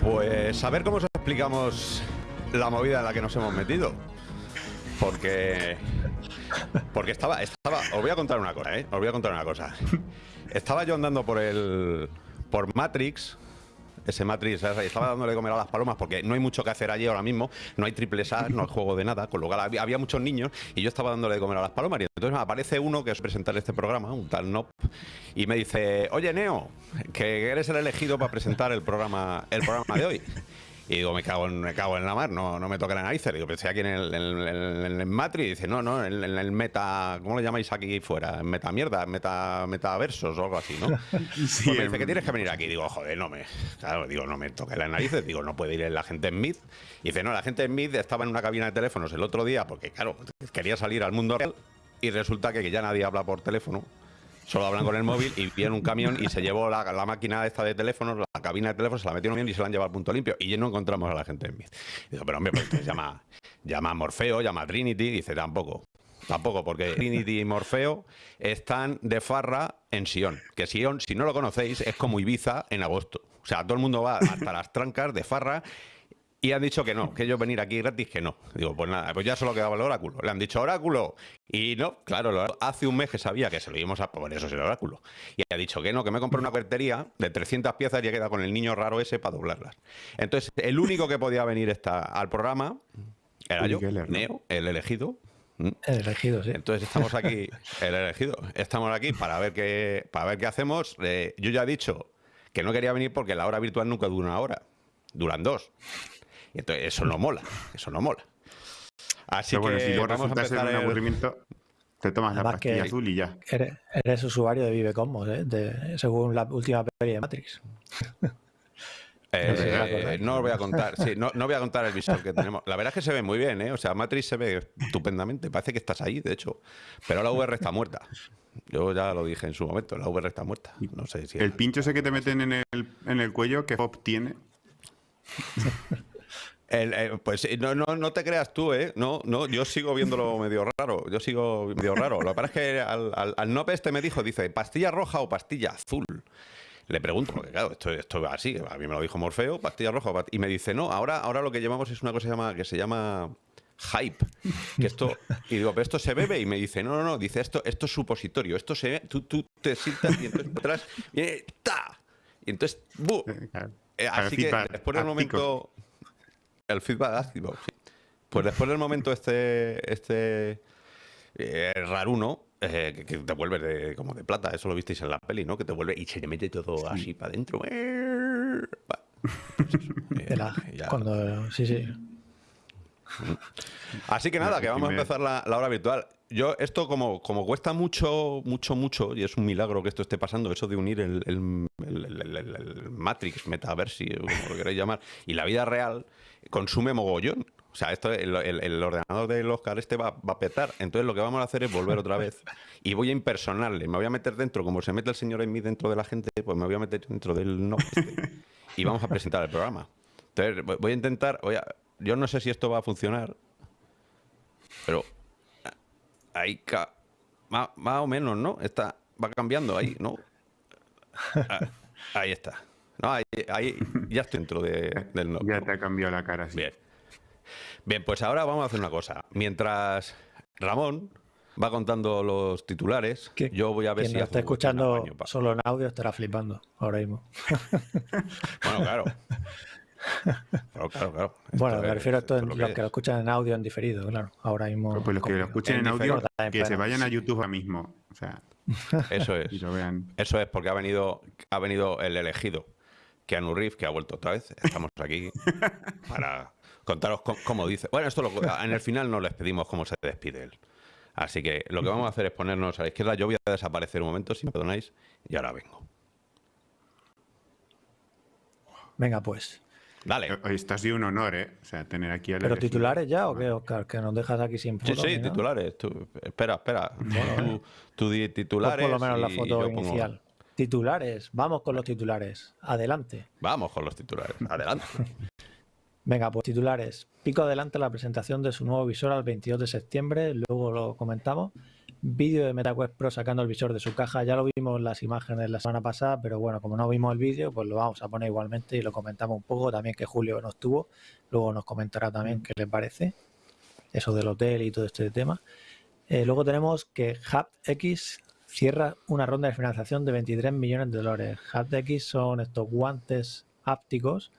Pues a ver cómo os explicamos la movida en la que nos hemos metido. Porque porque estaba, estaba. Os voy a contar una cosa, ¿eh? Os voy a contar una cosa. Estaba yo andando por el. por Matrix. Ese Matrix, estaba dándole de comer a las palomas porque no hay mucho que hacer allí ahora mismo, no hay triple A, no hay juego de nada, con lo cual había, muchos niños y yo estaba dándole de comer a las palomas. Y entonces me aparece uno que es presentar este programa, un tal Nop, y me dice, oye Neo, que eres el elegido para presentar el programa, el programa de hoy. Y digo, me cago en, me cago en la mar, no, no me toca la nariz. Digo, pensé aquí en el, en, en el Matrix. Y dice, no, no, en, el- meta, ¿cómo lo llamáis aquí fuera? En meta mierda, meta, metaversos o algo así, ¿no? Pues me dice que tienes que venir aquí. Digo, joder, no me. Claro, digo, no me toque las narices. Digo, no puede ir la gente en Mid. Y dice, no, la gente en Mid estaba en una cabina de teléfonos el otro día porque, claro, quería salir al mundo real. Y resulta que ya nadie habla por teléfono. Solo hablan con el móvil y viene un camión y se llevó la, máquina esta de teléfonos, la cabina de teléfonos, se la metieron bien y se la han llevado al punto limpio. Y ya no encontramos a la gente en Mid. Digo, pero hombre, pues llama, llama a Morfeo, llama a Trinity. Dice, tampoco. Tampoco, porque Trinity y Morfeo están de farra en Sion. Que Sion, si no lo conocéis, es como Ibiza en agosto. O sea, todo el mundo va hasta las trancas de farra y han dicho que no, que ellos venir aquí gratis, que no. Digo, pues nada, pues ya solo quedaba el oráculo. Le han dicho oráculo. Y no, claro, hace un mes que sabía que se lo íbamos a... Por eso es el oráculo. Y ha dicho que no, que me compré una cuartería de 300 piezas y he quedado con el niño raro ese para doblarlas. Entonces, el único que podía venir esta, al programa era yo, Geller, ¿no? Neo, el elegido. ¿Mm? El elegido, sí. Entonces estamos aquí, el elegido, estamos aquí para ver qué, para ver qué hacemos. Eh, yo ya he dicho que no quería venir porque la hora virtual nunca dura una hora, duran dos. Y entonces eso no mola, eso no mola. Así Pero bueno, que si luego resulta ser un el- aburrimiento, te tomas la Además pastilla azul y ya. Eres, eres usuario de Vive Cosmos, ¿eh? De- según la última peli de Matrix. Eh, eh, no os voy a contar, sí, no, no voy a contar el visor que tenemos. La verdad es que se ve muy bien, ¿eh? O sea, Matrix se ve estupendamente. Parece que estás ahí, de hecho. Pero la VR está muerta. Yo ya lo dije en su momento, la VR está muerta. No sé si. El pincho ese que te meten en el, en el cuello, que Pop tiene. El- eh, pues no, no, no te creas tú, ¿eh? No, no, yo sigo viéndolo medio raro. Yo sigo medio raro. Lo que pasa es que al, al, al Nope este me dijo, dice, ¿pastilla roja o pastilla azul? Le pregunto, porque claro, esto, esto va así, a mí me lo dijo Morfeo, pastilla roja, o past- y me dice, no, ahora, ahora lo que llevamos es una cosa que se llama, que se llama hype. Que esto, y digo, pero esto se bebe, y me dice, no, no, no, dice, esto, esto es supositorio, esto se tú, tú te sientas y entonces atrás viene, ¡ta! Y entonces, ¡bu! Eh. Eh, así que después del áptico. momento. El feedback ácido, sí. Pues después del momento este. este eh, raruno, eh, que, que te vuelves de, como de plata, eso lo visteis en la peli, ¿no? Que te vuelve y se te mete todo así para adentro. Pues cuando, sí, sí. Así que nada, que vamos a empezar la, la hora virtual. Yo, esto como, como cuesta mucho, mucho, mucho, y es un milagro que esto esté pasando, eso de unir el, el- el- el- Matrix, Metaversi, como lo queréis llamar, y la vida real, consume mogollón. O sea, esto, el, el- el ordenador del Oscar este va, va a petar. Entonces lo que vamos a hacer es volver otra vez y voy a impersonarle. Me voy a meter dentro, como se mete el señor en mí dentro de la gente, pues me voy a meter dentro del no este, y vamos a presentar el programa. Entonces voy- voy a intentar, voy a- yo no sé si esto va a funcionar, pero ah, ahí ca- más, más o menos, ¿no? Está, va cambiando ahí, ¿no? Ah, ahí está. No, ahí, ahí ya estoy dentro de- del no. Ya te ha cambiado la cara. sí. Bien. Bien, pues ahora vamos a hacer una cosa. Mientras Ramón va contando los titulares, yo voy a ver Quien si está escuchando solo en audio estará flipando ahora mismo. Bueno, claro. Claro, claro, claro. Bueno, me es- refiero a en lo los que que lo es. escuchan en audio en diferido, claro. Ahora mismo. Pues los que lo escuchen en en audio, que se vayan a YouTube ahora mismo. O sea, Eso es. y lo vean. Eso es porque ha venido, ha venido el elegido, Keanu Reeves, que ha vuelto otra vez. Estamos aquí para contaros cómo, cómo dice. Bueno, esto lo- en el final no les pedimos cómo se despide él. Así que lo que vamos a hacer es ponernos a la izquierda. Yo voy a desaparecer un momento, si me perdonáis, y ahora vengo. Venga, pues. Dale. Hoy Esto ha sido un honor, ¿eh? O sea, tener aquí al ¿Pero elegido. titulares ya o qué, Oscar? Que nos dejas aquí sin Sí, foto. sí, titulares. Tú- espera, espera. Tú, tú di Pon titulares. por lo menos la foto pongo- inicial. Titulares. Vamos con los titulares. Adelante. Vamos con los titulares. Adelante. Venga, pues titulares. Pico adelante la presentación de su nuevo visor al 22 de septiembre, luego lo comentamos. Vídeo de MetaQuest Pro sacando el visor de su caja. Ya lo vimos en las imágenes la semana pasada, pero bueno, como no vimos el vídeo, pues lo vamos a poner igualmente y lo comentamos un poco. También que Julio no estuvo, luego nos comentará también qué le parece eso del hotel y todo este tema. Eh, luego tenemos que HubX cierra una ronda de financiación de 23 millones de dólares. HubX son estos guantes ápticos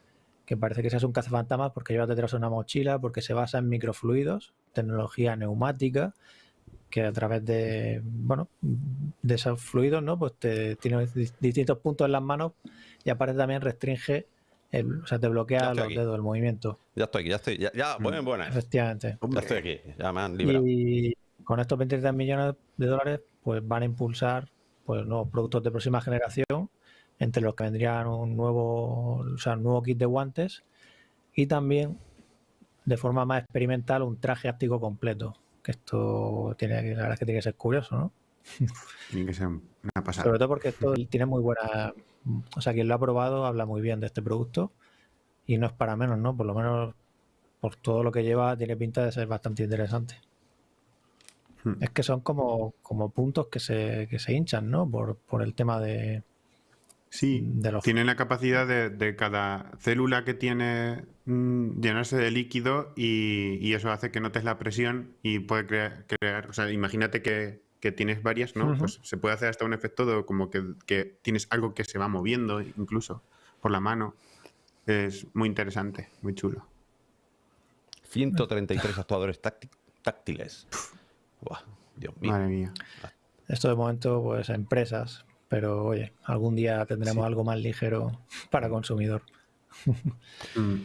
que parece que seas un cazafantasmas porque lleva detrás una mochila, porque se basa en microfluidos, tecnología neumática, que a través de, bueno, de esos fluidos, ¿no? Pues te tiene distintos puntos en las manos y aparte también restringe, el, o sea, te bloquea los dedos, el movimiento. Ya estoy aquí, ya estoy, ya, ya buenas, buenas. Efectivamente. Ya estoy aquí, ya me han librado. Y con estos 23 millones de dólares, pues van a impulsar pues nuevos productos de próxima generación entre los que vendrían un nuevo, o sea, un nuevo kit de guantes y también de forma más experimental un traje áptico completo. Que esto tiene, la verdad es que tiene que ser curioso, ¿no? Tiene que ser una pasada. Sobre todo porque esto tiene muy buena. O sea, quien lo ha probado habla muy bien de este producto y no es para menos, ¿no? Por lo menos por todo lo que lleva, tiene pinta de ser bastante interesante. Hmm. Es que son como, como puntos que se, que se hinchan, ¿no? Por, por el tema de, Sí, tienen la capacidad de, cada célula que tiene mm, llenarse de líquido y, eso hace que notes la presión y puede crear, o sea, imagínate que, tienes varias, ¿no? Pues se puede hacer hasta un efecto de como que, tienes algo que se va moviendo incluso por la mano. Es muy interesante, muy chulo. 133 actuadores táctiles. Dios mío. Madre mía. Esto de momento, pues empresas pero oye, algún día tendremos algo más ligero para consumidor. Mm.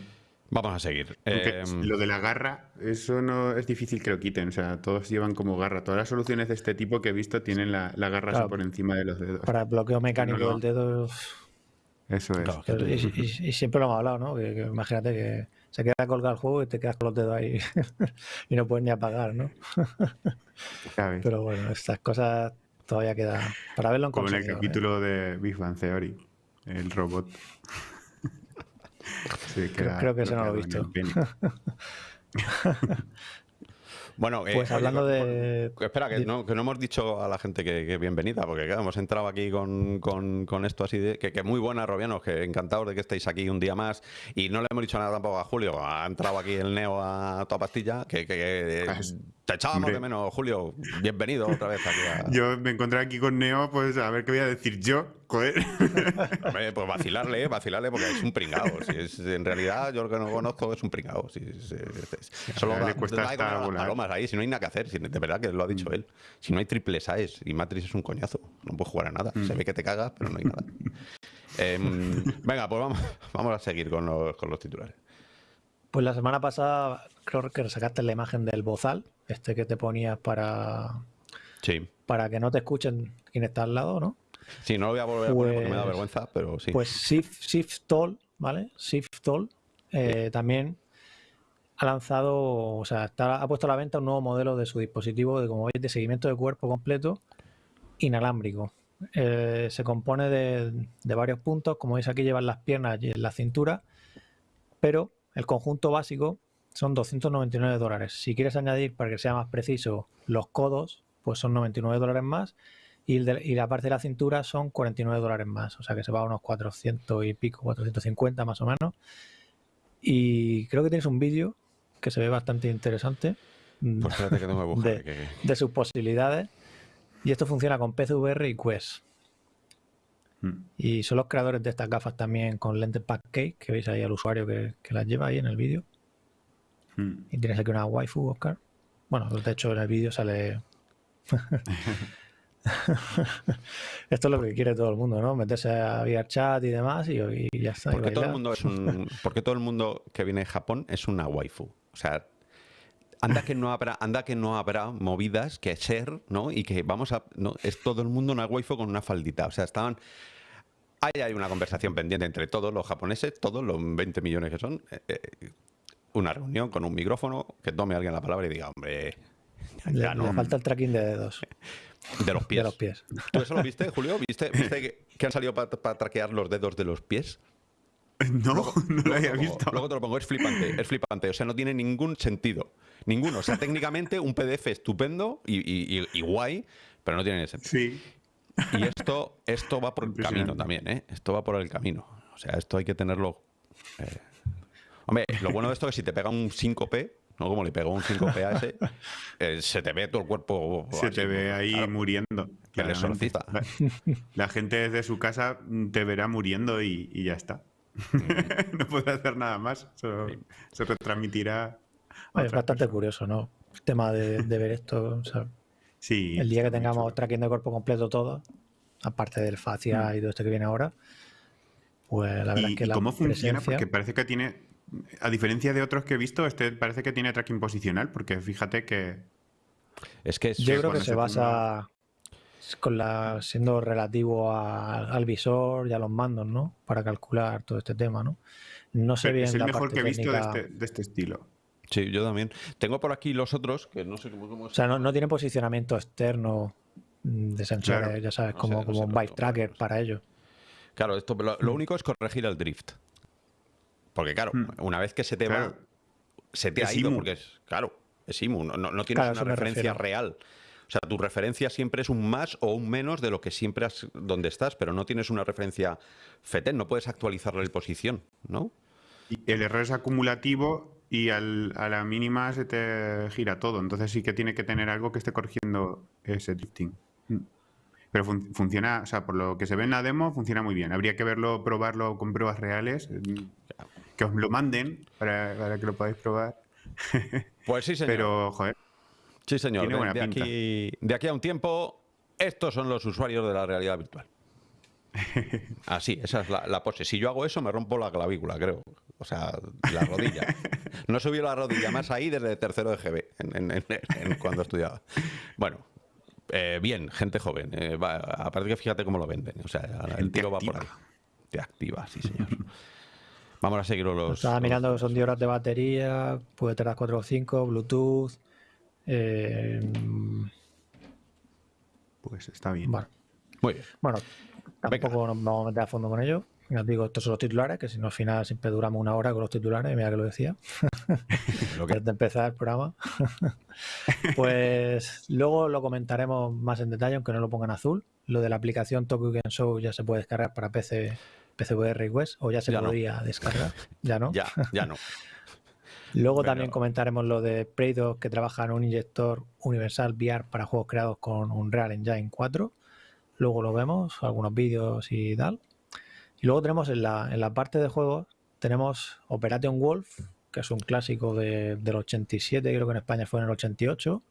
Vamos a seguir. Em, lo de la garra, eso no es difícil que lo quiten. O sea, todos llevan como garra. Todas las soluciones de este tipo que he visto tienen la, garra por encima de los dedos. Para el bloqueo mecánico del dedo. Eso es. y, siempre lo hemos hablado, ¿no? Que, imagínate que se queda colgado el juego y te quedas con los dedos ahí y no puedes ni apagar, ¿no? Pero bueno, estas cosas todavía queda para verlo en Como en el capítulo de Big Bang Theory, el robot. Creo, que eso no lo he visto. Bueno, eh, pues hablando de. Espera, que no, que no, hemos dicho a la gente que, bienvenida, porque hemos entrado aquí con, con, esto así de. Que, muy buena, Robianos, que encantados de que estéis aquí un día más. Y no le hemos dicho nada tampoco a Julio. Ha entrado aquí el Neo a toda pastilla, que, que ah, te echábamos de menos, Julio. Bienvenido otra vez aquí. Yo me encontré aquí con Neo, pues a ver qué voy a decir yo. Joder. pues vacilarle, vacilarle, porque es un pringado. Si es, en realidad, yo lo que no conozco es un pringado. Si, solo le cuesta hasta palomas ahí, si no hay nada que hacer. de verdad que lo ha dicho mm. él. Si no hay triples AES y Matrix es un coñazo, no puedes jugar a nada. Se mm. ve que te cagas, pero no hay nada. Em, venga, pues vamos, vamos a seguir con los, con los titulares. Pues la semana pasada creo que sacaste la imagen del bozal, este que te ponías para, sí. para que no te escuchen quien está al lado, ¿no? Sí, no lo voy a volver a poner porque me da pues vergüenza, pero sí. Pues Shift, Shift ¿vale? Shift Toll eh, también ha lanzado, o sea, ha puesto a la venta un nuevo modelo de su dispositivo de, como veis, de seguimiento de cuerpo completo inalámbrico. Eh, se compone de, de, varios puntos, como veis aquí llevan las piernas y en la cintura, pero el conjunto básico son 299 dólares. Si quieres añadir, para que sea más preciso, los codos, pues son 99 dólares más. Y, la parte de la cintura son 49 dólares más. O sea que se va a unos 400 y pico, 450 más o menos. Y creo que tienes un vídeo que se ve bastante interesante. Pues que tengo que de, de sus posibilidades. Y esto funciona con PCVR y Quest. Hmm. Y son los creadores de estas gafas también con lentes pancake, que veis ahí al usuario que, las lleva ahí en el vídeo. Hmm. Y tienes aquí una waifu, Oscar. Bueno, de hecho en el vídeo sale... Esto es lo que quiere todo el mundo, ¿no? Meterse a chat y demás y, ya está. Porque todo, el mundo es un, porque todo el mundo que viene de Japón es una waifu. O sea, anda que no habrá, anda que no habrá movidas que ser, ¿no? Y que vamos a. No, es todo el mundo una waifu con una faldita. O sea, estaban. Ahí hay una conversación pendiente entre todos los japoneses, todos los 20 millones que son. Eh, eh, una reunión con un micrófono, que tome alguien la palabra y diga, hombre. Ya no. falta el tracking de dedos. De los pies. De los pies. ¿Tú eso lo viste, Julio? ¿Viste, viste que, han salido para traquear los dedos de los pies? No, no lo había visto. Luego te lo pongo, es flipante, es flipante. O sea, no tiene ningún sentido Ninguno. O sea, técnicamente un PDF estupendo y, guay, pero no tiene sentido. Sí. Y esto, esto va por el camino también, ¿eh? Esto va por el camino. O sea, esto hay que tenerlo. Eh. Hombre, lo bueno de esto es que si te pega un 5P, ¿no? Como le pegó un 5P a ese, eh, se te ve todo el cuerpo. Se te ve ahí muriendo. La, la, gente desde su casa te verá muriendo y, ya está. no puede hacer nada más. Se retransmitirá. es bastante curioso, ¿no? El tema de, ver esto. sí. El día que tengamos tracking de cuerpo completo todo, aparte del facial mm. y todo esto que viene ahora, pues la verdad es que la ¿Cómo funciona? Porque parece que tiene a diferencia de otros que he visto, este parece que tiene tracking posicional, porque fíjate que. Es que yo creo que se, basa con la siendo relativo al visor y a los mandos, ¿no? Para calcular todo este tema, ¿no? No sé bien. Es el mejor que he visto este, de este, estilo. Sí, yo también. Tengo por aquí los otros que no sé cómo. o sea, no, tiene posicionamiento externo de sensores, ya sabes, como, como un bike tracker para ello. Claro, esto lo, único es corregir el drift. Porque claro, hmm. una vez que se te va, se te ha ido, porque es, claro, es IMU, no, tienes una referencia real. O sea, tu referencia siempre es un más o un menos de lo que siempre has, donde estás, pero no tienes una referencia FETEN, no puedes actualizarle la posición, ¿no? Y el error es acumulativo y a la mínima se te gira todo, entonces sí que tiene que tener algo que esté corrigiendo ese drifting. Hmm. Pero funciona, o sea, por lo que se ve en la demo, funciona muy bien. Habría que verlo, probarlo con pruebas reales que os lo manden para, que lo podáis probar. Pues sí, señor. Pero, joder. Sí, señor. De, aquí, de aquí a un tiempo, estos son los usuarios de la realidad virtual. Así, esa es la, pose. Si yo hago eso, me rompo la clavícula, creo. O sea, la rodilla. No subió la rodilla más ahí desde tercero de GB, cuando estudiaba. Bueno, eh, bien, gente joven. Eh, aparte que fíjate cómo lo venden. O sea, el tiro va por ahí. Te activa, sí, señor. Vamos a seguirlo los. Estaba mirando que son 10 horas de batería, puede tener 4 o 5, Bluetooth. Eh, pues está bien. Bueno, Muy bien. Bueno, tampoco nos vamos a meter a fondo con ello. Ya os digo, estos son los titulares, que si no al final siempre duramos una hora con los titulares, mira que lo decía. Antes de empezar el programa. pues luego lo comentaremos más en detalle, aunque no lo pongan azul. Lo de la aplicación Tokyo Game Show ya se puede descargar para PC PCVR y o ya se podría descargar. Ya no. ya, ya no. Luego también comentaremos lo de Prado que trabaja en un inyector universal VR para juegos creados con Unreal Engine 4. Luego lo vemos, algunos vídeos y tal. Y luego tenemos en la, en la parte de juegos, tenemos Operation Wolf, que es un clásico de, del 87, creo que en España fue en el 88.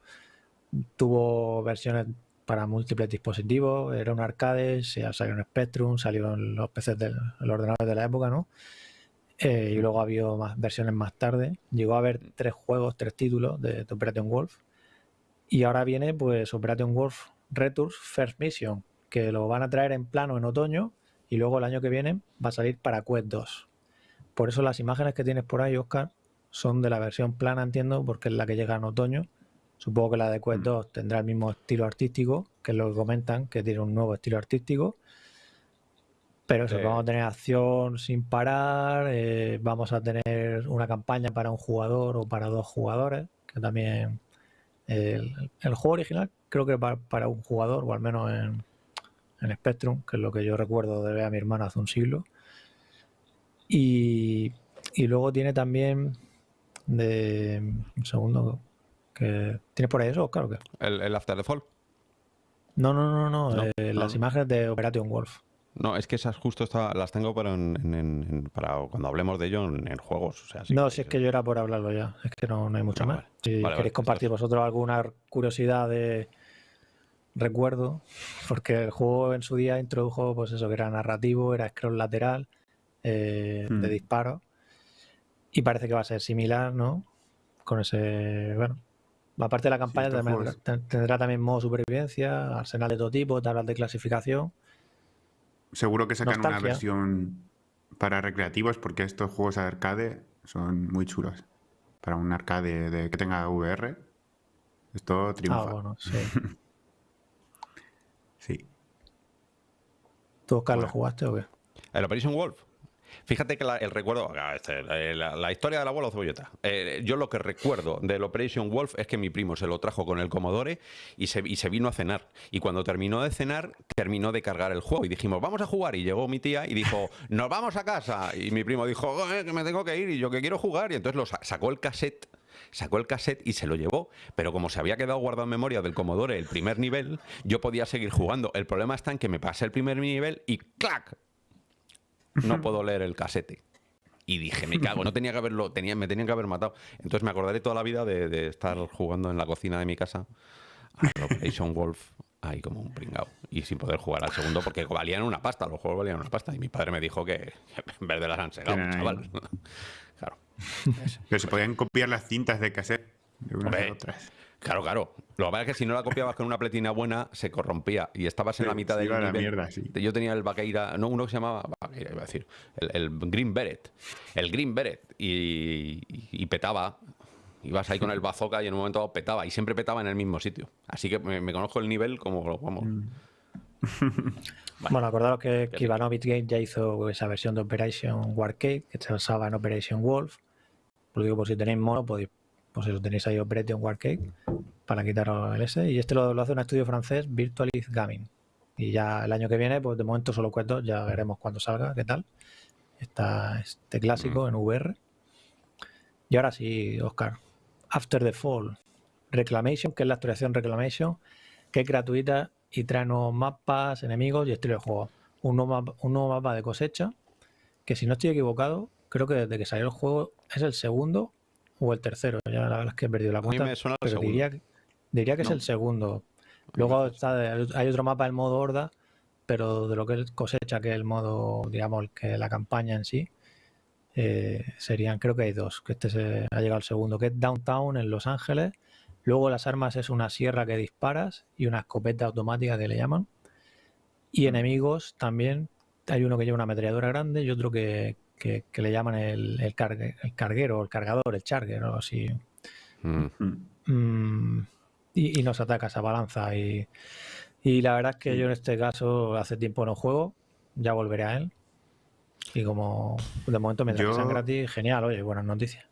Tuvo versiones para múltiples dispositivos, era un arcade, se salió en Spectrum, salió en los PCs del ordenador de la época, ¿no? Eh, y luego ha habido más versiones más tarde. Llegó a haber tres juegos, tres títulos de, Operation Wolf. Y ahora viene pues Operation Wolf Returns First Mission, que lo van a traer en plano en otoño y luego el año que viene va a salir para Quest 2. Por eso las imágenes que tienes por ahí, Oscar, son de la versión plana, entiendo, porque es la que llega en otoño Supongo que la de Quest 2 mm. tendrá el mismo estilo artístico, que es lo que comentan, que tiene un nuevo estilo artístico. Pero eso, vamos a tener acción sin parar, eh, vamos a tener una campaña para un jugador o para dos jugadores, que también el, juego original creo que para, para, un jugador, o al menos en, en Spectrum, que es lo que yo recuerdo de ver a mi hermano hace un siglo. Y, y luego tiene también de un segundo ¿Tienes por ahí eso, Oscar, o qué? ¿El, After the Fall? No, no, no, no. Eh, las imágenes de Operation Wolf. No, es que esas justo las tengo para, para cuando hablemos de ello en, juegos. no, si es que yo era por hablarlo ya. Es que no, hay mucho ah, más. Si queréis compartir vosotros alguna curiosidad de recuerdo, porque el juego en su día introdujo, pues eso, que era narrativo, era scroll lateral, eh, de hmm. disparo. Y parece que va a ser similar, ¿no? Con ese, bueno, Aparte de la campaña, tendrá, también modo supervivencia, arsenal de todo tipo, tablas de clasificación. Seguro que sacan una versión para recreativos porque estos juegos arcade son muy chulos. Para un arcade de, que tenga VR, esto triunfa. Ah, bueno, sí. sí. ¿Tú, Carlos, jugaste o qué? ¿El Operation Wolf? Fíjate que el recuerdo, este, la, historia de la bola o cebolleta. Eh, yo lo que recuerdo del Operation Wolf es que mi primo se lo trajo con el Commodore y se, y se vino a cenar. Y cuando terminó de cenar, terminó de cargar el juego y dijimos, vamos a jugar. Y llegó mi tía y dijo, nos vamos a casa. Y mi primo dijo, que me tengo que ir y yo que quiero jugar. Y entonces lo sacó el cassette sacó el cassette y se lo llevó, pero como se había quedado guardado en memoria del Commodore el primer nivel, yo podía seguir jugando. El problema está en que me pasé el primer nivel y ¡clac! No puedo leer el casete. Y dije, me cago, no tenía que haberlo, tenía, me tenían que haber matado. Entonces me acordaré toda la vida de, estar jugando en la cocina de mi casa a Operation Wolf ahí como un pringao. Y sin poder jugar al segundo porque valían una pasta, los juegos valían una pasta. Y mi padre me dijo que en vez de las han segado, chaval. claro. Pero se podían copiar las cintas de cassette de unas otras. Claro, claro. Lo que pasa es que si no la copiabas con una pletina buena, se corrompía y estabas en la mitad del nivel. Mierda, sí. Yo tenía el Vaqueira, no, uno que se llamaba, Vaqueira iba a decir, el, Green Beret. El Green Beret. Y, petaba. Ibas ahí con el bazooka y en un momento dado petaba. Y siempre petaba en el mismo sitio. Así que me, conozco el nivel como, vamos. Mm. Bueno, acordaros que, que Ivanovich Game ya hizo esa versión de Operation Warcade, que se basaba en Operation Wolf. Lo digo por si tenéis mono, podéis pues eso tenéis ahí Operation Warcade para quitaros el S. Y este lo, hace un estudio francés, Virtualis Gaming. Y ya el año que viene, pues de momento solo cuento, ya veremos cuando salga, qué tal. Está este clásico mm. en VR. Y ahora sí, Oscar. After the Fall. Reclamation, que es la actualización Reclamation, que es gratuita y trae nuevos mapas, enemigos y estilo de juego. Un nuevo, mapa, un nuevo mapa de cosecha, que si no estoy equivocado, creo que desde que salió el juego es el segundo o el tercero, ya la verdad es que he perdido la cuenta. pero diría, diría, que es el segundo. Luego está, hay otro mapa, el modo horda, pero de lo que es cosecha, que es el modo, digamos, que la campaña en sí, eh, serían, creo que hay dos, que este se, ha llegado el segundo, que es Downtown en Los Ángeles. Luego las armas es una sierra que disparas y una escopeta automática que le llaman. Y enemigos también, hay uno que lleva una ametralladora grande y otro que, que, le llaman el, el, carguero, el cargador, el charger o así. Mm. Mm, y, nos ataca esa balanza. Y, la verdad es que yo en este caso hace tiempo no juego, ya volveré a él. Y como de momento me sean gratis, genial, oye, buenas noticias.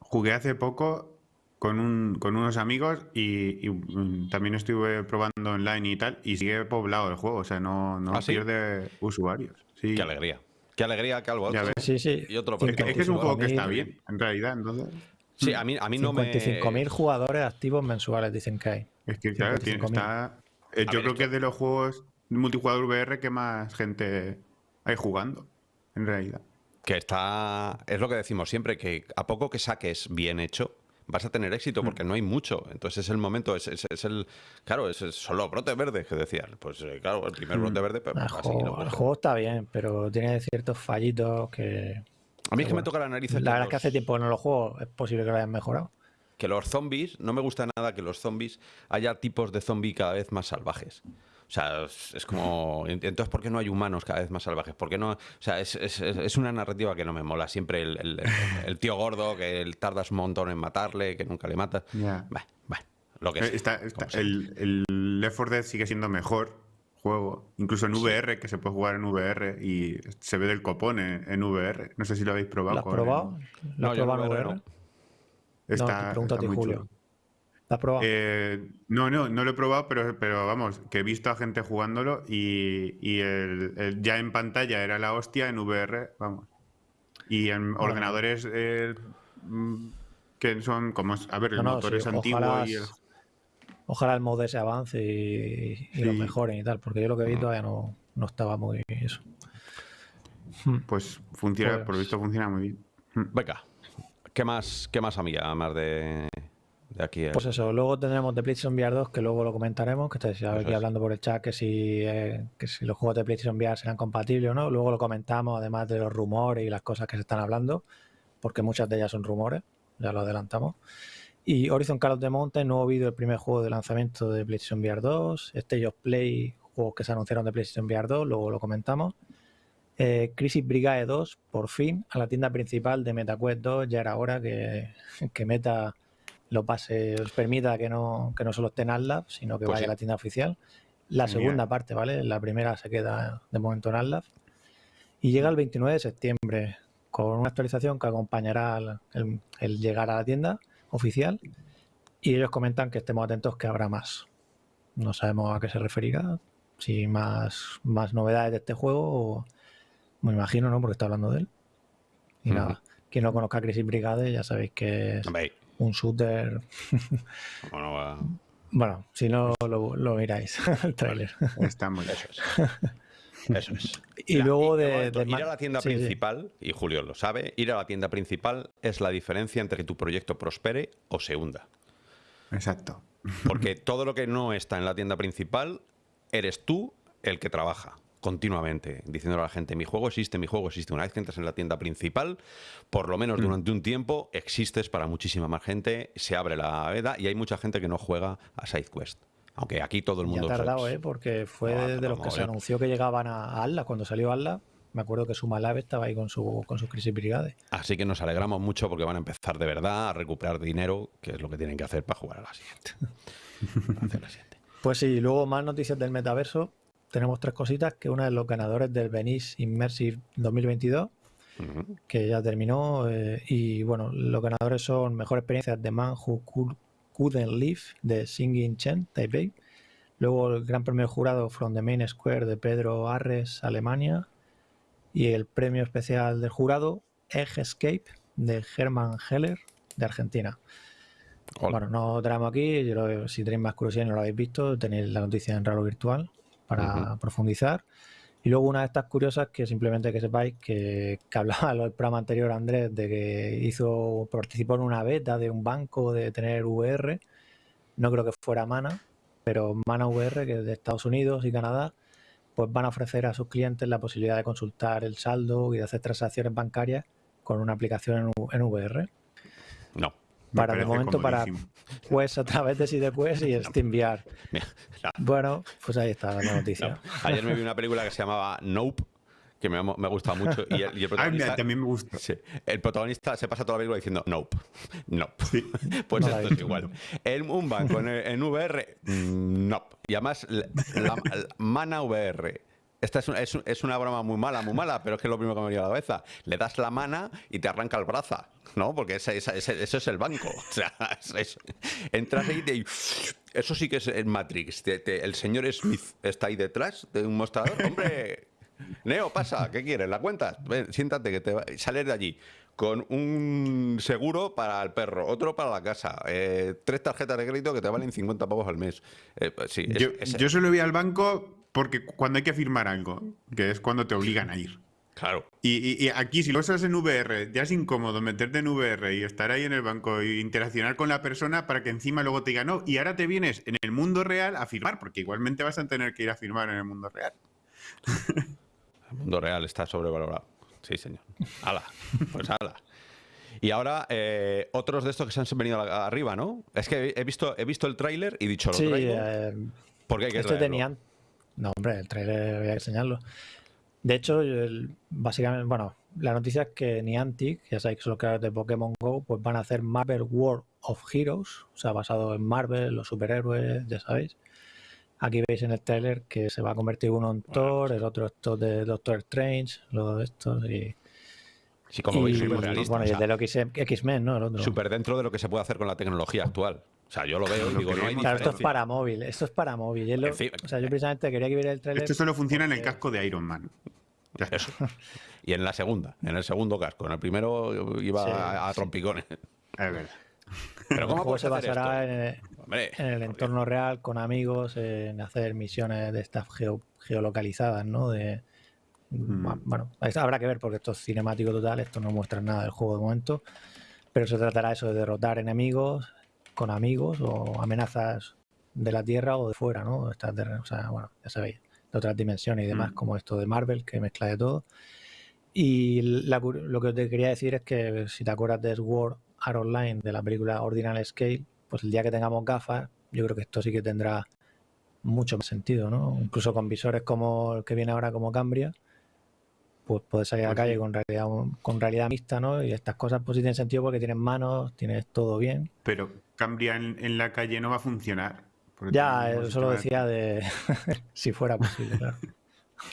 Jugué hace poco con, un, con unos amigos y, mm, también estuve probando online y tal, y sigue poblado el juego, o sea, no, no ¿Ah, pierde usuarios. Sí. Qué alegría. Qué alegría que algo. Sí, sí. Y otro es, que, es, un juego que está bien, en realidad, entonces. Sí, a mí, a mí no me. 55.000 jugadores activos mensuales dicen que hay. Es que, claro, tiene, está. Eh, yo creo que es de los juegos multijugador VR que más gente hay jugando, en realidad. Que está. Es lo que decimos siempre, que a poco que saques bien hecho, vas a tener éxito porque mm. no hay mucho. Entonces es el momento, es, es, el. Claro, es, son los brotes verdes que decían. Pues eh, claro, el primer brote mm. verde. Pero el, juego, el juego está bien, pero tiene ciertos fallitos que. A mí es que me toca la nariz. La verdad es que hace tiempo que no lo juego, es posible que lo hayan mejorado. Que los zombies, no me gusta nada que los zombies haya tipos de zombies cada vez más salvajes. O sea, es, como. Entonces, ¿por qué no hay humanos cada vez más salvajes? ¿Por qué no.? O sea, es, es, es una narrativa que no me mola. Siempre el, el, tío gordo que tardas un montón en matarle, que nunca le matas. Yeah. lo que eh, está, el, el Left 4 Dead sigue siendo mejor juego. Incluso en VR, que se puede jugar en VR y se ve del copón en, VR. No sé si lo habéis probado. ¿Lo has probado? ¿Lo has probado en VR? Está, no, te a ti, Julio. ¿La has probado? Eh, no, no, no lo he probado, pero, pero vamos, que he visto a gente jugándolo y, y el, ya en pantalla era la hostia, en VR, vamos. Y en ordenadores eh, mm, que son como, a ver, el motor es antiguo ojalá, y el... Ojalá el mod ese avance y, y lo mejoren y tal, porque yo lo que he visto todavía no, no estaba muy eso. Pues funciona, pues por lo visto funciona muy bien. Venga, ¿qué más, qué más amiga, más de, pues eso, luego tendremos de PlayStation VR 2, que luego lo comentaremos, que estáis aquí hablando por el chat que si, eh, que si los juegos de PlayStation VR serán compatibles o no. Luego lo comentamos, además de los rumores y las cosas que se están hablando, porque muchas de ellas son rumores, ya lo adelantamos. Y Horizon Call of the Mountain, nuevo vídeo del primer juego de lanzamiento de PlayStation VR 2, Stage of Play, juegos que se anunciaron de PlayStation VR 2, luego lo comentamos. Eh, Crisis Brigade 2, por fin, a la tienda principal de MetaQuest 2, ya era hora que, que Meta lo pase, os permita que no, que no solo esté en AdLab, sino que pues vaya a la tienda oficial. La segunda parte, ¿vale? La primera se queda de momento en AdLab. Y llega el 29 de septiembre con una actualización que acompañará el, llegar a la tienda oficial y ellos comentan que estemos atentos que habrá más. No sabemos a qué se referirá, si más, más novedades de este juego o me imagino, ¿no? Porque está hablando de él. Y nada, quien no conozca Crisis Brigade ya sabéis que es un shooter. bueno, si no lo, miráis, el trailer. Está muy Eso Eso es. Y luego de, Ir a la tienda principal, y Julio lo sabe, ir a la tienda principal es la diferencia entre que tu proyecto prospere o se hunda. Exacto. Porque todo lo que no está en la tienda principal, eres tú el que trabaja continuamente, diciéndole a la gente, mi juego existe, mi juego existe. Una vez que entras en la tienda principal, por lo menos mm. durante un tiempo, existes para muchísima más gente, se abre la veda y hay mucha gente que no juega a SideQuest. Aunque aquí todo el mundo... Ya ha tardado, ¿eh? Porque fue de los que se anunció que llegaban a Alla, cuando salió Alla, me acuerdo que su Malave estaba ahí con su con sus crisis brigade. Así que nos alegramos mucho porque van a empezar de verdad a recuperar dinero, que es lo que tienen que hacer para jugar a la siguiente. Pues sí, luego más noticias del metaverso tenemos tres cositas, que una de los ganadores del Venice Immersive 2022, que ya terminó, eh, y bueno, los ganadores son Mejor Experiencia de Man Who Couldn't Live de Singing Chen, Taipei, luego el Gran Premio Jurado From the Main Square de Pedro Arres, Alemania, y el Premio Especial del Jurado Egg Escape de Hermann Heller, de Argentina. Bueno, no traemos aquí, si tenéis más curiosidad y no lo habéis visto, tenéis la noticia en Ralo Virtual para profundizar. Y luego una de estas curiosas que simplemente que sepáis que, que hablaba el programa anterior Andrés de que hizo, participó en una beta de un banco de tener VR. No creo que fuera Mana, pero Mana VR, que es de Estados Unidos y Canadá, pues van a ofrecer a sus clientes la posibilidad de consultar el saldo y de hacer transacciones bancarias con una aplicación en VR. No para de momento para pues a través de SideQuest y SteamVR. Bueno, pues ahí está la noticia. Ayer me vi una película que se llamaba Nope que me, me ha gustado mucho. Y el, protagonista, también me gusta. el protagonista se pasa toda la película diciendo nope, nope. pues esto es igual. En un banco en, VR, nope. Y además, la, Mana VR. Esta es, es, una broma muy mala, muy mala, pero es que es lo primero que me viene a la cabeza. Le das la mana y te arranca el brazo. ¿no? Porque ese, eso es el banco. O sea, entras ahí y eso sí que es el Matrix. el señor Smith está ahí detrás de un mostrador. Hombre, Neo, pasa, ¿qué quieres? ¿La cuentas? siéntate que te va... sales de allí con un seguro para el perro, otro para la casa, eh, tres tarjetas de crédito que te valen 50 pavos al mes. Eh, sí, yo, yo solo voy al banco porque cuando hay que firmar algo, que es cuando te obligan a ir. Claro. Y, aquí, si lo usas en VR, ya es incómodo meterte en VR y estar ahí en el banco e interaccionar con la persona para que encima luego te diga no. Y ahora te vienes en el mundo real a firmar, porque igualmente vas a tener que ir a firmar en el mundo real. El mundo real está sobrevalorado. Sí, señor. ¡Hala! Pues hala. Y ahora, eh, otros de estos que se han venido arriba, ¿no? Es que he visto, he visto el tráiler y dicho lo sí, Eh, porque hay que este tenían. No, hombre, el tráiler voy a enseñarlo. De hecho, básicamente, bueno, la noticia es que Niantic, ya sabéis que son los creadores de Pokémon Go, pues van a hacer Marvel World of Heroes, o sea, basado en Marvel, los superhéroes, ya sabéis. Aquí veis en el trailer que se va a convertir uno en Thor, el otro esto de Doctor Strange, lo de estos y... Sí, como veis, súper realista. Bueno, y el de lo X-Men, ¿no? El otro. Súper dentro de lo que se puede hacer con la tecnología actual. O sea, yo lo veo y digo, no hay Claro, esto es para móvil, esto es para móvil. o sea, yo precisamente quería que viera el trailer. Esto solo funciona en el casco de Iron Man. Eso. Y en la segunda, en el segundo casco. En el primero iba a, trompicones. Pero ¿cómo se basará en el, entorno real, con amigos, en hacer misiones de estas geolocalizadas, ¿no? De, mm. Bueno, habrá que ver porque esto es cinemático total, esto no muestra nada del juego de momento, pero se tratará eso de derrotar enemigos con amigos o amenazas de la Tierra o de fuera, ¿no? o sea, bueno, ya sabéis otras dimensiones y demás, mm. como esto de Marvel, que mezcla de todo. Y lo que te quería decir es que si te acuerdas de Sword Art Online, de la película Ordinal Scale, pues el día que tengamos gafas, yo creo que esto sí que tendrá mucho más sentido, ¿no? Incluso con visores como el que viene ahora como Cambria, pues puedes salir a la pues calle con realidad, con realidad mixta, ¿no? Y estas cosas pues sí tienen sentido porque tienes manos, tienes todo bien. Pero Cambria en la calle no va a funcionar. Ya, eso lo decía de si fuera posible, claro.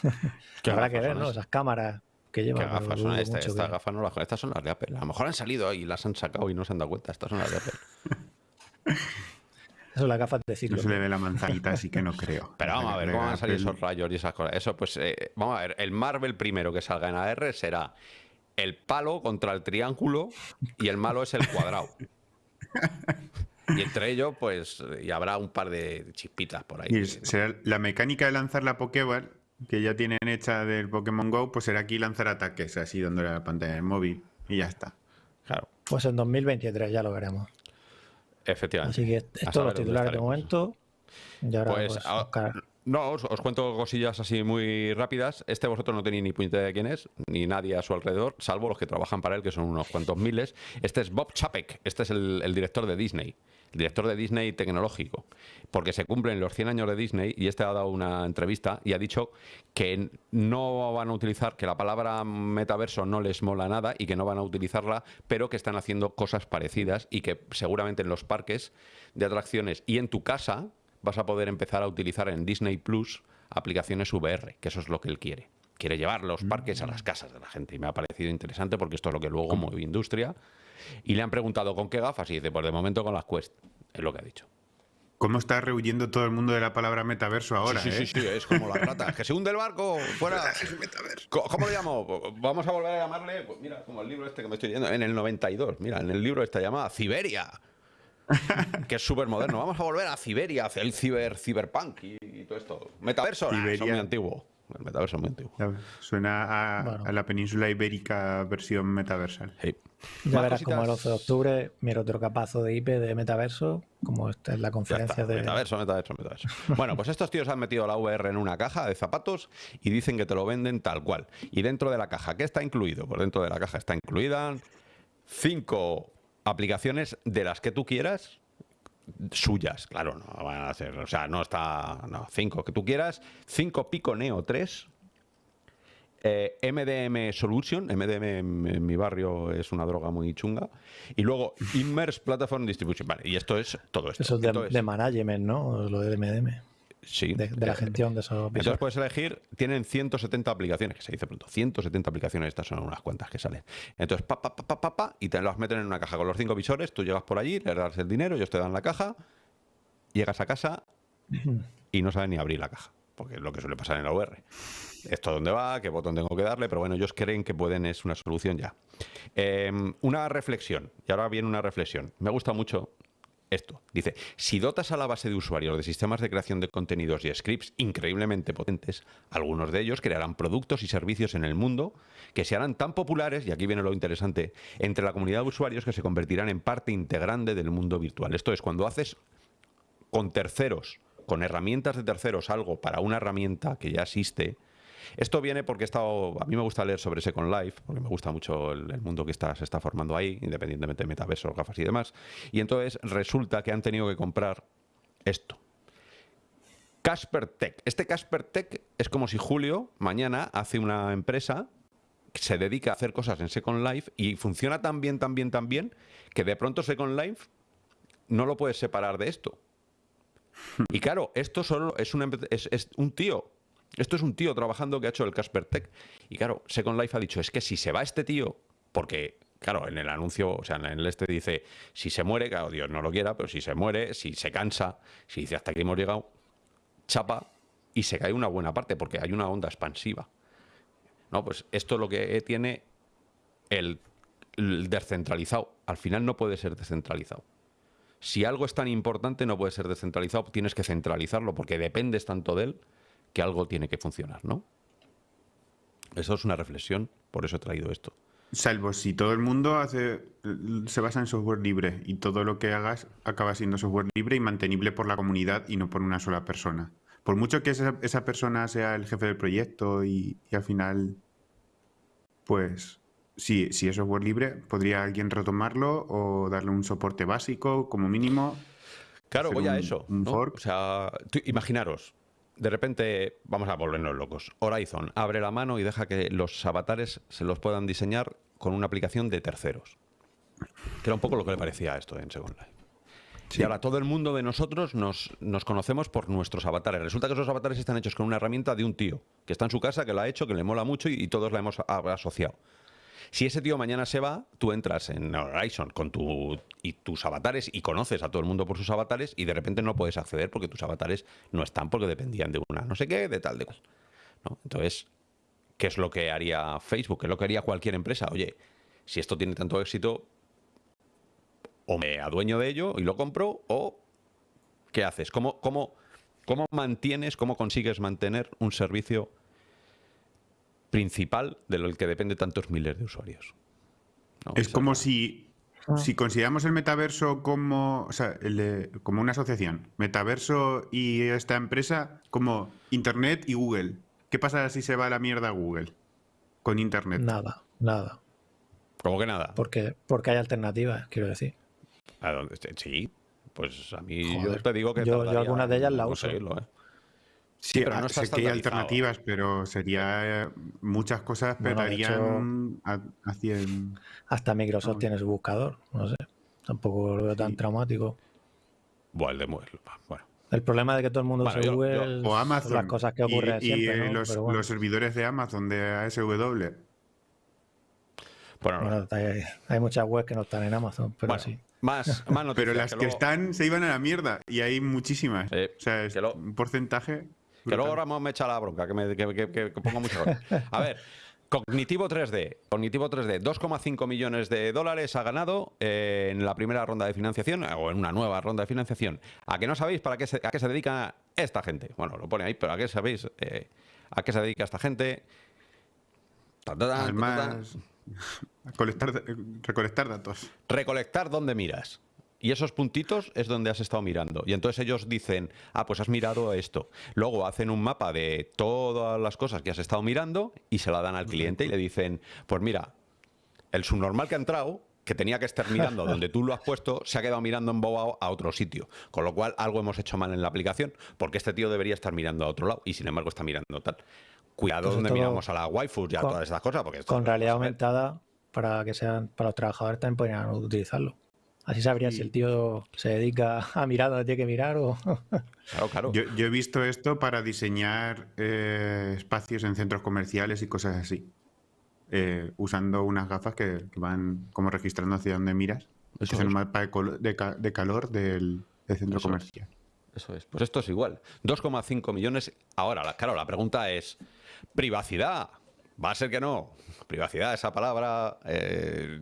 que habrá que ver, ¿no? Esas cámaras que lleva. ¿Qué gafas son estas? Estas gafas no las Estas son las de Apple. A lo mejor han salido y las han sacado y no se han dado cuenta. Estas son las de Apple. Eso es la gafas de ciclo. No se le ve la manzanita, así que no creo. Pero vamos a ver cómo van a salir esos rayos y esas cosas. Eso, pues, eh, vamos a ver. El Marvel primero que salga en AR será el palo contra el triángulo y el malo es el cuadrado. Y entre ellos, pues, y habrá un par de chispitas por ahí. Y será la mecánica de lanzar la Pokéball, que ya tienen hecha del Pokémon GO, pues será aquí lanzar ataques, así dándole a la pantalla del móvil. Y ya está. Claro. Pues en 2023 ya lo veremos. Efectivamente. Así que estos los titulares de momento. Y ahora pues, pues, a, no, os, cuento cosillas así muy rápidas. Este vosotros no tenéis ni puñetera de quién es, ni nadie a su alrededor, salvo los que trabajan para él, que son unos cuantos miles. Este es Bob Chapek, este es el, director de Disney, el director de Disney tecnológico, porque se cumplen los 100 años de Disney y este ha dado una entrevista y ha dicho que no van a utilizar, que la palabra metaverso no les mola nada y que no van a utilizarla, pero que están haciendo cosas parecidas y que seguramente en los parques de atracciones y en tu casa vas a poder empezar a utilizar en Disney Plus aplicaciones VR, que eso es lo que él quiere. Quiere llevar los parques a las mm. casas de la gente y me ha parecido interesante porque esto es lo que luego mueve industria. Y le han preguntado con qué gafas y dice, pues de momento con las Quest, es lo que ha dicho. ¿Cómo está rehuyendo todo el mundo de la palabra metaverso ahora? Sí, sí, eh? sí, sí, es como la rata. que se hunde el barco, fuera. ¿Cómo lo llamo? Vamos a volver a llamarle, pues mira, como el libro este que me estoy leyendo, en el 92. Mira, en el libro está llamada Siberia. que es súper moderno. Vamos a volver a Siberia, hacia el ciber, cyberpunk y, todo esto. Metaverso, ah, es muy antiguo. El metaverso es muy antiguo. Suena a, la península ibérica versión metaversal. Ya verás como el 11 de octubre, mira otro capazo de IP de metaverso, como esta es la conferencia de... Metaverso, metaverso, metaverso. bueno, pues estos tíos han metido la VR en una caja de zapatos y dicen que te lo venden tal cual. Y dentro de la caja, ¿qué está incluido? Pues dentro de la caja está incluida cinco aplicaciones de las que tú quieras, suyas, claro, no van a ser, o sea, no está, no, cinco que tú quieras, cinco Pico Neo 3, eh, MDM Solution, MDM en, mi barrio es una droga muy chunga, y luego Immerse Platform Distribution, vale, y esto es todo esto. Eso es de, management, ¿no? Lo de MDM. Sí. De, la gestión de esos Entonces puedes elegir, tienen 170 aplicaciones, que se dice pronto, 170 aplicaciones, estas son unas cuantas que salen. Entonces, pa, pa, pa, pa, pa, y te las meten en una caja con los cinco visores, tú llegas por allí, le das el dinero, ellos te dan la caja, llegas a casa y no saben ni abrir la caja, porque es lo que suele pasar en la VR. Esto dónde va, qué botón tengo que darle, pero bueno, ellos creen que pueden, es una solución ya. Em, una reflexión, y ahora viene una reflexión. Me gusta mucho esto. Dice, si dotas a la base de usuarios de sistemas de creación de contenidos y scripts increíblemente potentes, algunos de ellos crearán productos y servicios en el mundo que se harán tan populares, y aquí viene lo interesante, entre la comunidad de usuarios que se convertirán en parte integrante del mundo virtual. Esto es, cuando haces con terceros, con herramientas de terceros, algo para una herramienta que ya existe, esto viene porque he estado, a mí me gusta leer sobre Second Life, porque me gusta mucho el, mundo que está, se está formando ahí, independientemente de metaverso, gafas y demás. Y entonces resulta que han tenido que comprar esto. Casper Tech. Este Casper Tech es como si Julio mañana hace una empresa que se dedica a hacer cosas en Second Life y funciona tan bien, tan bien, tan bien que de pronto Second Life no lo puedes separar de esto. Y claro, esto solo es es un tío esto es un tío trabajando que ha hecho el Casper Tech. Y claro, Second Life ha dicho, es que si se va este tío, porque claro, en el anuncio, o sea, en el este dice, si se muere, claro, Dios no lo quiera, pero si se muere, si se cansa, si dice hasta aquí hemos llegado, chapa y se cae una buena parte porque hay una onda expansiva. No, pues esto es lo que tiene el, el descentralizado. Al final no puede ser descentralizado. Si algo es tan importante, no puede ser descentralizado, tienes que centralizarlo porque dependes tanto de él que algo tiene que funcionar, ¿no? Eso es una reflexión, por eso he traído esto. Salvo si todo el mundo hace, se basa en software libre y todo lo que hagas acaba siendo software libre y mantenible por la comunidad y no por una sola persona. Por mucho que esa, persona sea el jefe del proyecto y, al final, pues, si, si es software libre, podría alguien retomarlo o darle un soporte básico como mínimo. Claro, voy a eso. O sea, imaginaros, de repente vamos a volvernos locos. Horizon abre la mano y deja que los avatares se los puedan diseñar con una aplicación de terceros. Que era un poco lo que le parecía a esto en Second Life. Y ahora todo el mundo de nosotros nos, nos, conocemos por nuestros avatares. Resulta que esos avatares están hechos con una herramienta de un tío, que está en su casa, que lo ha hecho, que le mola mucho y, todos la hemos asociado. Si ese tío mañana se va, tú entras en Horizon con tu, y tus avatares y conoces a todo el mundo por sus avatares y de repente no puedes acceder porque tus avatares no están porque dependían de una no sé qué, de tal, de cual. ¿no? Entonces, ¿qué es lo que haría Facebook? ¿Qué es lo que haría cualquier empresa? Oye, si esto tiene tanto éxito, o me adueño de ello y lo compro, o ¿qué haces? ¿Cómo, cómo, cómo mantienes, cómo consigues mantener un servicio principal de lo que depende tantos miles de usuarios? es como si, ah. si consideramos el metaverso como, como una asociación, metaverso y esta empresa como Internet y Google. ¿Qué pasa si se va a la mierda Google con Internet? Nada, nada. ¿Cómo que nada? Porque, porque hay alternativas, quiero decir. Sí, pues a mí yo te digo que. Yo, algunas de ellas la uso. ¿eh? Sí, pero no sé que hay alternativas, pero sería. Muchas cosas petarían Hasta Microsoft tiene su buscador, no sé. Tampoco lo veo tan traumático. Bueno, El problema de que todo el mundo se Google o Amazon, las cosas que ocurren y, siempre, los, los, servidores de Amazon de ASW bueno, hay, muchas webs que no están en Amazon, pero sí. Más, más noticias, Pero las que, están se iban a la mierda y hay muchísimas. o sea, es un porcentaje. Que luego Ramón me echa la bronca, que, me, que, pongo muchas cosas. A ver, Cognitivo 3D. Cognitivo 3D, 2,5 millones de dólares ha ganado eh, en la primera ronda de financiación, o en una nueva ronda de financiación. ¿A qué no sabéis para qué se, a qué se dedica esta gente? Bueno, lo pone ahí, pero ¿a qué sabéis? Eh, ¿A qué se dedica esta gente? Además, Colectar, recolectar datos. Recolectar dónde miras. Y esos puntitos es donde has estado mirando. Y entonces ellos dicen, ah, pues has mirado esto. Luego hacen un mapa de todas las cosas que has estado mirando y se la dan al cliente y le dicen, pues mira, el subnormal que ha entrado, que tenía que estar mirando donde tú lo has puesto, se ha quedado mirando embobado a otro sitio. Con lo cual algo hemos hecho mal en la aplicación, porque este tío debería estar mirando a otro lado y sin embargo está mirando tal. Cuidado pues donde miramos a la waifu y a todas estas cosas. Porque con realidad aumentada para que sean para los trabajadores también podrían utilizarlo. Así sabrían si el tío se dedica a mirar donde tiene que mirar o... Claro, claro. Yo, he visto esto para diseñar eh, espacios en centros comerciales y cosas así. Eh, usando unas gafas que, van como registrando hacia donde miras. Eso es el mapa de, calor del, centro comercial. Eso es. Pues esto es igual. 2,5 millones. Ahora, claro, la pregunta es, ¿privacidad? Va a ser que no. Privacidad, esa palabra eh,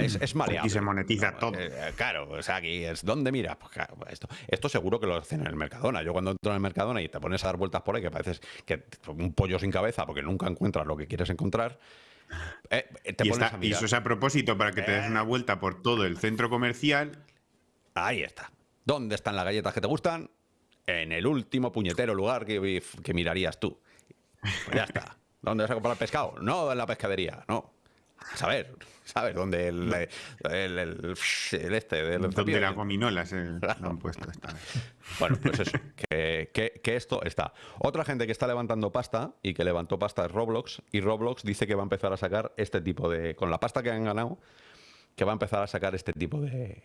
es, es, maleable. Y se monetiza todo. Eh, claro, o sea, aquí es ¿dónde mira? Pues esto, esto seguro que lo hacen en el Mercadona. Yo cuando entro en el Mercadona y te pones a dar vueltas por ahí, que pareces que un pollo sin cabeza porque nunca encuentras lo que quieres encontrar. Eh, te y, y, eso es a propósito para que te des una vuelta por todo el centro comercial. Ahí está. ¿Dónde están las galletas que te gustan? En el último puñetero lugar que, que mirarías tú. Pues ya está. ¿Dónde vas a comprar pescado? No en la pescadería, no. A saber, ¿sabes? Dónde el, el, el, este del Donde las gominolas se lo han puesto esta Bueno, pues eso, que, que, esto está. Otra gente que está levantando pasta y que levantó pasta es Roblox, y Roblox dice que va a empezar a sacar este tipo de. Con la pasta que han ganado, que va a empezar a sacar este tipo de.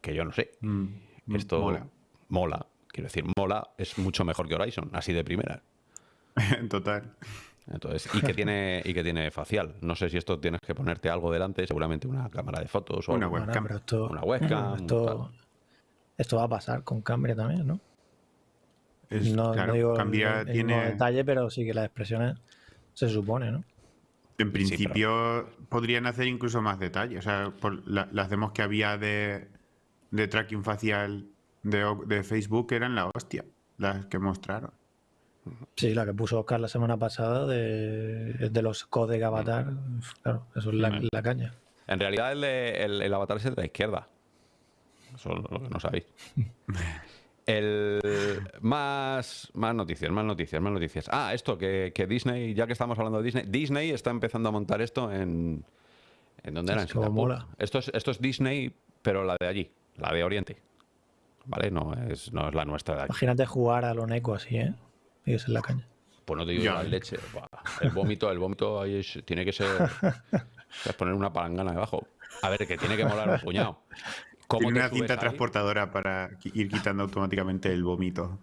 Que yo no sé. Mm, esto mola. mola. Quiero decir, mola es mucho mejor que Horizon, así de primera. Total. Entonces, y que tiene y que tiene facial. No sé si esto tienes que ponerte algo delante, seguramente una cámara de fotos o una webcam. una webcam. Esto, va a pasar con Cambria también, ¿no? no, digo Cambia tiene detalle, pero sí que las expresiones se supone, ¿no? En principio podrían hacer incluso más detalle. O sea, por las demos que había de, de tracking facial de, de Facebook eran la hostia, las que mostraron. Sí, la que puso Oscar la semana pasada de, los codec avatar. Claro, eso es la, caña. En realidad el, el, avatar es el de la izquierda. Eso es lo que no sabéis. El, más, más noticias, más noticias, más noticias. Ah, esto, que, Disney, ya que estamos hablando de Disney, Disney está empezando a montar esto en... ¿En dónde era? En Esto es, esto es Disney, pero la de allí, la de Oriente. ¿Vale? No es, no es la nuestra de Imagínate jugar a lo neco así, ¿eh? Es en la caña. Pues no te digo la leche. El vómito, el vómito ahí tiene que ser. es poner una palangana debajo. A ver, que tiene que molar un puñado. ¿Cómo tiene una cinta transportadora para ir quitando automáticamente el vómito.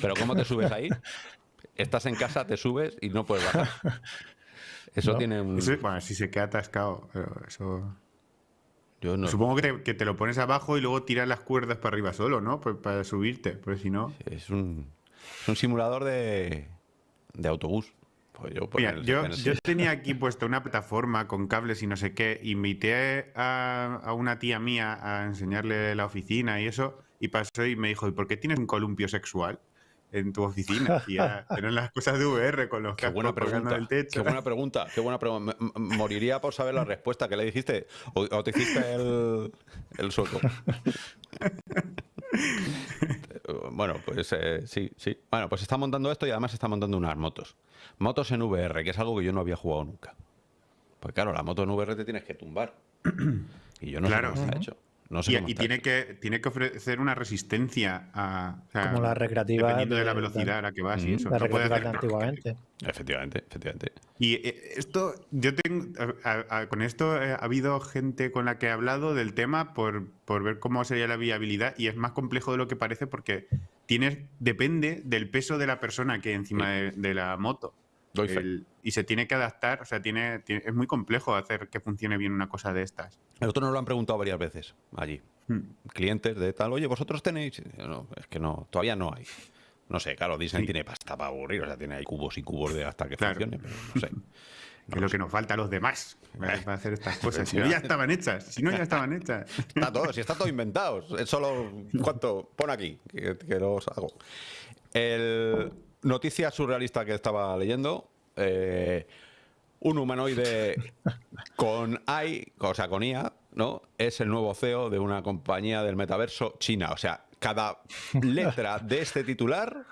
Pero ¿cómo te subes ahí? Estás en casa, te subes y no puedes bajar. Eso tiene un... bueno, si se queda atascado, eso... Supongo que te, que te, lo pones abajo y luego tiras las cuerdas para arriba solo, ¿no? Pues para subirte, porque si no... Es un, un simulador de, de autobús. Pues yo, yo, tenía aquí puesto una plataforma con cables y no sé qué. Invité a, a, una tía mía a enseñarle la oficina y eso. Y pasó y me dijo, ¿y por qué tienes un columpio sexual? en tu oficina y a tener las cosas de VR con los qué buena pregunta, del techo. Qué buena pregunta, qué buena pregunta. Moriría por saber la respuesta que le dijiste o, te hiciste el, el sueco. bueno, pues eh, sí, sí. Bueno, pues está montando esto y además está montando unas motos. Motos en VR, que es algo que yo no había jugado nunca. Pues claro, la moto en VR te tienes que tumbar. Y yo no sé cómo está hecho y, tiene, que, tiene que ofrecer una resistencia a. Como la recreativa. Dependiendo de, la velocidad a la que vas y eso. La recreativa de antiguamente. Efectivamente, efectivamente. Y eh, esto, yo tengo. con esto eh, ha habido gente con la que he hablado del tema por, por ver cómo sería la viabilidad y es más complejo de lo que parece porque tienes, depende del peso de la persona que hay encima de la moto y se tiene que adaptar, o sea, tiene, es muy complejo hacer que funcione bien una cosa de estas. Nosotros nos lo han preguntado varias veces allí. Hmm. Clientes de tal, oye, ¿vosotros tenéis? No, es que no, todavía no hay. No sé, claro, Disney tiene pasta para aburrir, o sea, tiene ahí cubos y cubos de hasta que funcione, pero no sé. es lo que nos falta a los demás para hacer estas cosas. Si no, ya estaban hechas. Si no, ya estaban hechas. Está todo, si está todo inventado. Es solo, ¿cuánto? Pon aquí, que, que los hago. El noticia surrealista que estaba leyendo. Eh, un humanoide con AI, o sea, con IA, ¿no? Es el nuevo CEO de una compañía del metaverso china. O sea, cada letra de este titular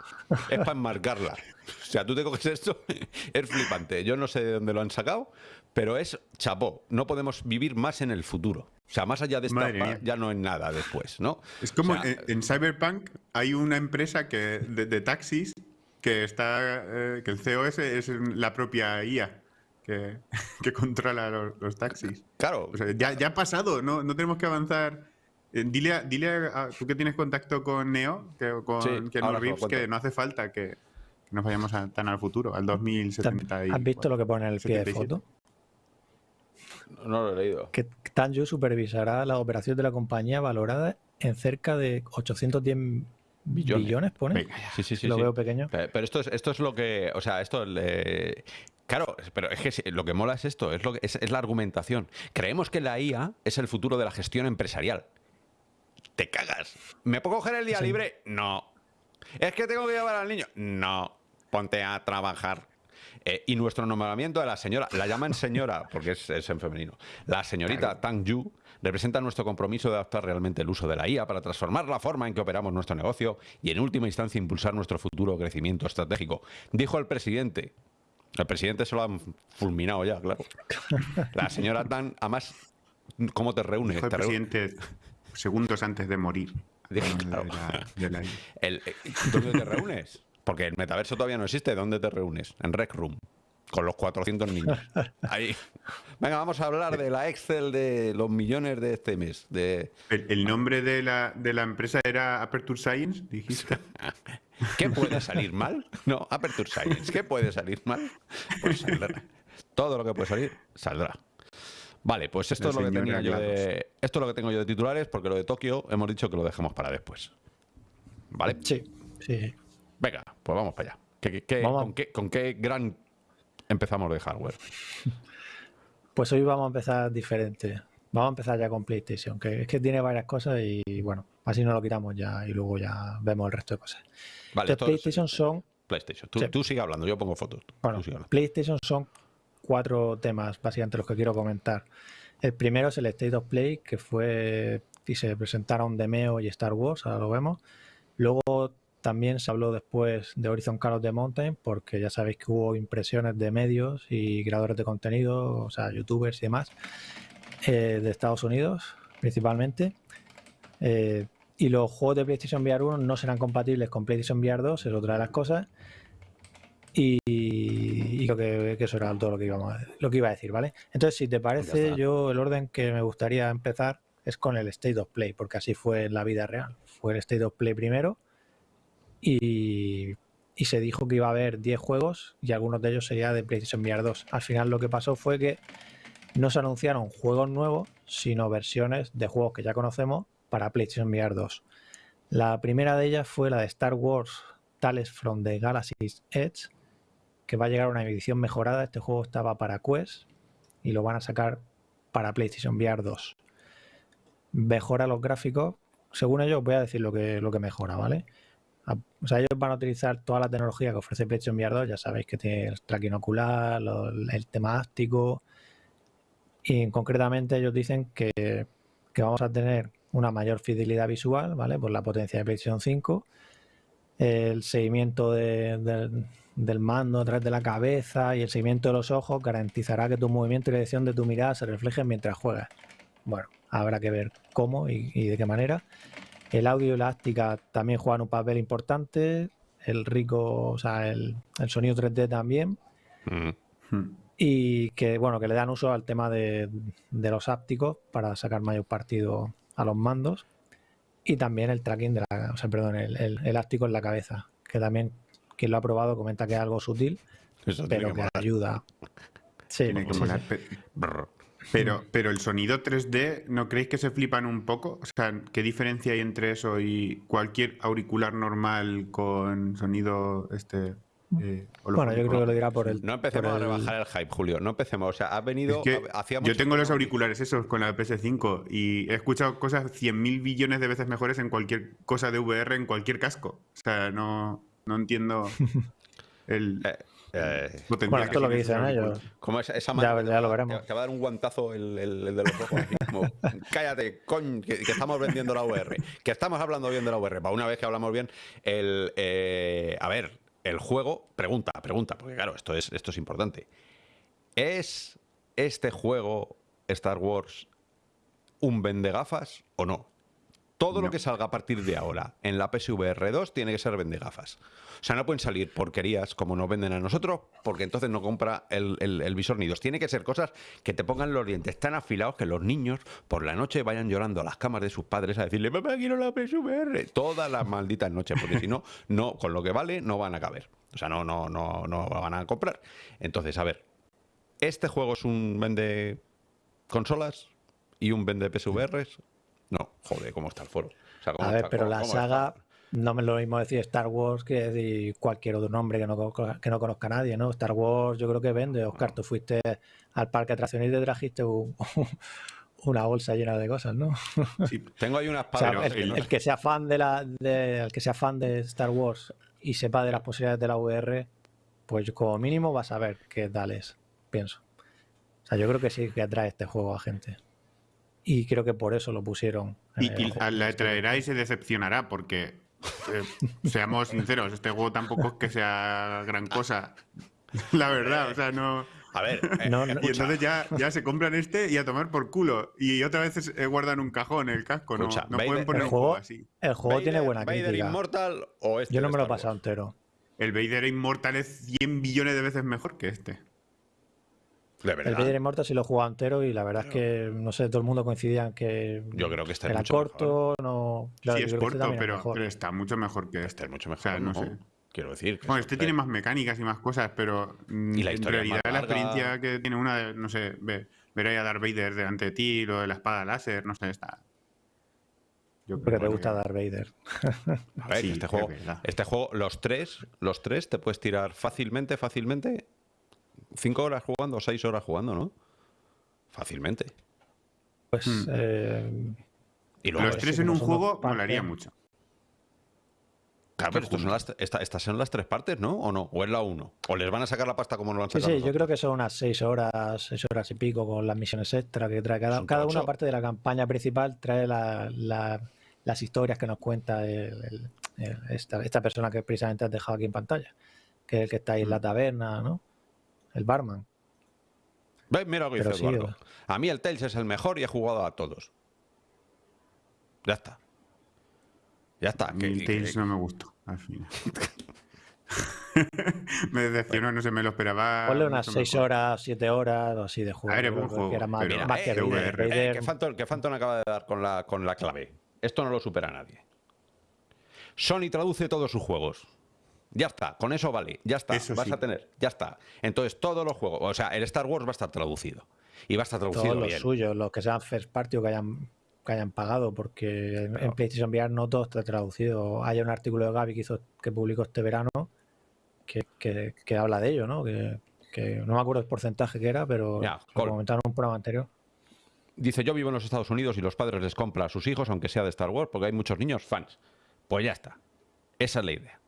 es para enmarcarla. O sea, tú te coges esto, es flipante. Yo no sé de dónde lo han sacado, pero es chapó. No podemos vivir más en el futuro. O sea, más allá de esta ya no es nada después, ¿no? Es como en, Cyberpunk hay una empresa que de taxis que está eh, que el CEO es, la propia IA que, que controla los, taxis. Claro. ya, ya, ha pasado, no, no tenemos que avanzar. Eh, dile, a, dile a, tú que tienes contacto con Neo, que, con Reeves, que no hace falta que, nos vayamos tan al futuro, al 2070. ¿Has visto lo que pone en el pie de foto? No lo he leído. Que Tanju supervisará la operación de la compañía valorada en cerca de 810 billones, pone. Sí, sí, sí. Lo veo pequeño. Pero esto es, esto es lo que. O sea, esto. Claro, pero es que lo que mola es esto, es, lo que, es, la argumentación. Creemos que la IA es el futuro de la gestión empresarial. Te cagas. ¿Me puedo coger el día libre? No. ¿Es que tengo que llevar al niño? No. Ponte a trabajar. Eh, y nuestro nombramiento de la señora, la llaman señora porque es, es en femenino, la señorita Tang Yu representa nuestro compromiso de adaptar realmente el uso de la IA para transformar la forma en que operamos nuestro negocio y en última instancia impulsar nuestro futuro crecimiento estratégico. Dijo el presidente. El presidente se lo ha fulminado ya, claro. La señora Tan, además, ¿cómo te reúnes? Dijo el presidente segundos antes de morir. Eh, ¿Dónde te reúnes? Porque el metaverso todavía no existe. ¿Dónde te reúnes? En Rec Room con los 400 niños. Ahí. Venga, vamos a hablar de la Excel de los millones de este mes. De... ¿El, nombre de la, de la, empresa era Aperture Science, dijiste? ¿Qué puede salir mal? No, Aperture Science. ¿Qué puede salir mal? Pues saldrá. Todo lo que puede salir, saldrá. Vale, pues esto es lo que tenía yo de. Esto es lo que tengo yo de titulares, porque lo de Tokio hemos dicho que lo dejamos para después. ¿Vale? Sí, sí. Venga, pues vamos para allá. con, qué, ¿Con qué gran empezamos de hardware? Pues hoy vamos a empezar diferente. Vamos a empezar ya con PlayStation, que es que tiene varias cosas y bueno, así no lo quitamos ya y luego ya vemos el resto de cosas. Vale, PlayStation son... PlayStation. Tú, sigue hablando, yo pongo fotos. PlayStation son cuatro temas básicamente los que quiero comentar. El primero es el State of Play, que fue y se presentaron Demeo y Star Wars, ahora lo vemos. Luego también se habló después de Horizon Call of the Mountain, porque ya sabéis que hubo impresiones de medios y creadores de contenido, o sea, youtubers y demás, eh, de Estados Unidos principalmente. Eh, y los juegos de PlayStation VR 1 no serán compatibles con PlayStation VR 2, es otra de las cosas. Y, lo que, eso era todo lo que, íbamos lo que iba a decir, ¿vale? Entonces, si te parece, yo el orden que me gustaría empezar es con el State of Play, porque así fue en la vida real. Fue el State of Play primero y, y se dijo que iba a haber 10 juegos y algunos de ellos serían de PlayStation VR 2. Al final lo que pasó fue que no se anunciaron juegos nuevos, sino versiones de juegos que ya conocemos para PlayStation VR 2. La primera de ellas fue la de Star Wars Tales from the Galaxy's Edge, que va a llegar a una edición mejorada. Este juego estaba para Quest y lo van a sacar para PlayStation VR 2. Mejora los gráficos. Según ellos, voy a decir lo que, lo que mejora, ¿vale? O sea, ellos van a utilizar toda la tecnología que ofrece PlayStation VR 2. Ya sabéis que tiene el tracking ocular, el tema áptico. Y concretamente ellos dicen que, que vamos a tener una mayor fidelidad visual, ¿vale? Por la potencia de PlayStation 5 el seguimiento del mando a través de la cabeza y el seguimiento de los ojos garantizará que tu movimiento y la dirección de tu mirada se reflejen mientras juegas. Bueno, habrá que ver cómo y, de qué manera. El audio y la áctica también juegan un papel importante. El rico, o sea, el, sonido 3D también. Mm. Y que, bueno, que le dan uso al tema de, de los ápticos para sacar mayor partido a los mandos y también el tracking de la, o sea, perdón, el, el elástico en la cabeza, que también quien lo ha probado comenta que es algo sutil, pero que, ayuda. Sí, Pero, pero el sonido 3D, ¿no creéis que se flipan un poco? O sea, ¿qué diferencia hay entre eso y cualquier auricular normal con sonido este eh, bueno, yo creo que lo dirá por el. No empecemos a rebajar el... hype, Julio. No empecemos. O sea, ha venido. yo tengo los auriculares esos con la PS5 y he escuchado cosas 100.000 billones de veces mejores en cualquier cosa de VR, en cualquier casco. O sea, no, no entiendo el. Eh, eh, bueno, esto es lo que dicen ellos. Como esa, esa ya, ya, lo veremos. Te va a dar un guantazo el, el, de los ojos. como, cállate, coñ, que, estamos vendiendo la VR. Que estamos hablando bien de la VR. Para una vez que hablamos bien, el. a ver, el juego, pregunta, pregunta, porque claro, esto es, esto es importante. ¿Es este juego Star Wars un vendegafas o no? Todo lo que salga a partir de ahora en la PSVR 2 tiene que ser vendegafas. O sea, no pueden salir porquerías como nos venden a nosotros, porque entonces no compra el, visor ni dos. Tiene que ser cosas que te pongan los dientes tan afilados que los niños por la noche vayan llorando a las camas de sus padres a decirle, papá, quiero la PSVR. Todas las malditas noches, porque si no, no, con lo que vale, no van a caber. O sea, no, no, no, no van a comprar. Entonces, a ver, ¿este juego es un vende consolas y un vende PSVRs? Joder, ¿cómo está el foro? a ver, pero la saga, no me lo mismo decir Star Wars que decir cualquier otro nombre que no, que no conozca nadie, ¿no? Star Wars yo creo que vende. Oscar, tú fuiste al parque atracciones y te trajiste una bolsa llena de cosas, ¿no? Sí, tengo ahí unas el, que sea fan de la, el que sea fan de Star Wars y sepa de las posibilidades de la VR, pues como mínimo va a saber qué tal es, pienso. O sea, yo creo que sí que atrae este juego a gente y creo que por eso lo pusieron. Y, la traerá y se decepcionará porque, eh, seamos sinceros, este juego tampoco es que sea gran cosa. La verdad, o sea, no... A ver, eh, y entonces ya, ya se compran este y a tomar por culo. Y otra vez eh, guardan un cajón el casco, no, no pueden poner el un juego así. El juego tiene buena Vader Immortal o este Yo no me lo he pasado entero. El Vader Immortal es 100 billones de veces mejor que este. El Vader Immortal sí lo jugado entero y la verdad es que, no sé, todo el mundo coincidía en que yo creo que está era corto, no... sí, es este corto, pero, está mucho mejor que este. Este es mucho mejor, no, sé. Quiero decir. bueno, este tiene más mecánicas y más cosas, pero mm, ¿Y la en realidad la experiencia que tiene una de, no sé, ver, ahí a Darth Vader delante de ti, lo de la espada láser, no sé, está... Yo creo que te gusta Darth Vader. A ver, este, juego, este juego, los tres, los tres te puedes tirar fácilmente, fácilmente cinco horas jugando, seis horas jugando, ¿no? Fácilmente. Pues. Hmm. Eh, y los tres en un juego molaría mucho. Claro, pero son las, estas son las tres partes, ¿no? ¿O no? ¿O es la uno? ¿O les van a sacar la pasta como nos lo han sacado? Sí, sí, yo creo que son unas seis horas, seis horas y pico con las misiones extra que trae cada, cada una parte de la campaña principal, trae las historias que nos cuenta esta, esta, persona que precisamente has dejado aquí en pantalla, que es el que está ahí en la hmm. taberna, ¿no? El barman. Mira lo que dice Eduardo. A mí el Tales es el mejor y he jugado a todos. Ya está. Ya está. el Tales no me gustó, al final. me decepcionó, no se me lo esperaba. Ponle unas 6 horas, 7 horas o así de juego. A ver, buen juego, que era más, pero- más que Eh, Vader. VR. Eh, Vader- que, Phantom, que Phantom acaba de dar con la, con la clave. Esto no lo supera nadie. Sony traduce todos sus juegos. Ya está, con eso vale, ya está, Eso vas sí. a tener, ya está. Entonces todos los juegos, o sea, el Star Wars va a estar traducido. Y va a estar traducido todos los suyos, los que sean first party o que hayan, que hayan pagado, porque en, en PlayStation VR no todo está traducido. Hay un artículo de Gaby que hizo que publicó este verano que, que- que habla de ello, ¿no? Que, que no me acuerdo el porcentaje que era, pero Ya, lo comentaron en un programa anterior. Dice, yo vivo en los Estados Unidos y los padres les compran a sus hijos, aunque sea de Star Wars, porque hay muchos niños fans. Pues ya está. Esa es la idea.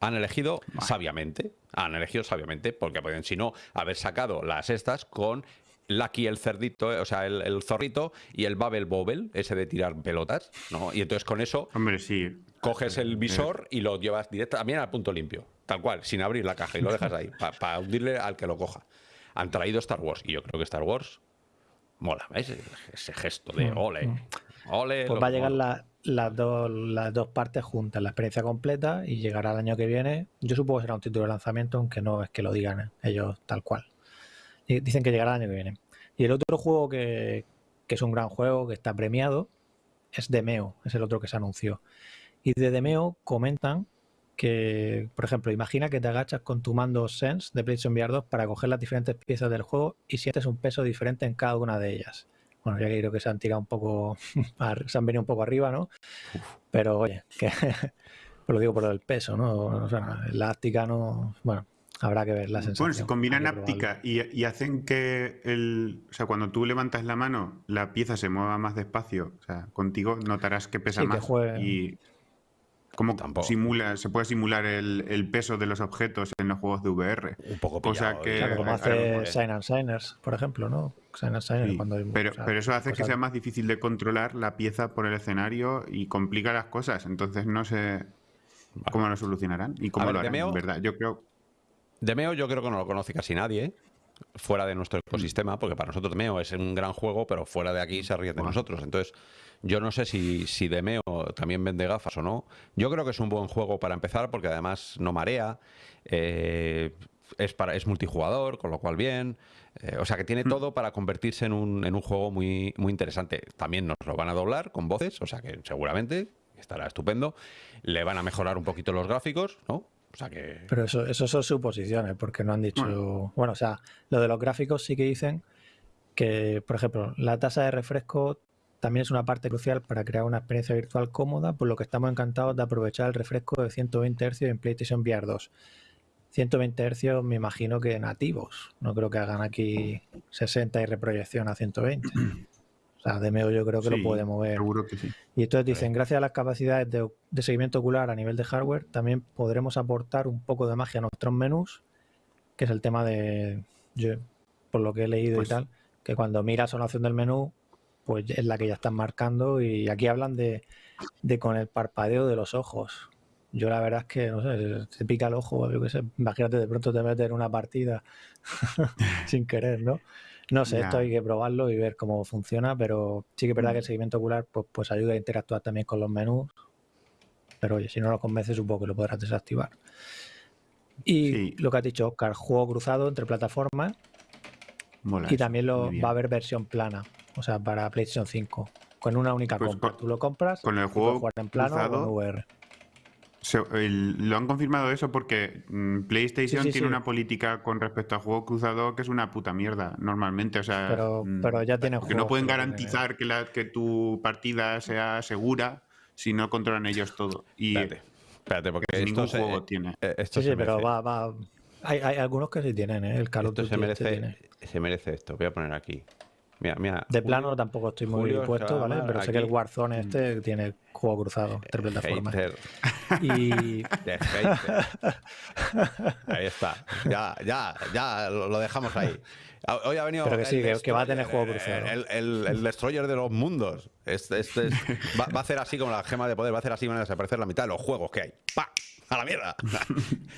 Han elegido sabiamente, han elegido sabiamente, porque pueden, si no, haber sacado las estas con Lucky el cerdito, eh, o sea, el, el zorrito y el Babel Bobel, ese de tirar pelotas, ¿no? Y entonces con eso Hombre, sí. coges el visor y lo llevas directo también al punto limpio, tal cual, sin abrir la caja y lo dejas ahí, para hundirle al que lo coja. Han traído Star Wars y yo creo que Star Wars mola, ¿ves? Ese gesto de ole, ole. Pues va a llegar la- las, dos, las dos partes juntas, la experiencia completa y llegará el año que viene. Yo supongo que será un título de lanzamiento, aunque no es que lo digan ¿eh? ellos tal cual. Y dicen que llegará el año que viene. Y el otro juego que, que es un gran juego, que está premiado, es Demeo, es el otro que se anunció. Y de Demeo comentan que, por ejemplo, imagina que te agachas con tu mando Sense de PlayStation VR 2 para coger las diferentes piezas del juego y sientes un peso diferente en cada una de ellas. Bueno, ya creo que se han tirado un poco, se han venido un poco arriba, ¿no? Pero oye, que pues lo digo por el peso, ¿no? O sea, elástica no, bueno, habrá que ver la sensación. Bueno, si combinan áptica y, y hacen que el. O sea, cuando tú levantas la mano, la pieza se mueva más despacio. O sea, contigo notarás que pesa Sí, más. Y. Como Tampoco. simula, se puede simular el, el peso de los objetos en los juegos de VR. un poco o sea pillado, que- ¿eh? Claro, como hace Sign and Signers, por ejemplo, ¿no? Sign and Signers Sí, cuando hay- pero, o sea, pero eso hace que sea más difícil de controlar la pieza por el escenario y complica las cosas. Entonces no sé cómo lo solucionarán y cómo ver, lo harán, Demeo- en verdad. Yo creo. Demeo yo creo que no lo conoce casi nadie, ¿eh? fuera de nuestro ecosistema, porque para nosotros Demeo es un gran juego, pero fuera de aquí se ríe de Bueno. nosotros. Entonces, yo no sé si, si Demeo también vende gafas o no. Yo creo que es un buen juego para empezar, porque además no marea, eh, es, para, es multijugador, con lo cual bien. eh, o sea que tiene todo para convertirse en un, en un juego muy, muy interesante. También nos lo van a doblar con voces, o sea que seguramente estará estupendo. Le van a mejorar un poquito los gráficos, ¿no? O sea que... Pero eso, eso son suposiciones, porque no han dicho. Bueno. Bueno. o sea, lo de los gráficos sí que dicen que, por ejemplo, la tasa de refresco también es una parte crucial para crear una experiencia virtual cómoda, por lo que estamos encantados de aprovechar el refresco de 120 Hz en PlayStation VR 2. 120 Hz me imagino que nativos, no creo que hagan aquí 60 y reproyección a 120. O sea, de medio yo creo que Sí, lo puede mover. Seguro que sí. Y entonces dicen, gracias a las capacidades de, de seguimiento ocular a nivel de hardware, también podremos aportar un poco de magia a nuestros menús, que es el tema de, yo, por lo que he leído Pues- y tal, que cuando miras una opción del menú, pues es la que ya están marcando y aquí hablan de, de con el parpadeo de los ojos. Yo la verdad es que, no sé, se pica el ojo, yo qué sé, imagínate de pronto te metes en una partida sin querer, ¿no? No sé, esto hay que probarlo y ver cómo funciona, pero sí que es verdad que el seguimiento ocular pues, pues ayuda a interactuar también con los menús. Pero oye, si no lo convences, supongo que lo podrás desactivar. Y Sí. lo que has dicho, Oscar, juego cruzado entre plataformas Mola y eso, también lo, va a haber versión plana, o sea, para PlayStation 5, con una única Pues compra. con- Tú lo compras con el juego jugar en plano o cruzado, en VR. Se- el- lo han confirmado eso porque mm, PlayStation Sí, sí, tiene sí. una política con respecto al juego cruzado que es una puta mierda normalmente. O sea, Pero, mm, pero ya tienen porque no pueden que garantizar que, la, que tu partida sea segura si no controlan ellos todo. Y Espérate, espérate, porque esto ningún se, juego tiene. eh, esto Sí, pero va, va. Hay, hay algunos que sí tienen, ¿eh? El Call esto se este merece, tiene. se merece esto. Voy a poner aquí. Mira, mira. De Julio- plano tampoco estoy muy Julio puesto, ¿vale? Pero sé que el. Warzone este tiene juego cruzado entre plataformas. Hater Y hater. Ahí está. Ya, ya, ya lo dejamos ahí. Hoy ha venido. Pero que el sí, que- va a tener Destroyer, juego cruzado. El, el- el destroyer de los mundos. Este, este es- va, va a hacer así como la gema de poder, va a hacer así, van a desaparecer la mitad de los juegos que hay. ¡Pa! ¡A la mierda!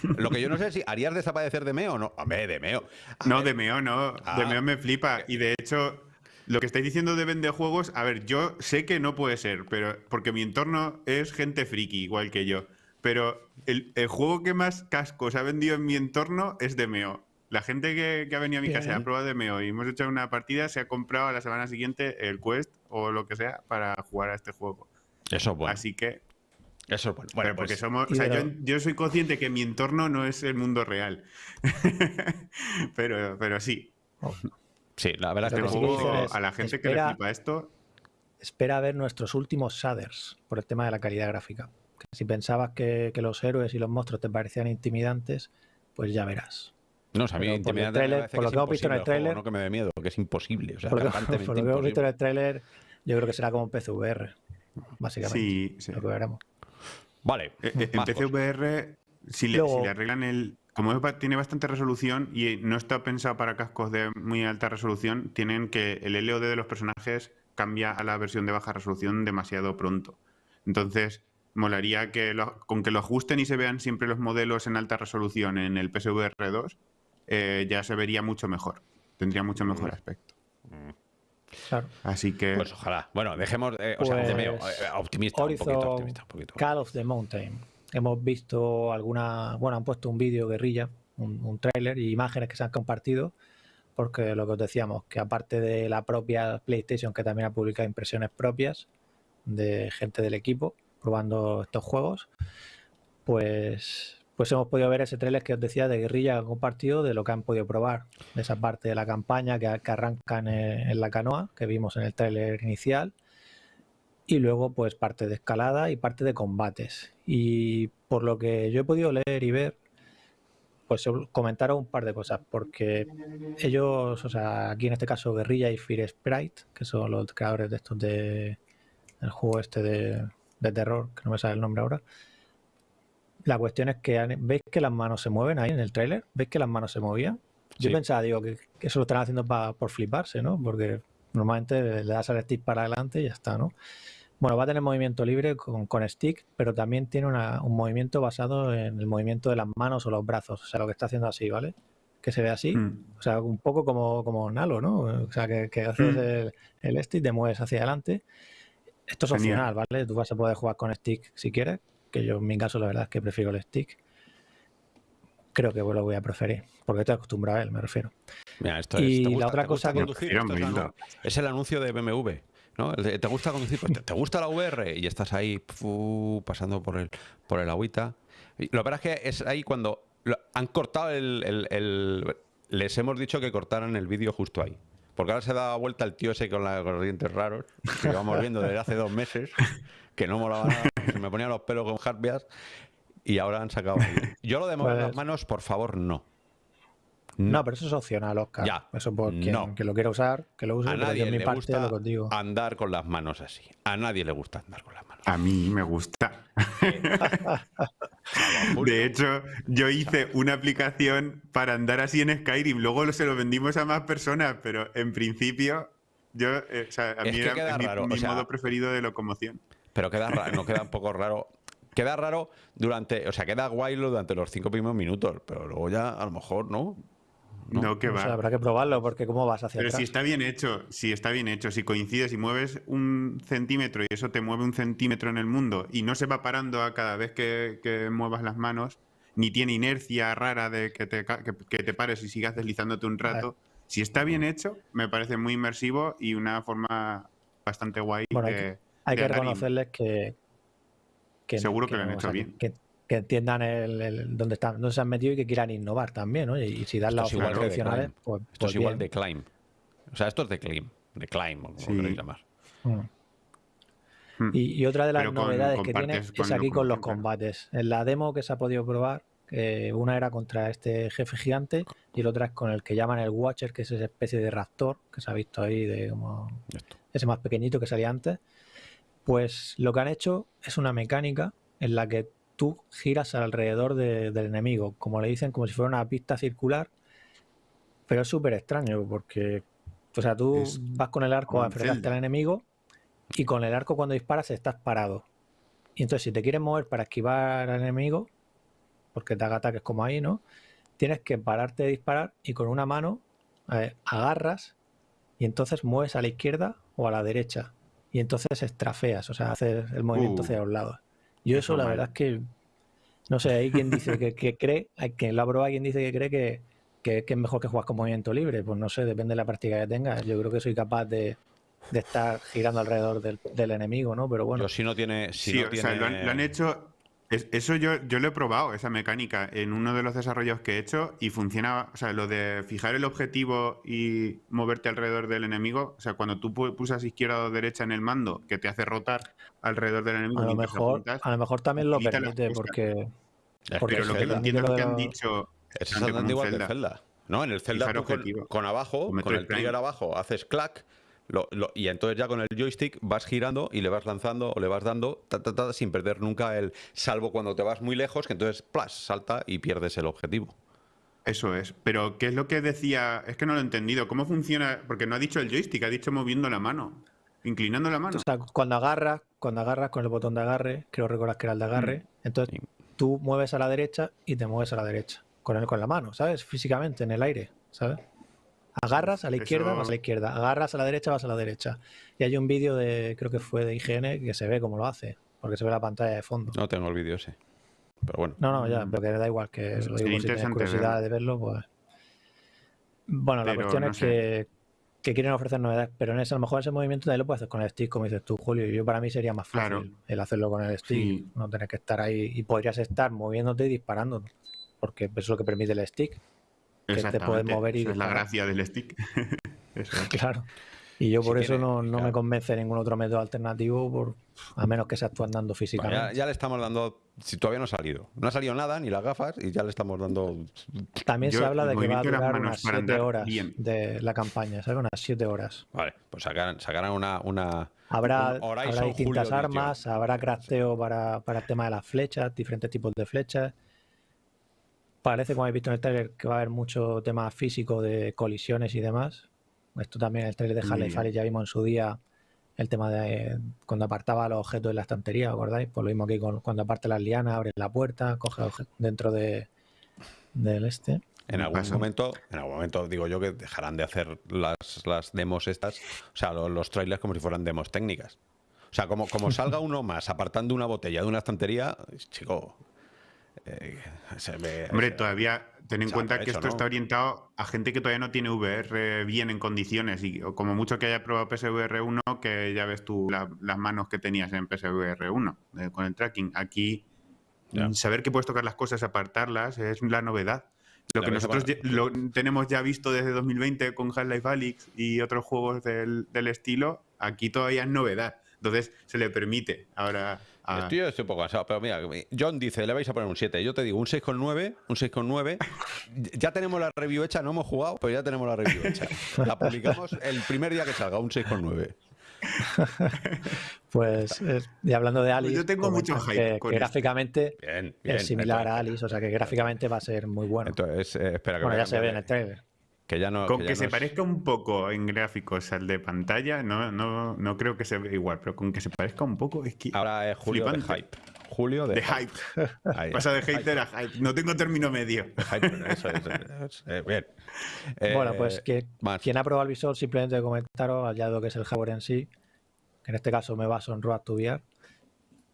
Lo que yo no sé es si harías desaparecer Demeo o no. Hombre, Demeo. A No, ver, Demeo no. Ah. Demeo me flipa. Y de hecho, lo que estáis diciendo de vende juegos, a ver, yo sé que no puede ser, pero porque mi entorno es gente friki, igual que yo. pero el, juego que más cascos ha vendido en mi entorno es de Meo. La gente que, ha venido a mi casa ha probado de Meo y hemos hecho una partida se ha comprado a la semana siguiente el Quest o lo que sea para jugar a este juego. Eso es bueno. Así que eso es bueno. bueno porque pues, somos, yo, soy consciente que mi entorno no es el mundo real. pero, pero sí. Sí, la verdad es que, juego, a la gente que le flipa esto. Espera a ver nuestros últimos shaders por el tema de la calidad gráfica. si pensabas que, los héroes y los monstruos te parecían intimidantes, pues ya verás. No, o a mí intimidante por, lo que hemos visto en el trailer. No que me dé miedo, que es imposible. por, lo, que, hemos visto en el trailer, yo creo que será como un PCVR, básicamente. Sí, sí. Lo que veremos. Vale. Eh, eh, en PCVR, si le, arreglan el. Como tiene bastante resolución y no está pensado para cascos de muy alta resolución, tienen que el LOD de los personajes cambia a la versión de baja resolución demasiado pronto. Entonces, molaría que con que lo ajusten y se vean siempre los modelos en alta resolución en el PSVR 2, eh, ya se vería mucho mejor. Tendría mucho mejor mm. aspecto. Mm. Así que. Pues ojalá. Bueno, dejemos. Eh, o sea, pues eh, optimista, un poquito, optimista, un poquito. Call of the Mountain. Hemos visto alguna. Bueno, han puesto un vídeo guerrilla, un, un tráiler y imágenes que se han compartido. Porque lo que os decíamos, que aparte de la propia PlayStation, que también ha publicado impresiones propias de gente del equipo probando estos juegos, pues pues hemos podido ver ese trailer que os decía de guerrilla compartido de lo que han podido probar, de esa parte de la campaña que, arrancan en, la canoa, que vimos en el trailer inicial, y luego pues parte de escalada y parte de combates. Y por lo que yo he podido leer y ver, pues comentaron un par de cosas, porque ellos, o sea, aquí en este caso Guerrilla y Fear Sprite, que son los creadores de estos de el juego este de, de terror, que no me sale el nombre ahora, la cuestión es que veis que las manos se mueven ahí en el tráiler, veis que las manos se movían. Yo pensaba, digo, que, eso lo están haciendo por fliparse, ¿no? Porque normalmente le das al stick para adelante y ya está, ¿no? Bueno, va a tener movimiento libre con, stick, pero también tiene un movimiento basado en el movimiento de las manos o los brazos. O sea, lo que está haciendo así, ¿vale? Que se ve así. Hmm. O sea, un poco como, como Nalo, ¿no? O sea, que, haces hmm. el, el, stick, te mueves hacia adelante. Esto es opcional, ¿vale? Tú vas a poder jugar con stick si quieres, que yo en mi caso la verdad es que prefiero el stick. Creo que lo voy a preferir, porque estoy acostumbrado a él, me refiero. y la otra cosa que... es el anuncio de BMW. ¿No? ¿Te gusta conducir? Pues te, gusta la VR y estás ahí pasando por el, por el agüita. Y lo que pasa es que es ahí cuando han cortado el, Les hemos dicho que cortaran el vídeo justo ahí. Porque ahora se da vuelta el tío ese con, los dientes raros, que vamos viendo desde hace dos meses, que no molaba nada, se me ponía los pelos con harpias y ahora han sacado. Yo lo de mover las manos, por favor, no. No, pero eso es opcional, Oscar. Ya. Eso por quien que lo quiera usar, que lo use. A nadie le gusta andar con las manos así. A nadie le gusta andar con las manos. A mí me gusta. de hecho, yo hice una aplicación para andar así en Skyrim. Luego se lo vendimos a más personas, pero en principio, yo, eh, o sea, a mí era mi, modo preferido de locomoción. Pero queda raro, no queda un poco raro. Queda raro durante, o sea, queda guay durante los cinco primeros minutos, pero luego ya a lo mejor no. No, que va. habrá que probarlo porque cómo vas hacia Pero si está bien hecho, si está bien hecho, si coincides y mueves un centímetro y eso te mueve un centímetro en el mundo y no se va parando a cada vez que, muevas las manos, ni tiene inercia rara de que te, que, te pares y sigas deslizándote un rato. Si está bien hecho, me parece muy inmersivo y una forma bastante guay. hay que, reconocerles que, Seguro que, lo han hecho bien que entiendan el, dónde, están, dónde se han metido y que quieran innovar también, ¿no? Y, si dan las opciones tradicionales, pues, Esto es pues igual de Climb. O sea, esto es de Climb, de Climb, como queréis llamar. Mm. Hmm. Y, otra de las novedades que tiene es aquí con los combates. En la demo que se ha podido probar, una era contra este jefe gigante y la otra es con el que llaman el Watcher, que es esa especie de raptor que se ha visto ahí, de como ese más pequeñito que salía antes. Pues lo que han hecho es una mecánica en la que tú giras alrededor del enemigo, como le dicen, como si fuera una pista circular, pero es súper extraño porque, o sea, tú vas con el arco a enfrentarte al enemigo y con el arco cuando disparas estás parado. Y entonces si te quieres mover para esquivar al enemigo, porque te haga ataques como ahí, ¿no? Tienes que pararte de disparar y con una mano agarras y entonces mueves a la izquierda o a la derecha. Y entonces estrafeas, o sea, haces el movimiento uh. hacia los lados. Yo eso, la verdad es que No sé, hay quien dice que, que cree, hay quien la prueba, quien dice que cree que, que, es mejor que juegas con movimiento libre. Pues no sé, depende de la práctica que tengas. Yo creo que soy capaz de, de estar girando alrededor del, del, enemigo, ¿no? Pero bueno. si no tiene. Si sí, no o sea, lo han, hecho. Eso yo, yo lo he probado, esa mecánica, en uno de los desarrollos que he hecho y funciona, o sea, lo de fijar el objetivo y moverte alrededor del enemigo, o sea, cuando tú pulsas izquierda o derecha en el mando, que te hace rotar alrededor del enemigo. A lo, mejor, a lo mejor también lo permite porque... porque pero lo que entiendo lo que han dicho es exactamente igual Zelda. ¿no? En el Zelda con, abajo, con el trigger abajo, haces y entonces ya con el joystick vas girando y le vas lanzando o le vas dando sin perder nunca el salvo cuando te vas muy lejos, que entonces plas, salta y pierdes el objetivo. Eso es. Pero ¿qué es lo que decía? Es que no lo he entendido. ¿Cómo funciona? Porque no ha dicho el joystick, ha dicho moviendo la mano. Inclinando la mano. O sea, cuando agarras, cuando agarras con el botón de agarre, creo recordar que era el de agarre, mm. entonces tú mueves a la derecha y te mueves a la derecha con, el, con la mano, ¿sabes? Físicamente, en el aire, ¿sabes? Agarras a la izquierda, vas a la izquierda. Agarras a la derecha, vas a la derecha. Y hay un vídeo de, creo que fue de IGN, que se ve cómo lo hace, porque se ve la pantalla de fondo. No tengo el vídeo ese. Pero bueno. No, no, ya, pero que da igual, que lo digo si tienes curiosidad de verlo, pues. Bueno, la cuestión es que, que, quieren ofrecer novedades, pero en ese, a lo mejor ese movimiento también lo puedes hacer con el stick, como dices tú, Julio. Y yo para mí sería más fácil el hacerlo con el stick, no tener que estar ahí y podrías estar moviéndote y disparando porque eso es lo que permite el stick. Que te puedes mover y. es la gracia del stick. Claro. Y yo por eso no, me convence ningún otro método alternativo, por, a menos que se actúe andando físicamente. ya, le estamos dando, si todavía no ha salido, no ha salido nada, ni las gafas, y ya le estamos dando... También se habla de que va a durar unas 7 horas de la campaña, ¿sabes? Unas 7 horas. Vale, pues sacarán, una, una... Habrá, habrá distintas armas, habrá crafteo para, para el tema de las flechas, diferentes tipos de flechas Parece, como habéis visto en el trailer, que va a haber mucho tema físico de colisiones y demás. Esto también, el trailer de Harley ya vimos en su día el tema de cuando apartaba los objetos de la estantería, ¿acordáis? Pues lo mismo que cuando aparte las lianas, abre la puerta, coge dentro de, del este. En algún momento, en algún momento digo yo que dejarán de hacer las, las demos estas, o sea, los, los, trailers como si fueran demos técnicas. O sea, como, como salga uno más apartando una botella de una estantería, chico, eh, Hombre, todavía ten en cuenta que esto está orientado a gente que todavía no tiene VR bien en condiciones y como mucho que haya probado PSVR 1, que ya ves tú las manos que tenías en PSVR 1 eh, con el tracking. Aquí, saber que puedes tocar las cosas, apartarlas, es la novedad. Lo que nosotros lo tenemos ya visto desde 2020 con Half-Life Alyx y otros juegos del, del estilo, aquí todavía es novedad. Entonces se le permite ahora Estoy, estoy un poco cansado, pero mira, John dice, le vais a poner un 7. Yo te digo, un 6,9, un 6,9. Ya tenemos la review hecha, no hemos jugado, pero ya tenemos la review hecha. La publicamos el primer día que salga, un 6,9. pues, y hablando de Alice, yo tengo mucho hype. Que, gráficamente es similar a Alice, o sea que gráficamente va a ser muy bueno. Entonces, eh, espera que bueno, ya se ve en el trailer con que, se parezca un poco en gráficos al de pantalla, no, no, no creo que se vea igual, pero con que se parezca un poco es que. Ahora es Julio de hype. Julio de, hype. Pasa de hater a hype. No tengo término medio. eso, es, eh, bien. bueno, pues eh, que quien ha probado el visor, simplemente comentaros, allá lo que es el hardware en sí, que en este caso me baso en Road to VR,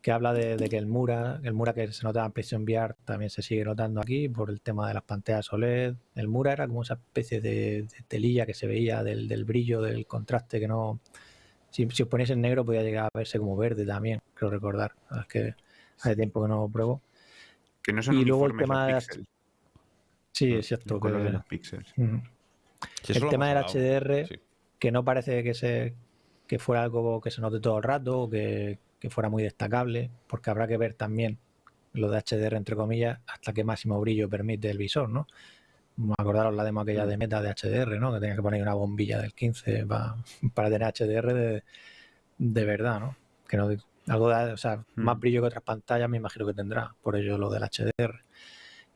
que habla de, que el Mura, el Mura que se notaba en PlayStation VR también se sigue notando aquí por el tema de las pantallas OLED. El Mura era como esa especie de, telilla que se veía del, brillo, del contraste que no... Si, os ponéis en negro podía llegar a verse como verde también, creo recordar. Es que hace tiempo que no lo pruebo. Que no son y luego el tema de las... Sí, es cierto. Que... de los píxeles. el tema del HDR, que no parece que se que fuera algo que se note todo el rato, o que, que fuera muy destacable, porque habrá que ver también lo de HDR, entre comillas, hasta qué máximo brillo permite el visor, ¿no? Acordaros la demo aquella de mm. meta de HDR, ¿no? Que tenía que poner una bombilla del 15 para, para tener HDR de, de, verdad, ¿no? Que no algo de, o sea, más mm. brillo que otras pantallas me imagino que tendrá, por ello lo del HDR.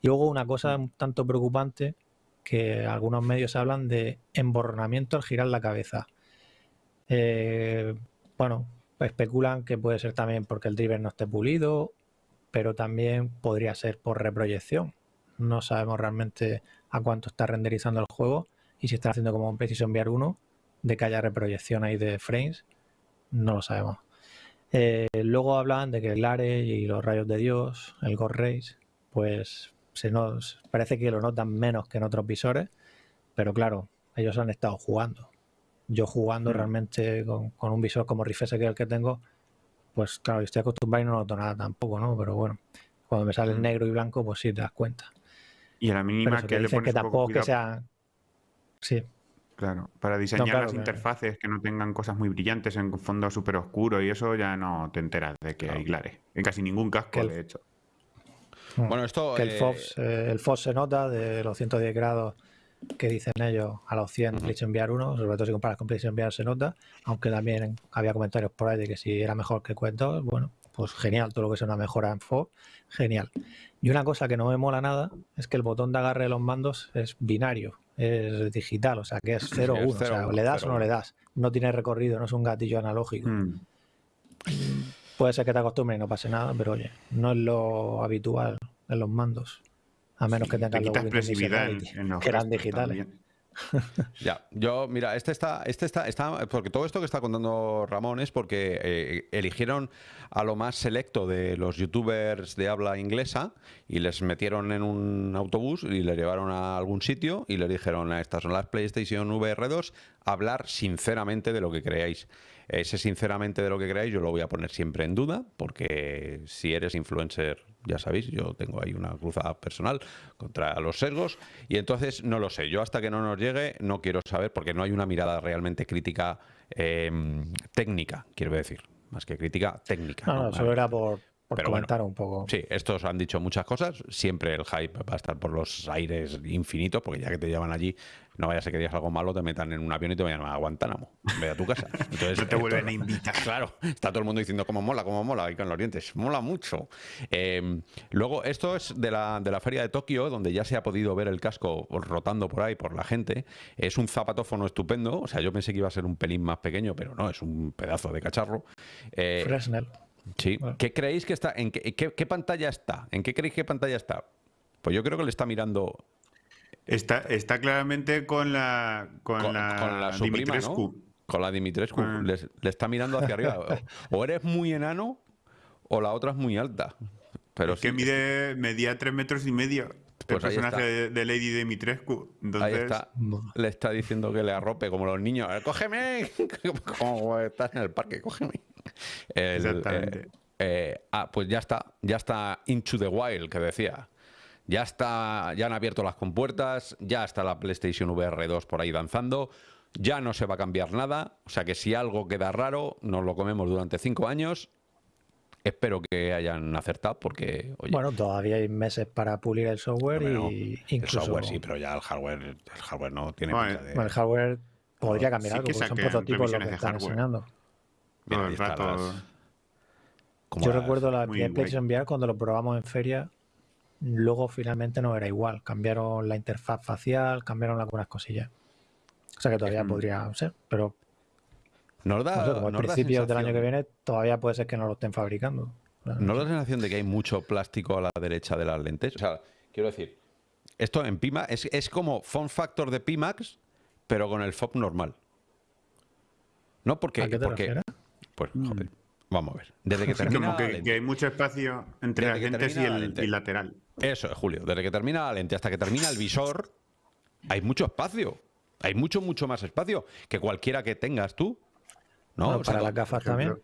Y luego una cosa un tanto preocupante que algunos medios hablan de emborronamiento al girar la cabeza. Eh, bueno, especulan que puede ser también porque el driver no esté pulido, pero también podría ser por reproyección. No sabemos realmente a cuánto está renderizando el juego y si está haciendo como un Precision VR 1 de que haya reproyección ahí de frames, no lo sabemos. Eh, luego hablan de que el ARE y los rayos de Dios, el God Rays, pues se nos parece que lo notan menos que en otros visores, pero claro, ellos han estado jugando. Yo jugando Mm. realmente con, con un visor como Rift S que es el que tengo, pues claro, yo estoy acostumbrado y no noto nada tampoco, ¿no? Pero bueno, cuando me sale el Mm. negro y blanco, pues sí te das cuenta. Y a la mínima eso que que le pones que tampoco que sea... Sí, Claro, para diseñar claro, las interfaces que no tengan cosas muy brillantes en fondo súper oscuro y eso ya no te enteras de que Claro. hay glare. En casi ningún casco, el- de hecho. Mm. Bueno, esto. que el eh, FOS, eh, el FOS se nota de los 110 grados que dicen ellos a los 100 Ujú. PlayStation VR 1, sobre todo si comparas con PlayStation VR se nota, aunque también había comentarios por ahí de que si era mejor que Quest 2, bueno, pues genial, todo lo que sea una mejora en FOS, genial. Y una cosa que no me mola nada es que el botón de agarre de los mandos es binario, es digital, o sea que es 0 es 1, o sea, 0, le das o no 0, le das, no tiene recorrido, no es un gatillo analógico. Mm. Puede ser que te acostumbres y no pase nada, pero oye, no es lo habitual en los mandos. A menos que Te tengan quita los expresividad en, en los que eran digitales. también. Ya, yo, mira, este está, este está, está, porque todo esto que está contando Ramón es porque eh, eligieron a lo más selecto de los youtubers de habla inglesa y les metieron en un autobús y les llevaron a algún sitio y les dijeron, estas son las PlayStation VR 2, hablar sinceramente de lo que creáis. Ese sinceramente de lo que creáis yo lo voy a poner siempre en duda porque si eres influencer, ya sabéis, yo tengo ahí una cruzada personal contra los sesgos y entonces no lo sé. Yo hasta que no nos llegue no quiero saber porque no hay una mirada realmente crítica eh, técnica, quiero decir, más que crítica técnica. No, ¿no? no, solo era por, por Pero bueno. comentar un poco. Sí, estos han dicho muchas cosas. Siempre el hype va a estar por los aires infinitos, porque ya que te llevan allí, no vaya a que digas algo malo, te metan en un avión y te vayan a Guantánamo, ve a tu casa. Entonces, No te vuelven a invitar. Claro, está todo el mundo diciendo cómo mola, cómo mola, y con los dientes, mola mucho. Eh, luego, esto es de la, de la feria de Tokio, donde ya se ha podido ver el casco rotando por ahí por la gente. Es un zapatófono estupendo, o sea, yo pensé que iba a ser un pelín más pequeño, pero no, es un pedazo de cacharro. Eh, Fresnel. Sí. Bueno. ¿Qué creéis que está? ¿En qué, qué- qué pantalla está? ¿En qué creéis que pantalla está? Pues yo creo que le está mirando Está, está claramente con la, con con, la, con Dimitrescu. ¿no? Con la Dimitrescu. Les- le está mirando hacia arriba. O, eres muy enano o la otra es muy alta. Pero Es que mide, medía tres metros y medio. Pues el ahí personaje está. de, de Lady Dimitrescu. Entonces, Ahí está. Le está diciendo que le arrope como los niños. "Eh, ¡Cógeme! como estás en el parque, cógeme. El, Exactamente. eh, eh, ah, pues ya está. Ya está Into the Wild, que decía. Ya está, ya han abierto las compuertas, ya está la PlayStation VR 2 por ahí danzando, ya no se va a cambiar nada, o sea que si algo queda raro, nos lo comemos durante cinco años. Espero que hayan acertado porque, oye, Bueno, todavía hay meses para pulir el software y el incluso software sí, pero ya el hardware, el hardware no tiene Bueno, de... el hardware podría cambiar sí algo, que porque son prototipos los que de están hardware. enseñando. Ahí el están rato. las- Yo las- recuerdo la. PlayStation VR cuando lo probamos en feria, luego finalmente no era igual. Cambiaron la interfaz facial, cambiaron algunas cosillas. O sea que todavía Mm. podría ser, pero Nos da, no sé, como a principios del año que viene todavía puede ser que no lo estén fabricando. ¿No da la sensación de que hay mucho plástico a la derecha de las lentes? O sea, quiero decir, esto en Pimax es, es como form factor de Pimax, pero con el FOB normal. ¿No? Porque, ¿A qué te porque refieres? pues, joder, vamos a ver. Desde que termina como la que, lente- que hay mucho espacio entre Desde las lentes y la el lente. y lateral. Eso es, Julio. Desde que termina la lente hasta que termina el visor, hay mucho espacio. Hay mucho, mucho más espacio que cualquiera que tengas tú. ¿No? Bueno, O sea, para las gafas también.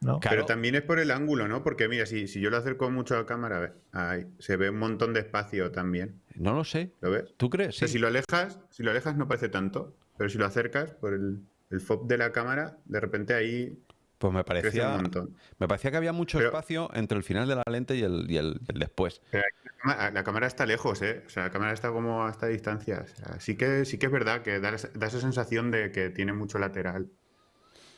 ¿no? Claro. Pero también es por el ángulo, ¿no? Porque mira, si, si yo lo acerco mucho a la cámara, ahí, se ve un montón de espacio también. No lo sé. ¿Lo ves? ¿Tú crees? O sea, Sí. si lo alejas, si lo alejas no parece tanto, pero si lo acercas por el, el fob de la cámara, de repente ahí Pues me parecía, un montón. me parecía que había mucho Pero- espacio entre el final de la lente y el, y el- el después. Pero la cámara- la cámara está lejos, ¿eh? O sea, la cámara está como a esta distancia. O sea, sí que, sí que es verdad que da, da esa sensación de que tiene mucho lateral.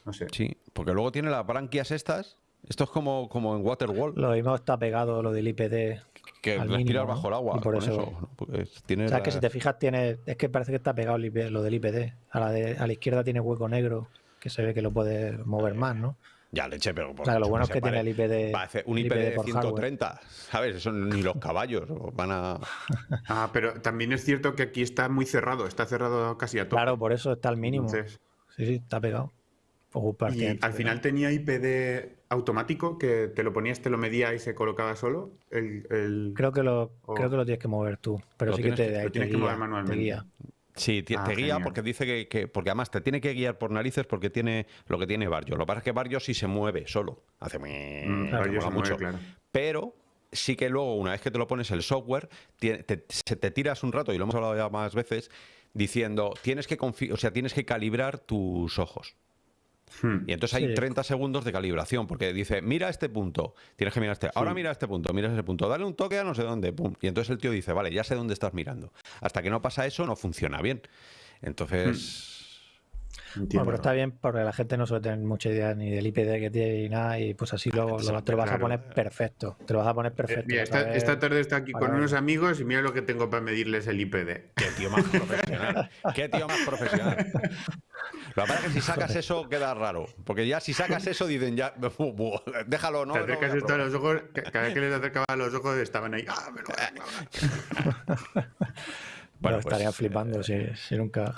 No sé. Sí, porque luego tiene las branquias estas. Esto es como, como en Waterworld, Lo mismo está pegado lo del IPD. que al respiras mínimo, ¿no? bajo el agua. Y por con eso- eso, tiene O sea, es que si te fijas, tiene, es que parece que está pegado lo del IPD. A la, de, a la izquierda tiene hueco negro, que se ve que lo puede mover más, ¿no? Ya, leche, pero... O sea, que lo bueno es que tiene el IPD. Parece un IPD de por hardware. 130, ¿sabes? Eso ni los caballos van a... Ah, pero también es cierto que aquí está muy cerrado, está cerrado casi a todo. Claro, por eso está al mínimo. Entonces, Sí, sí, está pegado. Y al final tenía IPD automático que te lo ponías, te lo medía y se colocaba solo. El, Creo, que lo, creo que lo tienes que mover tú, pero sí que te, tienes que mover manualmente. Sí, te, ah, guía porque dice que, porque además te tiene que guiar por narices porque tiene lo que tiene Barrio. Lo que pasa es que Barrio sí se mueve solo, hace mm, mucho, pero sí que luego una vez que te lo pones el software te, te, tiras un rato y lo hemos hablado ya más veces diciendo tienes que o sea tienes que calibrar tus ojos. Hmm. Y entonces hay 30 segundos de calibración, porque dice, mira este punto, tienes que mirar este, ahora mira este punto, mira ese punto, dale un toque a no sé dónde, pum. Y entonces el tío dice, vale, ya sé dónde estás mirando. Hasta que no pasa eso, no funciona bien. Entonces... Hmm. Bueno, pero está bien porque la gente no suele tener mucha idea ni del IPD que tiene ni nada y pues así luego te lo vas a poner perfecto. Te lo vas a poner perfecto. esta, tarde está aquí con unos amigos y mira lo que tengo para medirles el IPD. Qué tío más profesional. Qué tío más profesional. Lo que pasa es que si sacas eso queda raro. Porque ya si sacas eso dicen ya, déjalo, ¿no? Te acercas esto a los ojos, cada vez que les acercaba a los ojos estaban ahí. ¡Ah, me lo Bueno, pues, estaría flipando eh, si, nunca.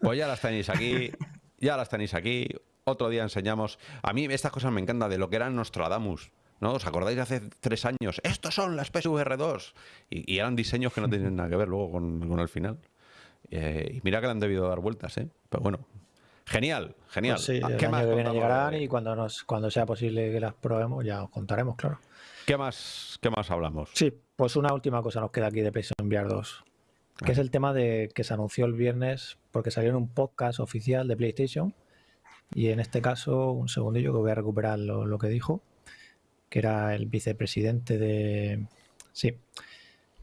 Pues ya las tenéis aquí, ya las tenéis aquí. Otro día enseñamos. A mí estas cosas me encantan de lo que eran Nostradamus. ¿No? ¿Os acordáis de hace tres años? Estos son las PSVR 2. Y, eran diseños que no tienen nada que ver luego con, el final. Eh, y mira que le han debido dar vueltas, ¿eh? Pero bueno. Genial, genial. Pues sí, ¿Qué más que viene llegarán y cuando, nos, cuando sea posible que las probemos ya os contaremos, claro. ¿Qué más, qué más hablamos? Sí, pues una última cosa nos queda aquí de PlayStation VR 2 que es el tema de que se anunció el viernes porque salió en un podcast oficial de PlayStation y en este caso, un segundillo que voy a recuperar lo, que dijo, que era el vicepresidente de... Sí,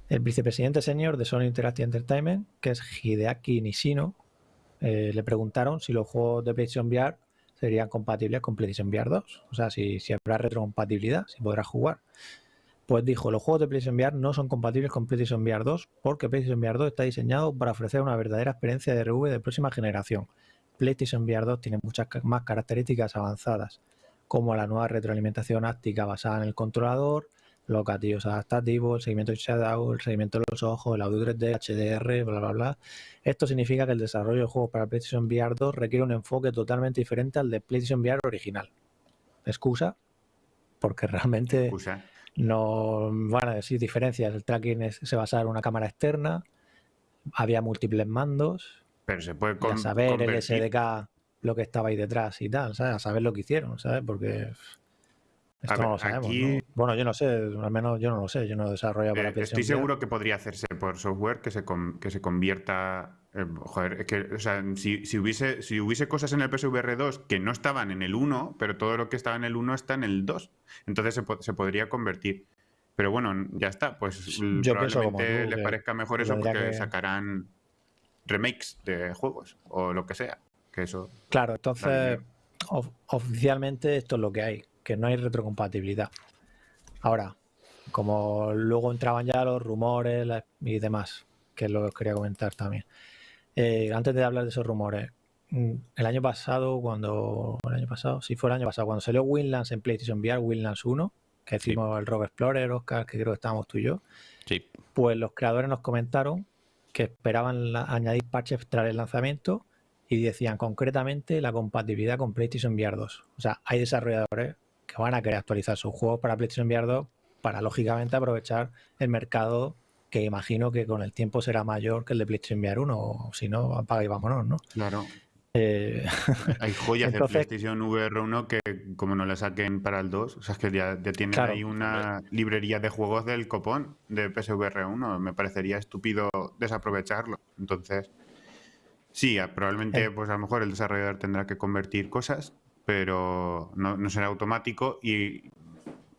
el vicepresidente senior de Sony Interactive Entertainment, que es Hideaki Nishino, eh, le preguntaron si los juegos de PlayStation VR serían compatibles con PlayStation VR 2, o sea, si, habrá retrocompatibilidad, si podrás jugar. Pues dijo, los juegos de PlayStation VR no son compatibles con PlayStation VR 2 porque PlayStation VR 2 está diseñado para ofrecer una verdadera experiencia de RV de próxima generación. PlayStation VR 2 tiene muchas más características avanzadas, como la nueva retroalimentación áptica basada en el controlador, los gatillos adaptativos, el seguimiento de shadow, el seguimiento de los ojos, el audio 3D, HDR, bla, bla, bla. Esto significa que el desarrollo de juegos para PlayStation VR 2 requiere un enfoque totalmente diferente al de PlayStation VR original. ¿Excusa? Porque realmente... Excusa no van a decir diferencias. El tracking se basaba en una cámara externa, había múltiples mandos. Pero se puede con, saber el SDK lo que estaba ahí detrás y tal, ¿sabes? A saber lo que hicieron, ¿sabes? Porque esto no lo sabemos. Bueno, yo no sé, al menos yo no lo sé, yo no desarrollo para Estoy seguro que podría hacerse por software que se, que se convierta eh, joder, es que, o sea, si, hubiese, si hubiese cosas en el PSVR 2 que no estaban en el 1, pero todo lo que estaba en el 1 está en el 2, entonces se, podría convertir. Pero bueno, ya está, pues probablemente les parezca mejor eso porque sacarán remakes de juegos o lo que sea. Que eso claro, entonces oficialmente esto es lo que hay, que no hay retrocompatibilidad. Ahora, como luego entraban ya los rumores y demás, que es lo que os quería comentar también. Eh, antes de hablar de esos rumores, mm, el año pasado, cuando. El año pasado, sí, fue el año pasado, cuando salió Winlands en PlayStation VR, Winlands 1, que hicimos el Rob Explorer, Oscar, que creo que estábamos tú y yo. Sí. Pues los creadores nos comentaron que esperaban añadir parches tras el lanzamiento y decían concretamente la compatibilidad con PlayStation VR 2. O sea, hay desarrolladores que van a querer actualizar sus juegos para PlayStation VR 2 para lógicamente aprovechar el mercado que imagino que con el tiempo será mayor que el de PlayStation VR 1, o si no, apaga y vámonos, ¿no? Claro. Eh, Hay joyas de PlayStation VR 1 que como no la saquen para el 2, o sea, es que ya, tienen ahí una librería de juegos del copón de PSVR 1, me parecería estúpido desaprovecharlo. Entonces, sí, probablemente eh. pues a lo mejor el desarrollador tendrá que convertir cosas, pero no, no será automático y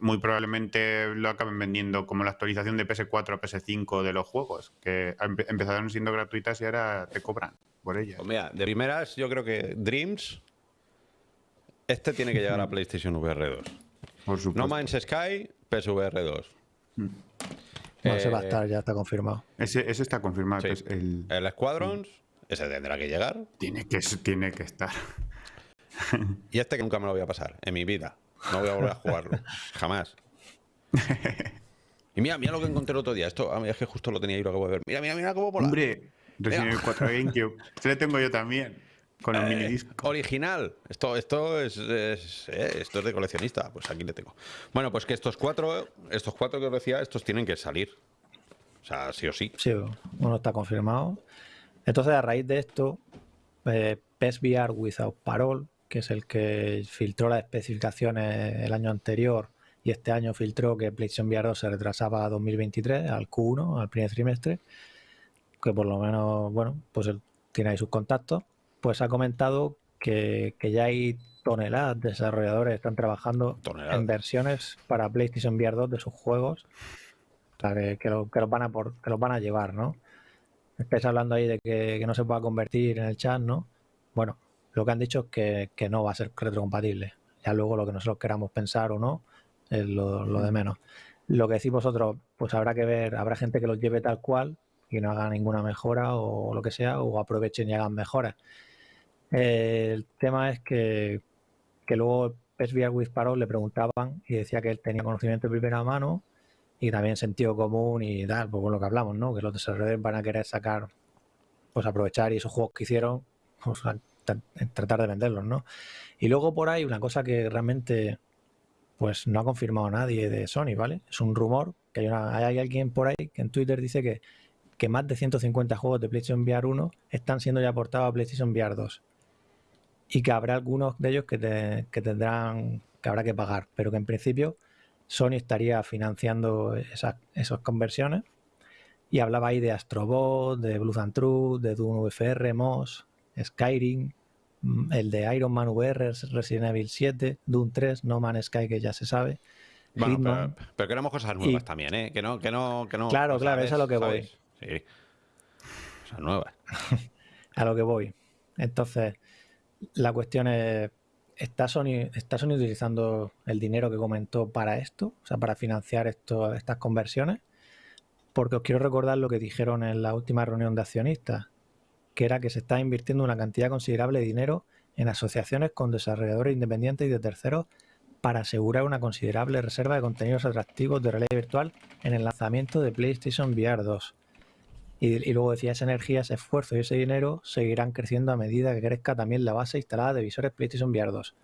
muy probablemente lo acaben vendiendo como la actualización de PS4 a PS5 de los juegos, que empezaron siendo gratuitas y ahora te cobran por ellas. Pues mira, de primeras yo creo que Dreams, este tiene que llegar a PlayStation VR 2. Por supuesto. No Man's Sky, PSVR 2. Mm. No, ese va a estar, ya está confirmado. Ese, está confirmado. el... el Squadrons, ese tendrá que llegar. Tiene que, tiene que estar. y este que nunca me lo voy a pasar en mi vida. No voy a volver a jugarlo. Jamás. Y mira, mira lo que encontré el otro día. Esto es que justo lo tenía ahí lo acabo de ver. Mira, mira, mira cómo mola. Hombre, Resident Evil 4 GameCube. Se lo tengo yo también. con un mini disco. Original. Esto, esto es, esto es de coleccionista. Pues aquí le tengo. Bueno, pues que estos cuatro, estos cuatro que os decía, estos tienen que salir. O sea, sí o sí. Sí, uno está confirmado. Entonces, a raíz de esto, eh, PSVR Without Parole, que es el que filtró las especificaciones el año anterior y este año filtró que PlayStation VR 2 se retrasaba a 2023, al Q1, al primer trimestre, que por lo menos, bueno, pues tiene ahí sus contactos, pues ha comentado que, ya hay toneladas de desarrolladores que están trabajando en versiones para PlayStation VR 2 de sus juegos, o sea, que, que, los van a por, que los van a llevar, ¿no? Estáis hablando ahí de que, no se pueda convertir en el chat, ¿no? Bueno, lo que han dicho es que, no va a ser retrocompatible. Ya luego lo que nosotros queramos pensar o no es lo, de menos. Lo que decís vosotros, pues habrá que ver, habrá gente que los lleve tal cual y no haga ninguna mejora o lo que sea, o aprovechen y hagan mejoras. el tema es que, que luego PSVR with Parole le preguntaban y decía que él tenía conocimiento de primera mano y también sentido común y tal, pues con lo que hablamos, ¿no? Que los desarrolladores van a querer sacar, pues aprovechar y esos juegos que hicieron, pues, tratar de venderlos, ¿no? Y luego por ahí una cosa que realmente pues no ha confirmado nadie de Sony, ¿vale? Es un rumor que hay, hay alguien por ahí que en Twitter dice que, que más de 150 juegos de PlayStation VR 1 están siendo ya portados a PlayStation VR 2 y que habrá algunos de ellos que, que tendrán que habrá que pagar, pero que en principio Sony estaría financiando esas, esas conversiones y hablaba ahí de Astrobot, de Blue and True, de Doom VFR, MOS, Skyrim, el de Iron Man VR, Resident Evil 7, Doom 3, No Man's Sky, que ya se sabe. pero, queremos cosas nuevas también, ¿eh? Que no, que no, que no. Claro, claro, eso es a lo que voy. Sí. Cosas nuevas. a lo que voy. Entonces, la cuestión es, ¿está Sony, ¿está Sony utilizando el dinero que comentó para esto? O sea, para financiar esto, estas conversiones. Porque os quiero recordar lo que dijeron en la última reunión de accionistas, que era que se está invirtiendo una cantidad considerable de dinero en asociaciones con desarrolladores independientes y de terceros para asegurar una considerable reserva de contenidos atractivos de realidad virtual en el lanzamiento de PlayStation VR 2. Y, luego decía, esa energía, ese esfuerzo y ese dinero seguirán creciendo a medida que crezca también la base instalada de visores PlayStation VR 2.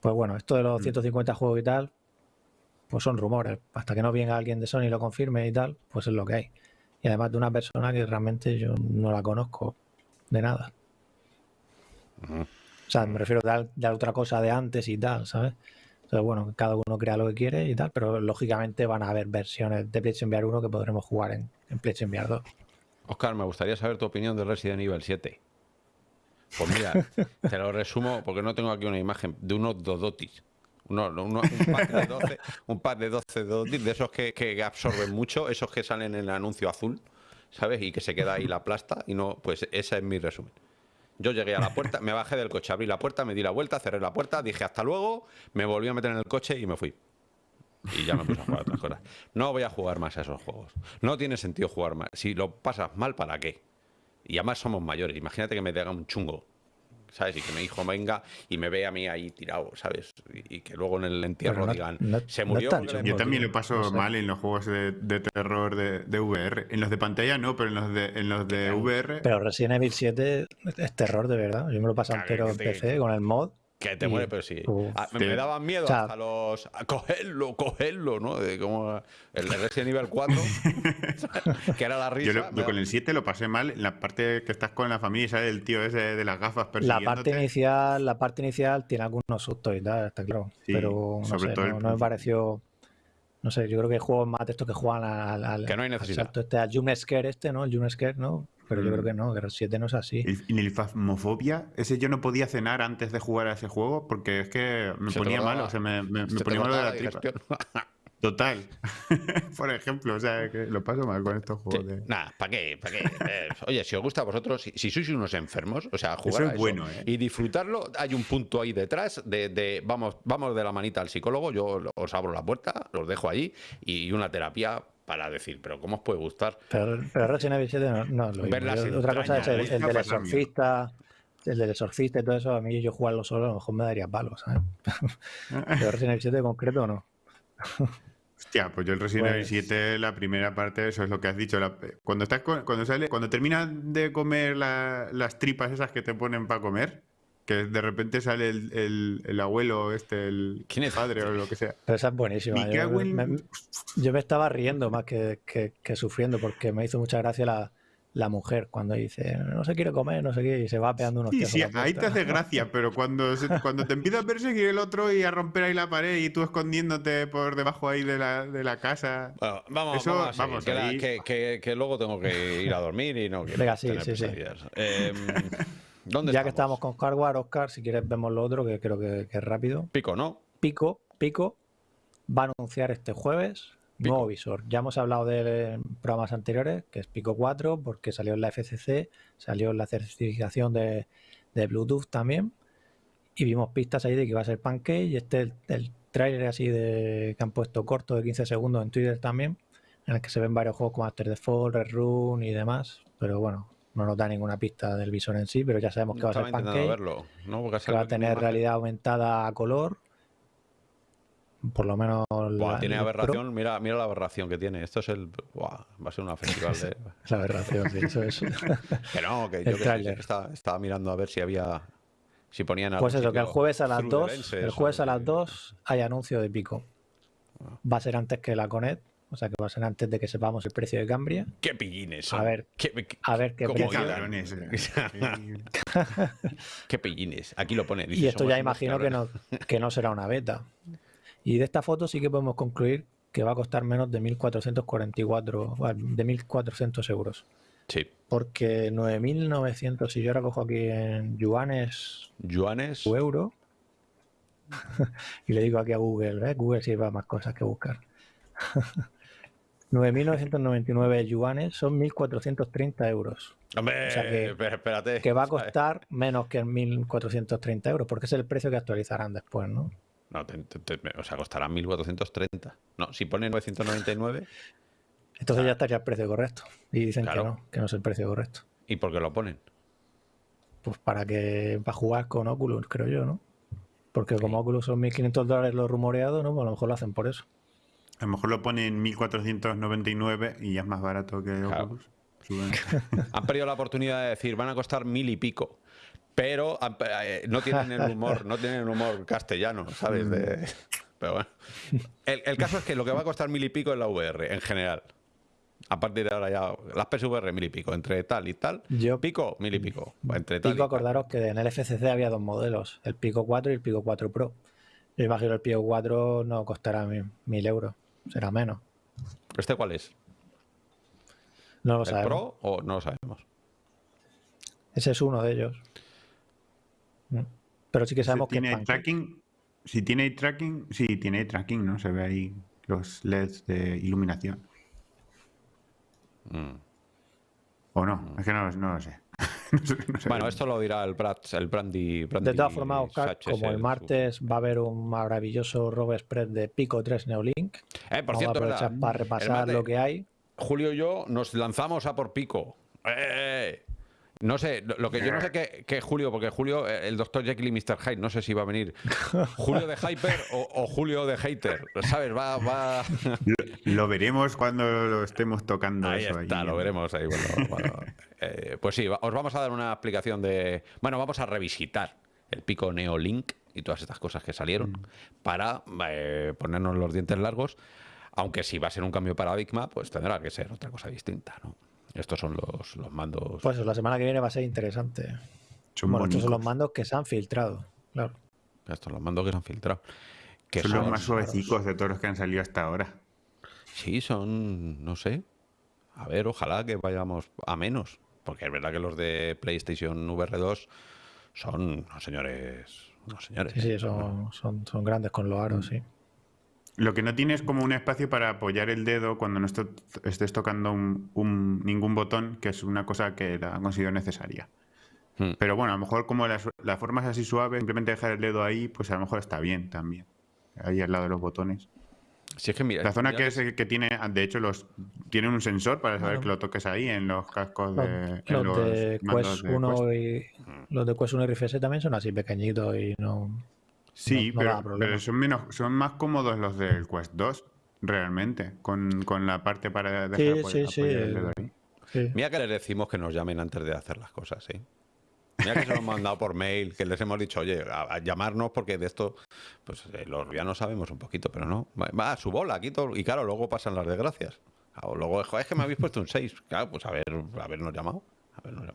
Pues bueno, esto de los 150 mm. juegos y tal, pues son rumores. Hasta que no venga alguien de Sony y lo confirme y tal, pues es lo que hay. Y además de una persona que realmente yo no la conozco de nada. O sea, me refiero a, de otra cosa de antes y tal, ¿sabes? Entonces, bueno, cada uno crea lo que quiere y tal, pero lógicamente van a haber versiones de PlayStation VR 1 que podremos jugar en, en PlayStation VR 2. Oscar, me gustaría saber tu opinión de Resident Evil 7. Pues mira, te lo resumo porque no tengo aquí una imagen de unos dodotis un, pack de 12, un pack de 12 de esos que, absorben mucho, esos que salen en el anuncio azul, ¿sabes? Y que se queda ahí la plasta y no, pues ese es mi resumen. Yo llegué a la puerta, me bajé del coche, abrí la puerta, me di la vuelta, cerré la puerta, dije hasta luego, me volví a meter en el coche y me fui. Y ya me puse a jugar otras cosas. No voy a jugar más a esos juegos. No tiene sentido jugar más. Si lo pasas mal, ¿para qué? Y además somos mayores. Imagínate que me haga un chungo ¿sabes? Y que mi hijo venga y me vea a mí ahí tirado, ¿sabes? Y, que luego en el entierro digan, se murió. yo también lo paso mal en los juegos de, terror de, VR. En los de pantalla no, pero en los de, en los de VR. Pero Resident Evil 7 es terror de verdad. Yo me lo paso entero en PC con el mod. Que te muere, pero sí. Ah, me, daban miedo a los. A cogerlo, cogerlo, ¿no? De como el Resident Evil 4, que era la risa. Yo con el 7 lo pasé mal en la parte que estás con la familia y sale el tío ese de las gafas persiguiéndote. La parte inicial, la parte inicial tiene algunos sustos y tal, está claro. pero no, sé, no, me pareció. No sé, yo creo que hay juegos más de estos que juegan al. que no hay necesidad. este, al Scare este, ¿no? El Jump Scare, ¿no? Pero yo creo mm. que no, el 7 no es así. En el Fasmofobia, ese yo no podía cenar antes de jugar a ese juego porque es que me ponía malo, o sea, me, me, ponía malo de la tripa. Total. Por ejemplo, o sea, que lo paso mal con estos juegos. De... Nada, ¿para qué? ¿Para qué? Eh, oye, si os gusta a vosotros, si, sois unos enfermos, o sea, jugar eso es bueno, ¿eh? y disfrutarlo, hay un punto ahí detrás de, de, vamos, vamos de la manita al psicólogo, yo os abro la puerta, los dejo ahí y una terapia para decir, pero ¿cómo os puede gustar? Pero, pero Resident Evil 7 no, lo mismo. Otra cosa es el, del exorcista, el del exorcista y todo eso, a mí yo jugarlo solo a lo mejor me daría palos, ¿sabes? pero Resident Evil 7 en concreto no. Hostia, pues yo el Resident Evil 7, la primera parte, eso es lo que has dicho. cuando estás cuando sale, cuando terminas de comer las tripas esas que te ponen para comer, que de repente sale el, abuelo, este, el padre o lo que sea. Pero esa es buenísima. Yo me, estaba riendo más que, sufriendo porque me hizo mucha gracia la, mujer cuando dice no se quiere comer, no sé qué, y se va pegando unos Sí, sí, ahí te hace gracia, pero cuando, cuando te empieza a perseguir el otro y a romper ahí la pared y tú escondiéndote por debajo ahí de la, de la casa. vamos, vamos, que, que, luego tengo que ir a dormir y no quiero. Venga, sí, sí, sí. Eh, ya que estamos con hardware, Oscar, si quieres vemos lo otro, que creo que, es rápido. Pico, ¿no? Pico, Pico va a anunciar este jueves nuevo visor. Ya hemos hablado de programas anteriores, que es Pico 4, porque salió en la FCC, salió en la certificación de, Bluetooth también, y vimos pistas ahí de que iba a ser Pancake, y este el, el trailer así de que han puesto corto de 15 segundos en Twitter también, en el que se ven varios juegos como After Fall, Red Run y demás, pero bueno, no nos da ninguna pista del visor en sí, pero ya sabemos que va a ser pancake, verlo, que va a tener realidad aumentada a color. Por lo menos. tiene aberración, mira, mira la aberración que tiene. Esto es el. va a ser una festival de. la aberración, sí, eso es. que no, que yo que estaba, mirando a ver si había. Si ponían Pues eso, que el jueves a las 2. El jueves a las 2 hay anuncio de pico. Ah. Va a ser antes que la Conet, o sea que va a ser antes de que sepamos el precio de Cambria. ¡Qué pillines! A ver, ¿Qué, a ver qué precio. ¡Qué pillines! Aquí lo ponen. y esto ya imagino que no, que no será una beta. Y de esta foto sí que podemos concluir que va a costar menos de 1.444, de 1.400 euros. Sí. Porque 9.900, si yo ahora cojo aquí en yuanes, yuanes o euro, y le digo aquí a Google, ¿eh? Google sí va más cosas que buscar. 9.999 yuanes son 1.430 euros. Hombre, espérate. Que va a costar menos que 1.430 euros, porque es el precio que actualizarán después, ¿no? No, o sea, costará 1.430. No, si pone 999... Entonces ya estaría el precio correcto. Y dicen que no, que no es el precio correcto. ¿Y por qué lo ponen? Pues para que va a jugar con Oculus, creo yo, ¿no? Porque como Oculus son 1.500 dólares lo rumoreado, ¿no? Pues a lo mejor lo hacen por eso. A lo mejor lo pone en 1499 y ya es más barato que Oculus. han perdido la oportunidad de decir, van a costar mil y pico. Pero eh, no tienen el humor, no tienen el humor castellano, ¿sabes? Mm. Pero bueno. El, caso es que lo que va a costar mil y pico es la VR, en general. A partir de ahora ya, las PSVR mil y pico, entre tal y tal. Yo, pico, mil y pico. Entre pico, acordaros que en el FCC había dos modelos, el Pico 4 y el Pico 4 Pro. Yo imagino el Pico 4 no costará mil euros será menos. ¿Este cuál es? No lo ¿El sabemos. Pro o no lo sabemos? Ese es uno de ellos. Mm. Pero sí que sabemos que tiene tracking. Si tiene tracking, sí, tiene tracking, ¿no? Se ve ahí los LEDs de iluminación. Mm. O no, mm. es que no, no lo sé. Bueno, esto lo dirá el, el Brandy, De todas formas, Oscar, como el martes va a haber un maravilloso robo spread de Pico 3 Neolink. Eh, por cierto, para repasar lo que hay. Julio y yo nos lanzamos a por Pico. Eh, eh, no sé, lo que yo no sé que, Julio, porque Julio, el doctor Jekyll y Mr. Hyde, no sé si va a venir Julio de Hyper o, Julio de Hater, ¿sabes? Va, va... Lo, veremos cuando lo estemos tocando. Ahí está, lo veremos ahí. Eh, pues sí, os vamos a dar una explicación de... Bueno, vamos a revisitar el pico Neolink y todas estas cosas que salieron mm. para eh, ponernos los dientes largos, aunque si va a ser un cambio de paradigma, pues tendrá que ser otra cosa distinta, ¿no? Estos son los, los mandos. Pues la semana que viene va a ser interesante. bueno, estos son los mandos que se han filtrado, claro. Estos son los mandos que se han filtrado. Que son, los más suavecicos de todos los que han salido hasta ahora. Sí, son, no sé. A ver, ojalá que vayamos a menos. Porque es verdad que los de PlayStation VR2 son unos señores. Unos señores. Sí, sí, son, son, son grandes con los aros, sí. Lo que no tiene es como un espacio para apoyar el dedo cuando no estés tocando un, ningún botón, que es una cosa que la considero necesaria. Hmm. Pero bueno, a lo mejor como la, forma es así suave, simplemente dejar el dedo ahí, pues a lo mejor está bien también. Ahí al lado de los botones. Si es que mira, la zona que, es, que tiene, de hecho, los tiene un sensor para saber que lo toques ahí en los cascos de. Los, de, Quest 1 y los de Quest 1 y RFS también son así pequeñitos y no. Sí, pero, son, menos, son más cómodos los del Quest 2. realmente, con, la parte para dejar sí, sí, el dedo ahí. Mira que les decimos que nos llamen antes de hacer las cosas, ¿sí? Mira que se lo hemos mandado por mail, que les hemos dicho, oye, a, llamarnos porque de esto, pues eh, los ya no sabemos un poquito, pero no. Va a su bola, aquí todo, y claro, luego pasan las desgracias. O luego, es que me habéis puesto un 6. Claro, pues a ver, habernos llamado. Mm.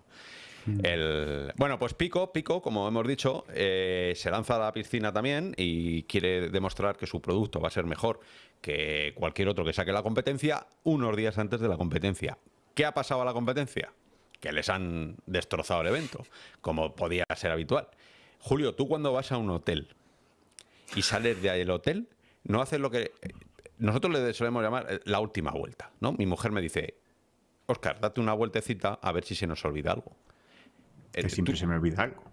El, bueno, pues Pico, Pico, como hemos dicho, eh, se lanza a la piscina también y quiere demostrar que su producto va a ser mejor que cualquier otro que saque la competencia unos días antes de la competencia. ¿Qué ha pasado a la competencia? que les han destrozado el evento, como podía ser habitual. Julio, tú cuando vas a un hotel y sales de ahí el hotel, no haces lo que nosotros le solemos llamar eh, la última vuelta, ¿no? Mi mujer me dice, Oscar, date una vueltecita a ver si se nos olvida algo. Que siempre se me olvida algo.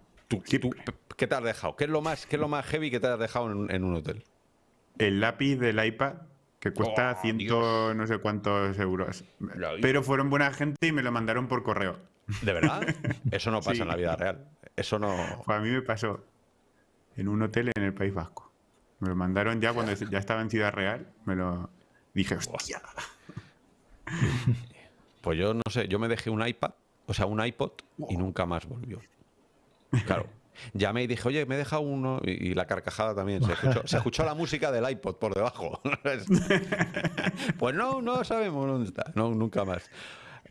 ¿Qué te has dejado? ¿Qué es lo más, qué es lo más heavy que te has dejado en un hotel? El lápiz del iPad que cuesta oh, ciento no sé cuántos euros. Pero fueron buena gente y me lo mandaron por correo. ¿De verdad? Eso no pasa en la vida real. Eso no. Pues a mí me pasó en un hotel en el País Vasco. Me lo mandaron ya cuando ya estaba en Ciudad Real. Me lo dije, hostia. Pues yo no sé, yo me dejé un iPad, o sea, un iPod y nunca más volvió. Claro. Llamé y dije, oye, me he dejado uno. Y, la carcajada también. Se escuchó, la música del iPod por debajo. pues no, no sabemos dónde está. No, nunca más.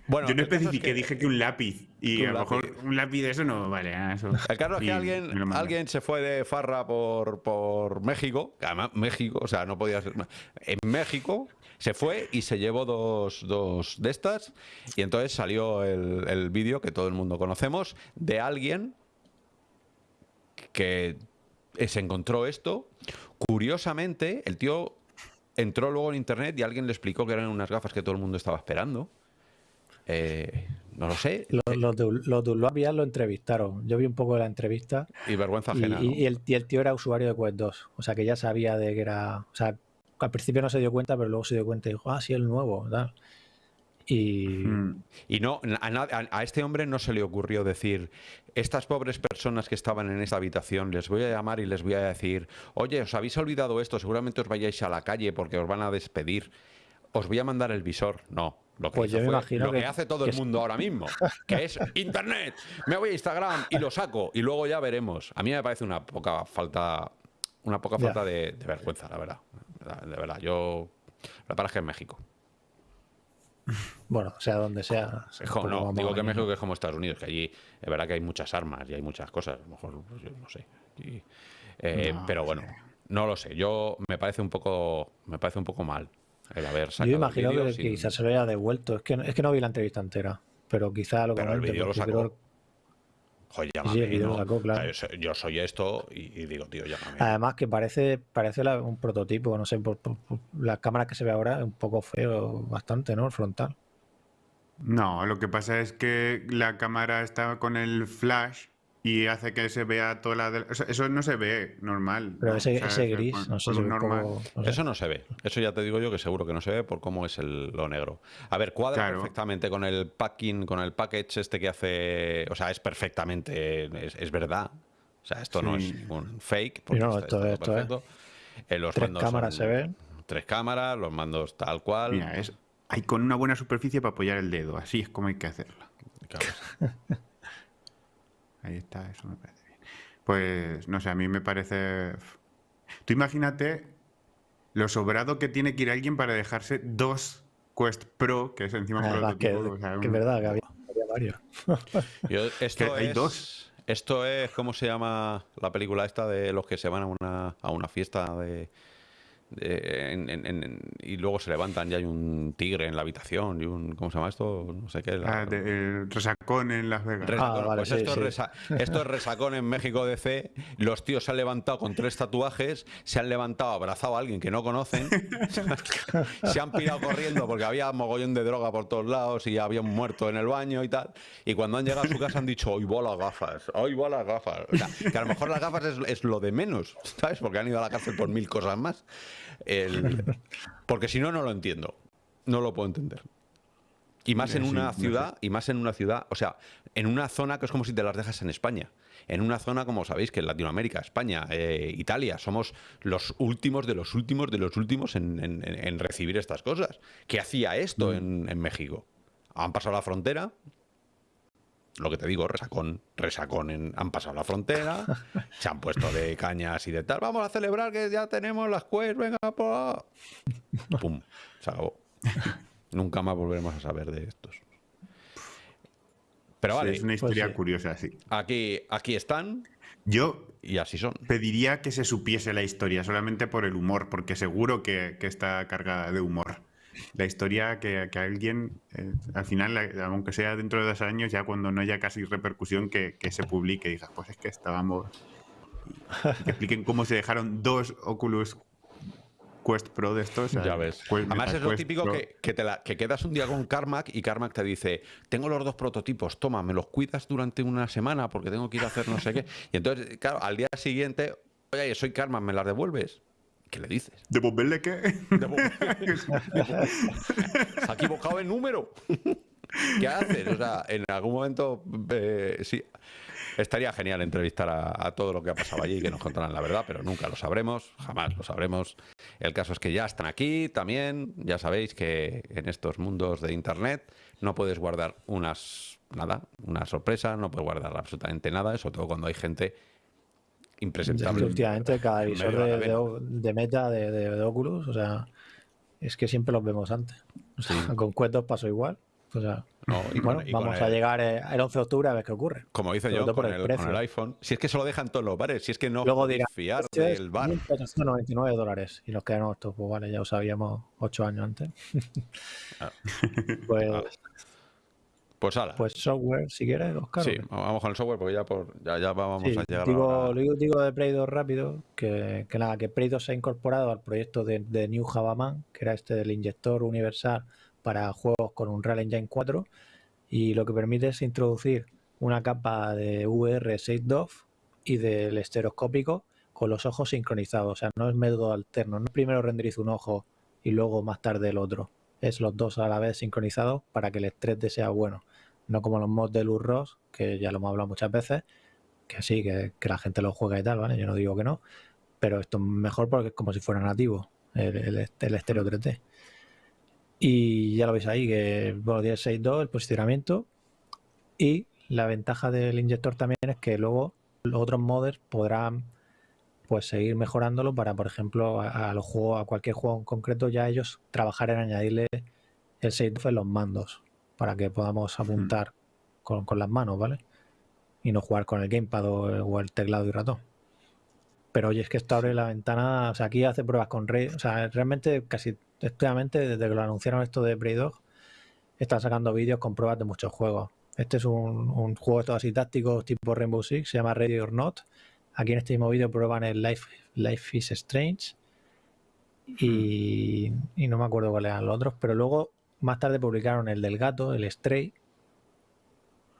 Bueno, yo no especifiqué, dije que un lápiz. Y a lo mejor un lápiz de eso no vale. ¿eh? Eso. El caso es que alguien, alguien se fue de farra por, por México. Además, México, o sea, no podía ser. En México se fue y se llevó dos, dos de estas. Y entonces salió el, el vídeo que todo el mundo conocemos de alguien que se encontró esto. Curiosamente, el tío entró luego en internet y alguien le explicó que eran unas gafas que todo el mundo estaba esperando. Eh, no lo sé. Los, de, lo entrevistaron. Yo vi un poco de la entrevista. Y vergüenza ajena. Y, el, tío era usuario de Quest 2. O sea, que ya sabía de que era. O sea, al principio no se dio cuenta, pero luego se dio cuenta y dijo, ah, sí, el nuevo. Tal. Y, y no, a, este hombre no se le ocurrió decir, estas pobres personas que estaban en esta habitación, les voy a llamar y les voy a decir, oye, os habéis olvidado esto, seguramente os vayáis a la calle porque os van a despedir, os voy a mandar el visor. No, lo que, pues lo que, hace todo el mundo ahora mismo, que es Internet, me voy a Instagram y lo saco y luego ya veremos. A mí me parece una poca falta, una poca falta de, vergüenza, la verdad. De verdad, yo... La para que en México. Bueno, sea donde sea. no, digo que México es como Estados Unidos, que allí es verdad que hay muchas armas y hay muchas cosas. A lo mejor, pues, yo no sé. Eh, pero bueno, no lo sé. Yo me parece un poco, me parece un poco mal el haber sacado. Yo imagino que, quizás se lo haya devuelto. Es que, es que no vi la entrevista entera, pero quizá lo pero el vídeo lo sacó. Joder, llámame, yo, soy esto y, digo, tío, llámame. Además que parece, parece un prototipo, no sé, por, la cámara que se ve ahora es un poco feo, bastante, ¿no? El frontal. No, lo que pasa es que la cámara está con el flash y hace que se vea toda la... eso no se ve normal. Pero ese, gris, no sé, normal. Eso no se ve. Eso ya te digo yo que seguro que no se ve por cómo es el, lo negro. A ver, cuadra perfectamente con el packing, con el package este que hace... O sea, es perfectamente... Es, verdad. O sea, esto no es un fake. Porque no, esto, es perfecto. Eh, los tres cámaras se ven. Tres cámaras, los mandos tal cual. Mira, es, hay con una buena superficie para apoyar el dedo. Así es como hay que hacerlo. Claro. Ahí está, eso me parece bien. Pues, no sé, a mí me parece... Tú imagínate lo sobrado que tiene que ir alguien para dejarse dos Quest Pro, que es encima un que, que es verdad, que había, varios. esto hay dos. Esto es, ¿cómo se llama la película esta de los que se van a una, a una fiesta de y luego se levantan y hay un tigre en la habitación y un ¿cómo se llama esto? no sé qué ah, resacón en Las Vegas ah, pues esto, Es resacón en México DC los tíos se han levantado con tres tatuajes se han levantado abrazado a alguien que no conocen se han pirado corriendo porque había mogollón de droga por todos lados y había un muerto en el baño y tal y cuando han llegado a su casa han dicho hoy voy las gafas hoy voy las gafas que a lo mejor las gafas es, es lo de menos ¿sabes? porque han ido a la cárcel por mil cosas más porque si no, no lo entiendo. No lo puedo entender. Y más en una ciudad, y más en una ciudad, o sea, en una zona que es como si te las dejas en España. En una zona, como sabéis, que en Latinoamérica, España, eh, Italia, somos los últimos de los últimos de los últimos en, recibir estas cosas. ¿Qué hacía esto mm. en, México? Han pasado la frontera, lo que te digo, resacón, resacón, han pasado la frontera, se han puesto de cañas y de tal, vamos a celebrar que ya tenemos las quests, venga, por... pum, se acabó. Nunca más volveremos a saber de estos. Pero vale. Es una pues historia curiosa, sí. Aquí, aquí están. Yo y así son. Pediría que se supiese la historia, solamente por el humor, porque seguro que, está cargada de humor. La historia que, alguien, eh, al final, aunque sea dentro de dos años, ya cuando no haya casi repercusión, que, se publique y diga, pues es que estábamos. que expliquen cómo se dejaron dos Oculus Quest Pro de estos. Ya ves. Además es lo típico que, te que quedas un día con Carmack y Carmack te dice, tengo los dos prototipos, toma, me los cuidas durante una semana porque tengo que ir a hacer no sé qué. Y entonces, claro, al día siguiente, oye, soy Carmack, ¿me las devuelves? ¿Qué le dices? ¿Devolverle qué? Se ha equivocado el número. ¿Qué haces? O sea, en algún momento, eh, sí, estaría genial entrevistar a, todo lo que ha pasado allí y que nos contaran la verdad, pero nunca lo sabremos, jamás lo sabremos. El caso es que ya están aquí también. Ya sabéis que en estos mundos de Internet no puedes guardar unas nada, una sorpresa, no puedes guardar absolutamente nada, sobre todo cuando hay gente impresentable. últimamente cada visor de, meta de, Oculus, o sea, es que siempre los vemos antes. con cuentos pasó igual. O sea, bueno, vamos a llegar eh, el 11 de octubre a ver qué ocurre. Como dice yo con el, con el, iPhone, si es que se lo dejan todos los bares, si es que no Luego dirá, fiar del bar. 199 dólares y nos quedan estos, pues vale, ya lo sabíamos 8 años antes. Ah. pues, pues, ala. pues software, si quieres, Oscar. Sí, vamos con el software porque ya, por, ya, ya vamos a llegar digo, a Lo digo de Play 2 rápido, que, que nada, que Play 2 se ha incorporado al proyecto de, de New Javaman, que era este del inyector universal para juegos con un Real Engine 4 y lo que permite es introducir una capa de VR 6 DOF y del estereoscópico con los ojos sincronizados. O sea, no es método alterno. No primero renderizo un ojo y luego más tarde el otro. Es los dos a la vez sincronizados para que el 3D sea bueno. No como los mods de Luz Ross, que ya lo hemos hablado muchas veces, que sí, que, la gente lo juega y tal, ¿vale? Yo no digo que no. Pero esto es mejor porque es como si fuera nativo el, el, estéreo 3D. Y ya lo veis ahí, que bueno, tiene 6.2 el posicionamiento. Y la ventaja del inyector también es que luego los otros modders podrán pues seguir mejorándolo para, por ejemplo, a, los juegos, a cualquier juego en concreto, ya ellos trabajar en añadirle el 6.2 en los mandos para que podamos hmm. apuntar con, las manos, ¿vale? Y no jugar con el gamepad o, el teclado y ratón. Pero oye, es que esto abre la ventana, o sea, aquí hace pruebas con Ray, o sea, realmente casi Efectivamente, desde que lo anunciaron esto de Prey Dog, están sacando vídeos con pruebas de muchos juegos. Este es un, juego de todos así tácticos tipo Rainbow Six, se llama Ready or Not. Aquí en este mismo vídeo prueban el Life, Life is Strange y, no me acuerdo cuáles eran los otros, pero luego más tarde publicaron el del gato, el Stray.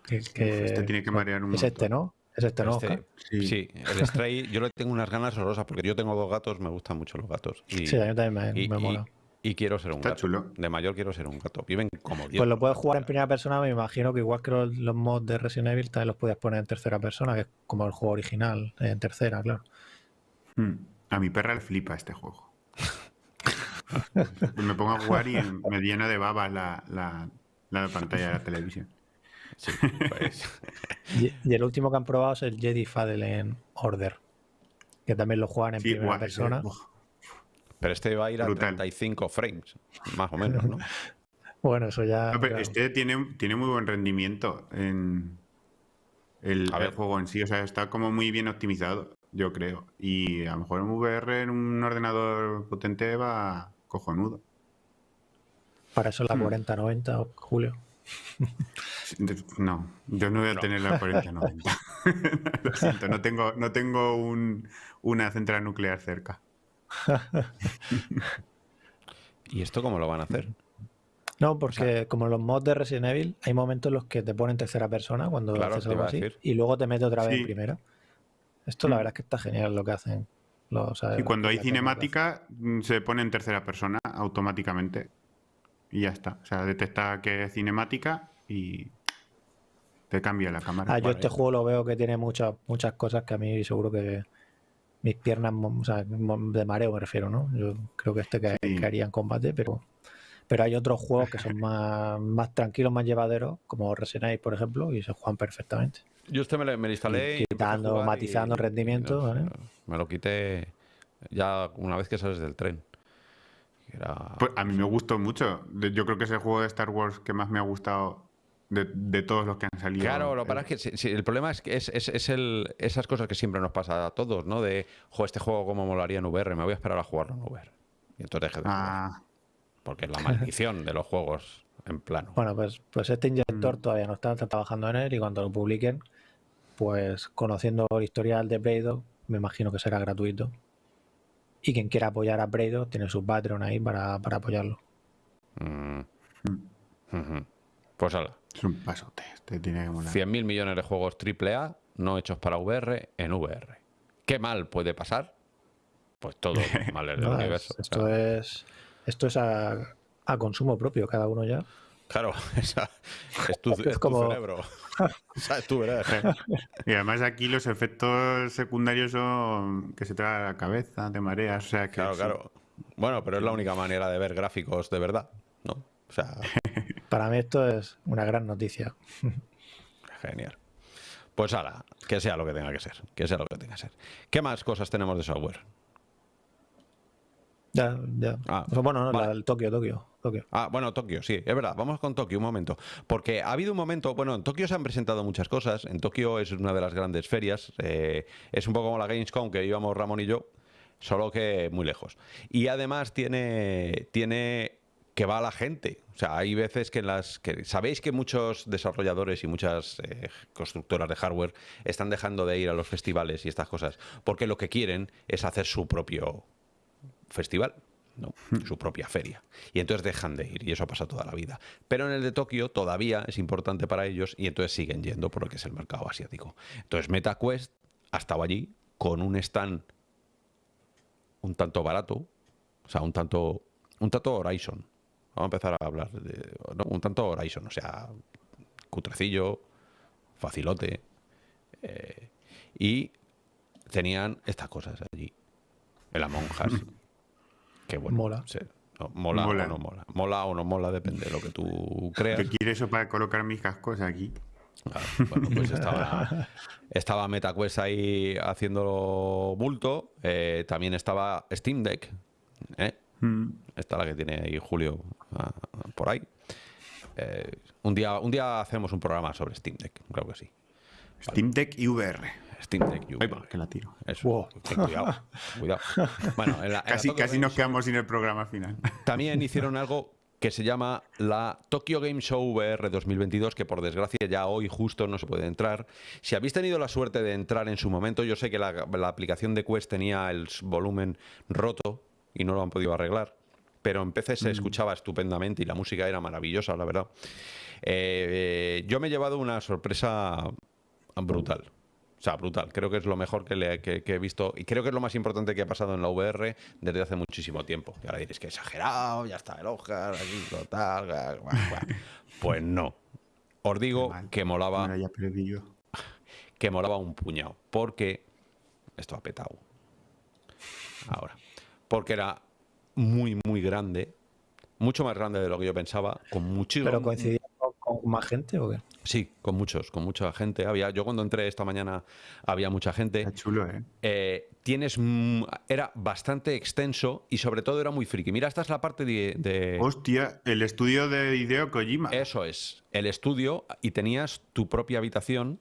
Que, este tiene que marear un Es este, ¿no? Es este, ¿no? Este, sí. el Stray, yo le tengo unas ganas horrorosas porque yo tengo dos gatos, me gustan mucho los gatos. Y, sí, a mí también me, mola. Y quiero ser un gato. De mayor quiero ser un gato. Viven como Pues lo puedes jugar en primera persona, me imagino que igual que los, mods de Resident Evil también los puedes poner en tercera persona, que es como el juego original, en tercera, claro. Hmm. A mi perra le flipa este juego. me pongo a jugar y me llena de baba la, pantalla de la televisión. Sí, pues. y, el último que han probado es el Jedi Fallen Order, que también lo juegan en primera persona. Pero este va a ir a 35 frames, más o menos, ¿no? bueno, eso ya. Este tiene, tiene muy buen rendimiento en el, juego en sí. O sea, está como muy bien optimizado, yo creo. Y a lo mejor en VR en un ordenador potente va cojonudo. Para eso la 4090, hmm. Julio. No, yo no voy a tener la 4090. Lo siento, no tengo, no tengo un, una central nuclear cerca. ¿Y esto cómo lo van a hacer? No, porque como los mods de Resident Evil, hay momentos en los que te ponen tercera persona cuando haces algo así y luego te mete otra vez en primera. Esto la mm. verdad es que está genial lo que hacen. Y cuando hay cinemática mm, se pone en tercera persona automáticamente. y ya está. O sea, detecta que es cinemática y te cambia la cámara. Ah, yo este juego lo veo que tiene muchas muchas cosas que a mí seguro que mis piernas, o sea, de mareo me refiero, ¿no? Yo creo que este que, haría en combate, pero pero hay otros juegos que son más, más tranquilos, más llevaderos, como Resident Evil, por ejemplo, y se juegan perfectamente. Yo este me lo, me instalé. quitando, matizando rendimiento. Me lo quité ya una vez que sales del tren. Pues a mí me gustó mucho. Yo creo que es el juego de Star Wars que más me ha gustado de, todos los que han salido. Claro, lo para es que el problema es que es, es, el, esas cosas que siempre nos pasa a todos, ¿no? De, jo, este juego como molaría en VR, me voy a esperar a jugarlo en VR. Y entonces deje de ah. Porque es la maldición de los juegos en plano. Bueno, pues, pues este inyector mm. todavía no está, trabajando en él y cuando lo publiquen, pues conociendo el historial de Braido, me imagino que será gratuito. Y quien quiera apoyar a Braido tiene su Patreon ahí para, apoyarlo. Mm. Pues hala. Es un pasote. Este tiene que 100.000 millones de juegos AAA no hechos para VR en VR. ¿Qué mal puede pasar? Pues todo mal del universo. Esto es, esto es a, a consumo propio, cada uno ya. Claro, esa, es, tu, cerebro. es tu Y además aquí los efectos secundarios son que se te da la cabeza, te mareas. O sea, que claro, claro. Bueno, pero es la única manera de ver gráficos de verdad, ¿no? O sea... Para mí esto es una gran noticia. Genial. Pues ahora, que sea lo que tenga que ser. Que sea lo que tenga que ser. ¿Qué más cosas tenemos de software? Ya, ya. Ah, bueno, no, el Tokio, Tokio, Tokio. Ah, bueno, Tokio, sí, es verdad. Vamos con Tokio un momento. Porque ha habido un momento, bueno, en Tokio se han presentado muchas cosas. En Tokio es una de las grandes ferias. Eh, es un poco como la Gamescom que íbamos Ramón y yo, solo que muy lejos. Y además tiene, tiene que va a la gente. O sea, hay veces que en las que sabéis que muchos desarrolladores y muchas eh, constructoras de hardware están dejando de ir a los festivales y estas cosas porque lo que quieren es hacer su propio festival, ¿no? Hmm. su propia feria. Y entonces dejan de ir, y eso pasa toda la vida. Pero en el de Tokio todavía es importante para ellos y entonces siguen yendo por lo que es el mercado asiático. Entonces MetaQuest ha estado allí con un stand un tanto barato, o sea, un tanto, un tanto Horizon. Vamos a empezar a hablar de un tanto Horizon, o sea, cutrecillo, facilote. Eh, y tenían estas cosas allí. En las monjas. Mola. mola, o no mola. Mola o no mola, depende de lo que tú creas. ¿Qué quieres eso para colocar mis cascos aquí? bueno, pues estaba, estaba MetaQuest ahí haciendo bulto. Eh, también estaba Steam Deck. ¿eh? Mm. Esta la que tiene ahí Julio ah, por ahí. Eh, un, día, un día hacemos un programa sobre Steam Deck, creo que sí. Steam Deck y VR. Steam Deck que la tiro. Eso. Cuidado, cuidado. Bueno, casi, casi nos quedamos sin el programa final. También hicieron algo que se llama la Tokyo Game Show VR 2022, que por desgracia ya hoy justo no se puede entrar. Si habéis tenido la suerte de entrar en su momento, yo sé que la, aplicación de Quest tenía el volumen roto y no lo han podido arreglar, pero en PC se mm. escuchaba estupendamente y la música era maravillosa, la verdad. Eh, eh, yo me he llevado una sorpresa brutal. O sea, brutal. Creo que es lo mejor que, le, he visto y creo que es lo más importante que ha pasado en la VR desde hace muchísimo tiempo. Y ahora diréis que exagerado, ya está el Oscar, aquí, total. Pues no. Os digo que molaba. Que molaba un puñado. Porque. Esto ha petado. Ahora. Porque era muy, muy grande. Mucho más grande de lo que yo pensaba. Con muchísimo. ¿Pero coincidía con más gente o qué? Sí, con muchos, con mucha gente. Había, yo cuando entré esta mañana había mucha gente. Está chulo, ¿eh? ¿eh? tienes, era bastante extenso y sobre todo era muy friki. Mira, esta es la parte de, Hostia, el estudio de Hideo Kojima. Eso es, el estudio y tenías tu propia habitación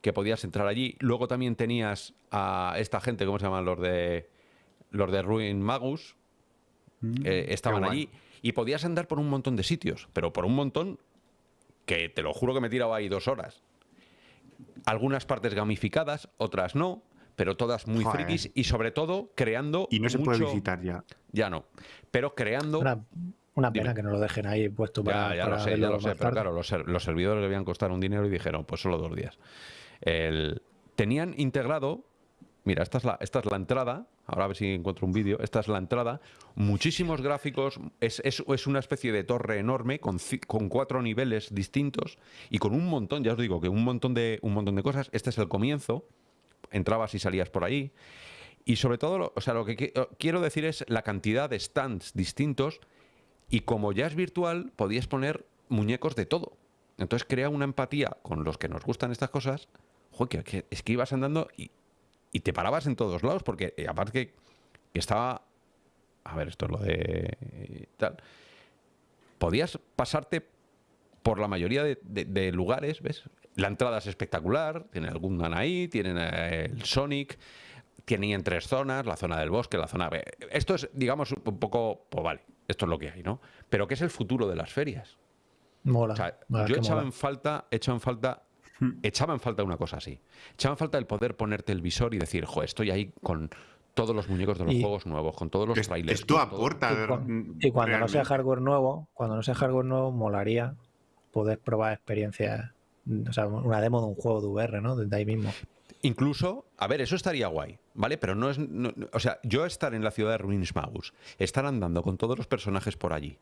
que podías entrar allí. Luego también tenías a esta gente, ¿cómo se llaman? Los de los de Ruin Magus. Mm, estaban allí y podías andar por un montón de sitios, pero por un montón que te lo juro que me he tirado ahí dos horas. Algunas partes gamificadas, otras no, pero todas muy frikis y sobre todo creando. Y no se puede visitar ya. Ya no. Pero creando. Una, pena que no lo dejen ahí puesto para. Ya, ya lo sé, ya lo sé, pero claro, los, servidores debían costar un dinero y dijeron, pues solo dos días. tenían integrado Mira, esta es la, esta es la entrada. Ahora a ver si encuentro un vídeo. Esta es la entrada. Muchísimos gráficos. Es, es, una especie de torre enorme con, con, cuatro niveles distintos y con un montón, ya os digo, que un montón de, un montón de cosas. Este es el comienzo. Entrabas y salías por ahí. Y sobre todo, o sea, lo que quiero decir es la cantidad de stands distintos y como ya es virtual, podías poner muñecos de todo. Entonces crea una empatía con los que nos gustan estas cosas. Joder, que, es que ibas andando y, y te parabas en todos lados, porque eh, aparte que, estaba... A ver, esto es lo de... tal. Podías pasarte por la mayoría de, lugares, ¿ves? La entrada es espectacular, tiene el Gundam ahí, tienen eh, el Sonic, tienen tres zonas, la zona del bosque, la zona... Esto es, digamos, un poco... Pues vale, esto es lo que hay, ¿no? Pero ¿qué es el futuro de las ferias? Mola. yo echaba en falta, echaba en falta Echaba en falta una cosa así. Echaba en falta el poder ponerte el visor y decir, jo, estoy ahí con todos los muñecos de los juegos nuevos, con todos los trailers. Esto aporta. Y, cuando no sea hardware nuevo, cuando no sea hardware nuevo, molaría poder probar experiencias, o sea, una demo de un juego de VR, ¿no? Desde ahí mismo. Incluso, a ver, eso estaría guay, ¿vale? Pero no es. o sea, yo estar en la ciudad de Ruinsmaus, estar andando con todos los personajes por allí,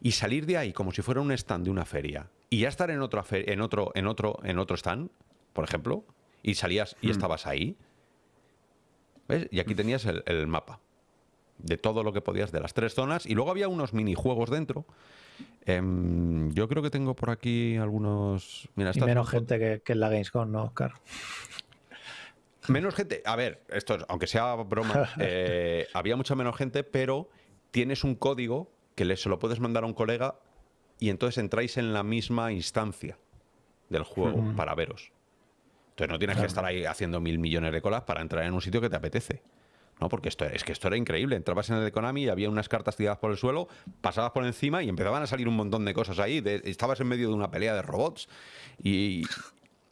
y salir de ahí como si fuera un stand de una feria y ya estar en otro, en otro, en otro, en otro stand, por ejemplo, y salías y mm. estabas ahí, ¿ves? Y aquí tenías el, mapa de todo lo que podías de las tres zonas y luego había unos minijuegos dentro. Em, yo creo que tengo por aquí algunos... Mira, y menos gente que, que en la Gamescom, ¿no, Oscar? Menos gente, a ver, esto aunque sea broma, eh, había mucha menos gente, pero tienes un código que le, se lo puedes mandar a un colega y entonces entráis en la misma instancia del juego para veros. Entonces no tienes que estar ahí haciendo mil millones de colas para entrar en un sitio que te apetece. ¿no? Porque esto, es que esto era increíble. Entrabas en el de Konami y había unas cartas tiradas por el suelo, pasabas por encima y empezaban a salir un montón de cosas ahí. estabas en medio de una pelea de robots y,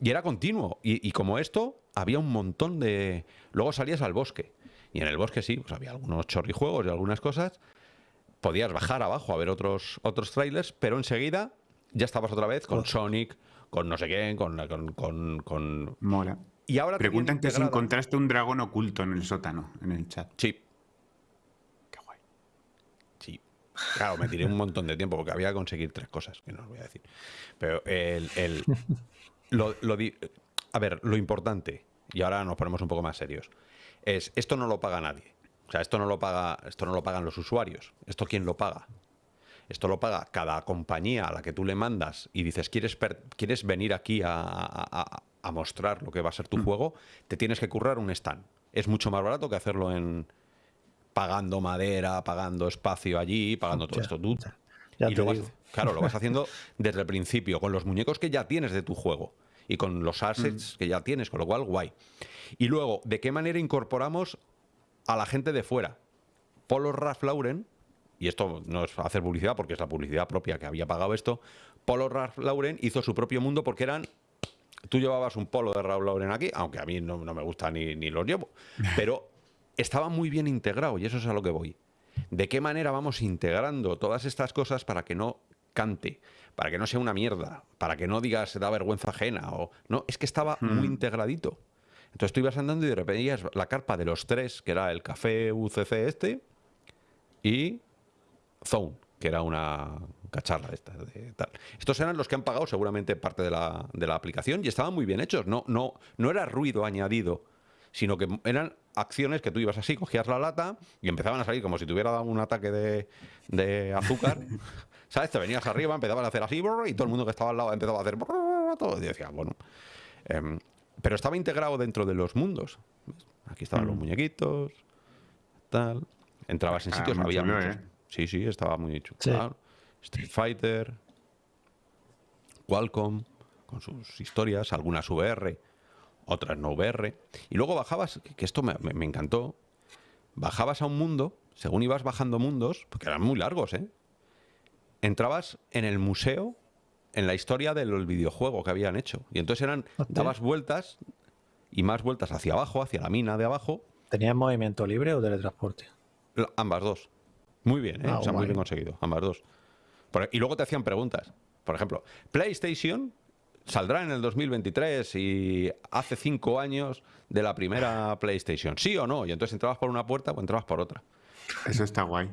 era continuo. Y, y, como esto, había un montón de... Luego salías al bosque. Y en el bosque sí, pues había algunos chorrijuegos y algunas cosas podías bajar abajo a ver otros, otros trailers, pero enseguida ya estabas otra vez con Sonic, con no sé qué, con... con, con, Mola. Y ahora Preguntan que si encontraste un dragón oculto en el sótano, en el chat. Sí. Qué guay. Sí. Claro, me tiré un montón de tiempo porque había que conseguir tres cosas, que no os voy a decir. Pero el... el lo, lo a ver, lo importante, y ahora nos ponemos un poco más serios, es esto no lo paga nadie. O sea, esto no lo paga, esto no lo pagan los usuarios. ¿Esto quién lo paga? Esto lo paga cada compañía a la que tú le mandas y dices, ¿quieres, quieres venir aquí a, mostrar lo que va a ser tu mm. juego? Te tienes que currar un stand. Es mucho más barato que hacerlo en pagando madera, pagando espacio allí, pagando todo esto. Tú, y lo claro, lo vas haciendo desde el principio, con los muñecos que ya tienes de tu juego y con los assets mm. que ya tienes, con lo cual, guay. Y luego, ¿de qué manera incorporamos a la gente de fuera. Polo Ralph Lauren, y esto no es hacer publicidad porque es la publicidad propia que había pagado esto, Polo Ralph Lauren hizo su propio mundo porque eran... Tú llevabas un polo de Ralph Lauren aquí, aunque a mí no, me gusta ni, ni los llevo, pero estaba muy bien integrado y eso es a lo que voy. ¿De qué manera vamos integrando todas estas cosas para que no cante, para que no sea una mierda, para que no digas se da vergüenza ajena o no, es que estaba muy hmm. integradito. Entonces tú ibas andando y de repente veías la carpa de los tres, que era el café UCC este, y Zone, que era una cacharra esta de tal. Estos eran los que han pagado seguramente parte de la, de la aplicación y estaban muy bien hechos. No, no, no era ruido añadido, sino que eran acciones que tú ibas así, cogías la lata y empezaban a salir como si tuviera dado un ataque de, de azúcar. ¿Sabes? Te venías arriba, empezaban a hacer así y todo el mundo que estaba al lado empezaba a hacer todo. Y decía, bueno. Em, pero estaba integrado dentro de los mundos. Aquí estaban los mm. muñequitos, tal. Entrabas en ah, sitios, había muchos. ¿eh? Sí, sí, estaba muy chulo. Street Fighter, Qualcomm, con sus historias, algunas VR, otras no VR. Y luego bajabas, que esto me, me encantó, bajabas a un mundo, según ibas bajando mundos, porque eran muy largos, ¿eh? Entrabas en el museo en la historia del videojuego que habían hecho. Y entonces eran, dabas vueltas y más vueltas hacia abajo, hacia la mina de abajo. ¿Tenías movimiento libre o teletransporte? Ambas dos. Muy bien, ¿eh? Ah, muy bien conseguido, ambas dos. y luego te hacían preguntas. Por ejemplo, PlayStation saldrá en el 2023 y hace cinco años de la primera PlayStation. ¿Sí o no? Y entonces entrabas por una puerta o entrabas por otra. Eso está guay.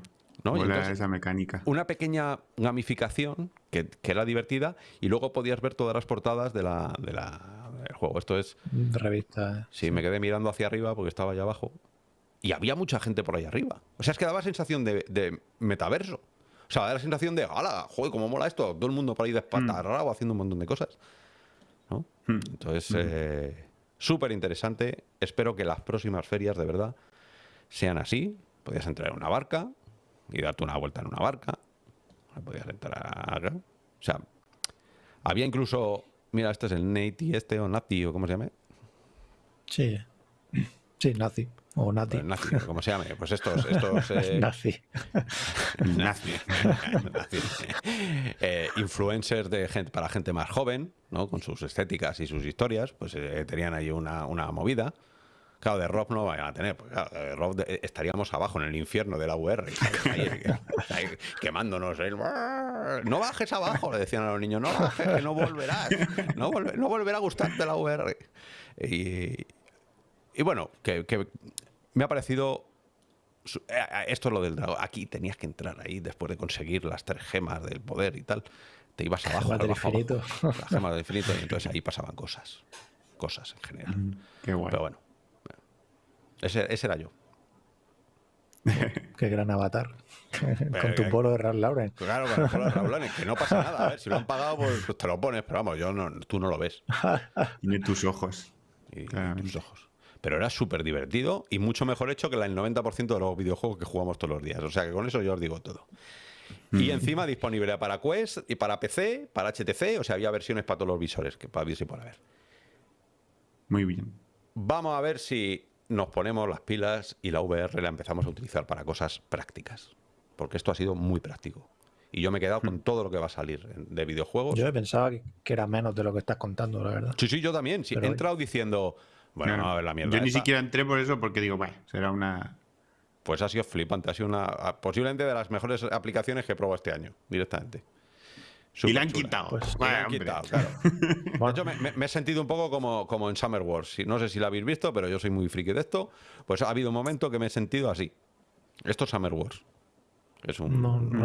¿No? esa mecánica. Una pequeña gamificación que, era divertida y luego podías ver todas las portadas de la, de la, del juego. Esto es... Revista. Eh. Sí, me quedé mirando hacia arriba porque estaba allá abajo. Y había mucha gente por ahí arriba. O sea, es que daba sensación de, metaverso. O sea, daba la sensación de, ¡hala! ¡Joder, cómo mola esto! Todo el mundo por ahí despatarrado mm. haciendo un montón de cosas. ¿no? Mm. Entonces, mm. eh, súper interesante. Espero que las próximas ferias, de verdad, sean así. Podías entrar en una barca, y darte una vuelta en una barca. Podías entrar O sea, había incluso. Mira, este es el Nati, este o Nati, o cómo se llama. Sí. Sí, Nazi. O Nati. Pues como se llame. Pues estos. estos eh, Nazi. Nazi. Eh, influencers de gente, para gente más joven, ¿no? Con sus estéticas y sus historias, pues eh, tenían ahí una, una movida. Claro, de Rob no vayan a tener, porque de Rob estaríamos abajo en el infierno de la UR, quemándonos. No bajes abajo, le decían a los niños, no bajes, que no volverás, no, no volverá a gustarte la UR. Y, y bueno, que, me ha parecido eh, eh, esto es lo del dragón. Aquí tenías que entrar ahí después de conseguir las tres gemas del poder y tal. Te ibas abajo. Gemas del infinito. Las gemas del infinito. Y entonces ahí pasaban cosas. Cosas en general. Mm, qué guay. Pero bueno. Ese, ese era yo. Qué gran avatar. con tu polo de Ralph Lauren. Claro, con el polo de Ralph Lauren. Que no pasa nada. A ver, si lo han pagado, pues, pues te lo pones. Pero vamos, yo no, tú no lo ves. Ni tus ojos. Y tus ojos. Pero era súper divertido y mucho mejor hecho que el 90% de los videojuegos que jugamos todos los días. O sea que con eso yo os digo todo. Y encima disponible para Quest y para PC, para HTC, o sea, había versiones para todos los visores, que para ver si por haber. Muy bien. Vamos a ver si nos ponemos las pilas y la VR la empezamos a utilizar para cosas prácticas. Porque esto ha sido muy práctico. Y yo me he quedado con hmm. todo lo que va a salir de videojuegos. Yo pensaba que era menos de lo que estás contando, la verdad. Sí, sí, yo también. he entrado diciendo, bueno, no, a ver la mierda. Yo ni siquiera entré por eso porque digo, bueno, será una. Pues ha sido flipante. Ha sido una. Posiblemente de las mejores aplicaciones que he probado este año, directamente. Y la han quitado. Pues, la han quitado, claro. De hecho, me, he sentido un poco como, como en Summer Wars. No sé si la habéis visto, pero yo soy muy friki de esto. Pues ha habido un momento que me he sentido así. Esto es Summer Wars. Es un,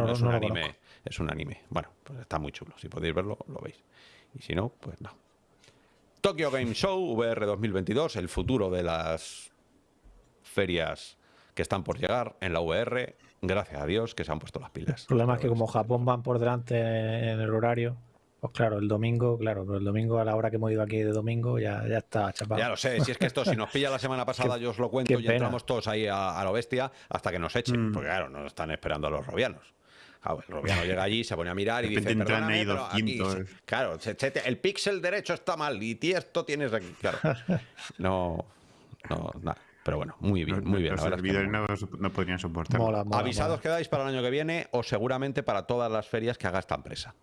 es un anime. Es un anime. Bueno, pues está muy chulo. Si podéis verlo, lo veis. Y si no, pues no. Tokyo Game Show VR 2022, el futuro de las ferias que están por llegar en la VR. Gracias a Dios que se han puesto las pilas. El problema es que como Japón van por delante en el horario, pues claro, el domingo, claro, pero el domingo a la hora que hemos ido aquí de domingo ya, ya está chapado. Ya lo sé, si es que esto, si nos pilla la semana pasada, yo os lo cuento y entramos todos ahí a, lo bestia hasta que nos echen, mm. porque claro, nos están esperando a los robianos. Claro, el Robiano llega allí, se pone a mirar y dice, perdóname, pero aquí, claro, el píxel derecho está mal y esto tienes aquí. Claro, no, no, nada. Pero bueno, muy bien, muy bien. Los servidores no, podrían soportar. Avisados quedáis para el año que viene o seguramente para todas las ferias que haga esta empresa.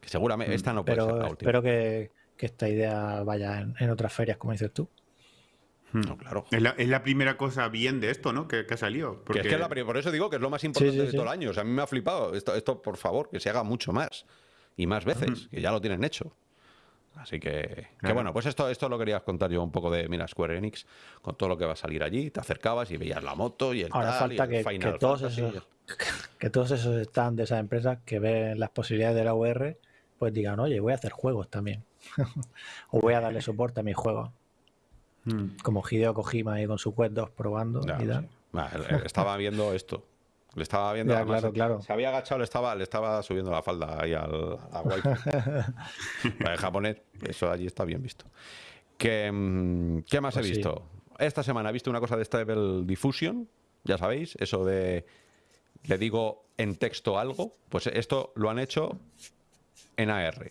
Que seguramente esta no puede ser la última. Espero que, que esta idea vaya en otras ferias, como dices tú. Hmm. No, claro. Es la, primera cosa bien de esto, ¿no? Que, ha salido. Porque... es que por eso digo que es lo más importante de todo el año. O sea, a mí me ha flipado. Esto, esto, por favor, que se haga mucho más. Y más veces, que ya lo tienen hecho. Así que, que, bueno, pues esto, esto lo querías contar yo un poco de, mira, Square Enix, con todo lo que va a salir allí, te acercabas y veías la moto y el Ahora falta que, que, todos esos, que todos esos están de esas empresas que ven las posibilidades de la VR, pues digan, oye, voy a hacer juegos también. o voy a darle soporte a mis juegos. Mm. Como Hideo Kojima ahí con su Quest 2 probando. estaba viendo esto. Le estaba viendo. claro, claro. Se había agachado, le estaba, le estaba subiendo la falda ahí al, Para el japonés, eso allí está bien visto. ¿Qué, mm, qué más he pues visto? Esta semana he visto una cosa de Stable Diffusion, ya sabéis, eso de. Le digo en texto algo, pues esto lo han hecho en AR.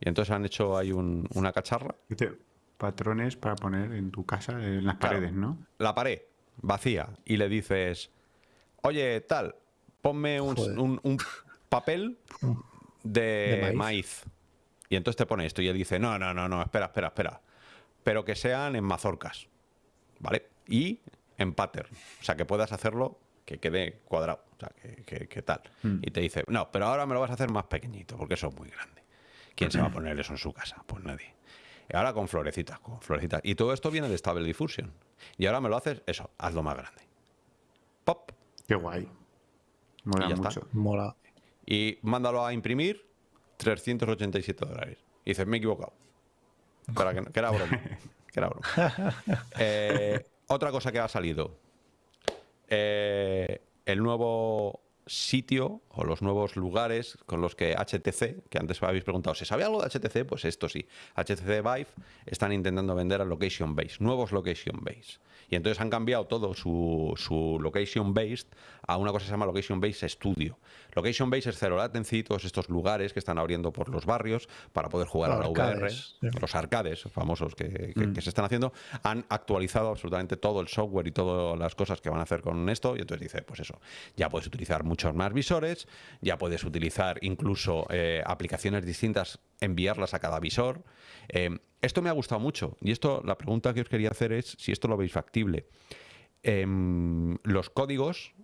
Y entonces han hecho ahí una cacharra patrones para poner en tu casa, en las paredes, ¿no? La pared vacía y le dices, oye, tal, ponme un, papel de, maíz. Y entonces te pone esto y él dice, no, no, no, no, espera, espera, espera. Pero que sean en mazorcas, ¿vale? Y en pattern. O sea, que puedas hacerlo que quede cuadrado. O sea, que, tal. Hmm. Y te dice, no, pero ahora me lo vas a hacer más pequeñito porque eso es muy grande. ¿Quién se va a poner eso en su casa? Pues nadie. Y ahora con florecitas, con florecitas. Y todo esto viene de Stable Diffusion. Y ahora me lo haces, eso, hazlo más grande. Pop. Qué guay. Mola mucho. Mola. Y mándalo a imprimir 387 dólares. Y dices, me he equivocado. Para que, era broma. que era broma. Eh, otra cosa que ha salido. Eh, el nuevo sitio o los nuevos lugares con los que HTC, que antes me habéis preguntado, ¿se sabe algo de HTC? Pues esto sí. HTC Vive están intentando vender a Location Base, nuevos Location Base. Y entonces han cambiado todo su, su location based a una cosa que se llama location based studio. Location based es cero latency, todos estos lugares que están abriendo por los barrios para poder jugar a la VR. Los arcades famosos que, mm. que, se están haciendo han actualizado absolutamente todo el software y todas las cosas que van a hacer con esto. Y entonces dice, pues eso, ya puedes utilizar muchos más visores, ya puedes utilizar incluso eh, aplicaciones distintas, enviarlas a cada visor. Eh, esto me ha gustado mucho y esto, la pregunta que os quería hacer es si esto lo veis factible. Em, los códigos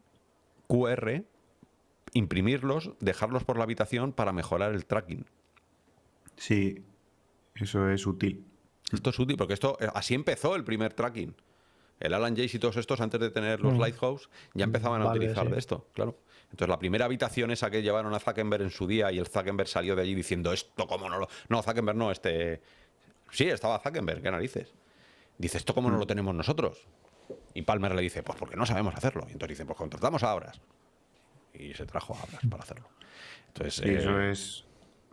QR, imprimirlos, dejarlos por la habitación para mejorar el tracking. Sí, eso es útil. Esto es útil porque esto eh, así empezó el primer tracking. El Alan Jace y todos estos, antes de tener los mm. Lighthouse, ya empezaban a utilizar de esto, claro. Entonces, la primera habitación esa que llevaron a Zuckerberg en su día y el Zuckerberg salió de allí diciendo esto, ¿cómo no lo.? No, Zuckerberg no, este. Sí, estaba Zuckerberg, qué narices. Dice, ¿esto cómo no lo mm. tenemos nosotros? Y Palmer le dice, pues porque no sabemos hacerlo. Y entonces dice, pues contratamos a Abras. Y se trajo a Abras para hacerlo. Entonces, eso eh, es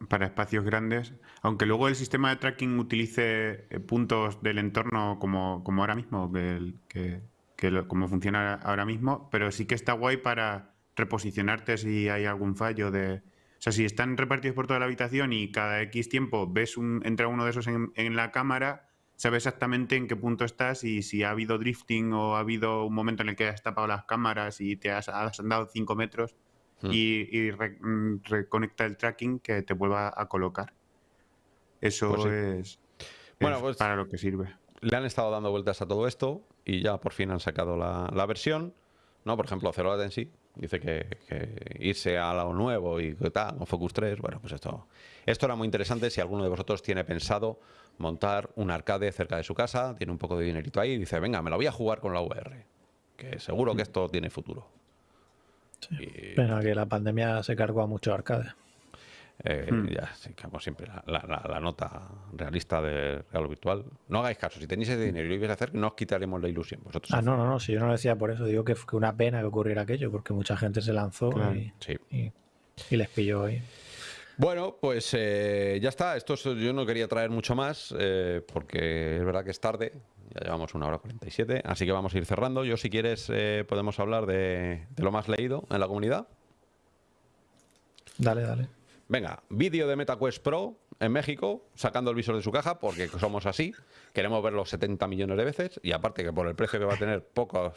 para espacios grandes. Aunque luego el sistema de tracking utilice eh, puntos del entorno como, como ahora mismo, que, que, como funciona ahora mismo, pero sí que está guay para reposicionarte si hay algún fallo de o sea, si están repartidos por toda la habitación y cada X tiempo ves un, entra uno de esos en, la cámara, sabes exactamente en qué punto estás y si ha habido drifting o ha habido un momento en el que has tapado las cámaras y te has, andado 5 metros hmm. y, mm, reconecta el tracking que te vuelva a colocar. Eso pues es, bueno, pues para lo que sirve. Le han estado dando vueltas a todo esto y ya por fin han sacado la, la versión. ¿no? Por ejemplo, Zero Latency dice que, irse a lo nuevo y tal, con Focus 3, bueno, pues esto, esto era muy interesante. Si alguno de vosotros tiene pensado montar un arcade cerca de su casa, tiene un poco de dinerito ahí, y dice, venga, me lo voy a jugar con la VR, que seguro que esto tiene futuro. Pero que la pandemia se cargó a muchos arcades. Eh, hmm. Ya, como siempre, la, nota realista de real virtual. No hagáis caso, si tenéis ese dinero y lo ibais a hacer, no os quitaremos la ilusión. Vosotros ah, no, no, no, si yo no lo decía por eso, digo que fue una pena que ocurriera aquello, porque mucha gente se lanzó y, les pilló ahí. Bueno, pues eh, ya está. Esto yo no quería traer mucho más eh, porque es verdad que es tarde. Ya llevamos una hora 47, así que vamos a ir cerrando. Yo, si quieres, podemos hablar de lo más leído en la comunidad. Dale, dale. Venga, vídeo de MetaQuest Pro en México, sacando el visor de su caja, porque somos así, queremos verlo 70 millones de veces, y aparte que por el precio que va a tener, pocos,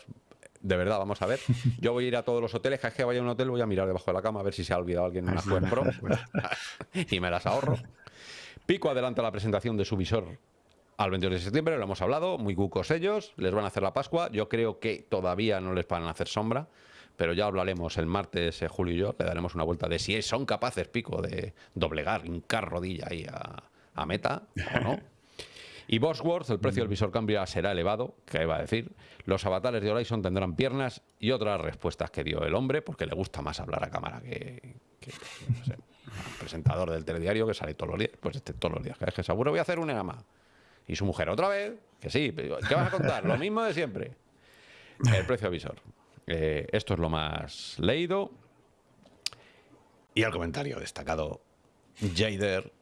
de verdad, vamos a ver. Yo voy a ir a todos los hoteles, cada vez que vaya a un hotel voy a mirar debajo de la cama a ver si se ha olvidado alguien una Quest Pro, y me las ahorro. Pico adelanta la presentación de su visor al 22 de septiembre, lo hemos hablado, muy cucos ellos, les van a hacer la Pascua, yo creo que todavía no les van a hacer sombra, pero ya hablaremos el martes, eh, Julio y yo, le daremos una vuelta de si son capaces, Pico, de doblegar, hincar rodilla ahí a, meta o no. Y Bosworth, el precio del visor cambia será elevado, que iba a decir. Los avatares de Horizon tendrán piernas y otras respuestas que dio el hombre, porque le gusta más hablar a cámara que, no sé, presentador del telediario que sale todos los días. Pues este todos los días, que es que seguro voy a hacer un EGAMA. Y su mujer, otra vez, que sí, ¿qué vas a contar? Lo mismo de siempre. El precio del visor. Eh, esto es lo más leído. Y el comentario destacado. Jader,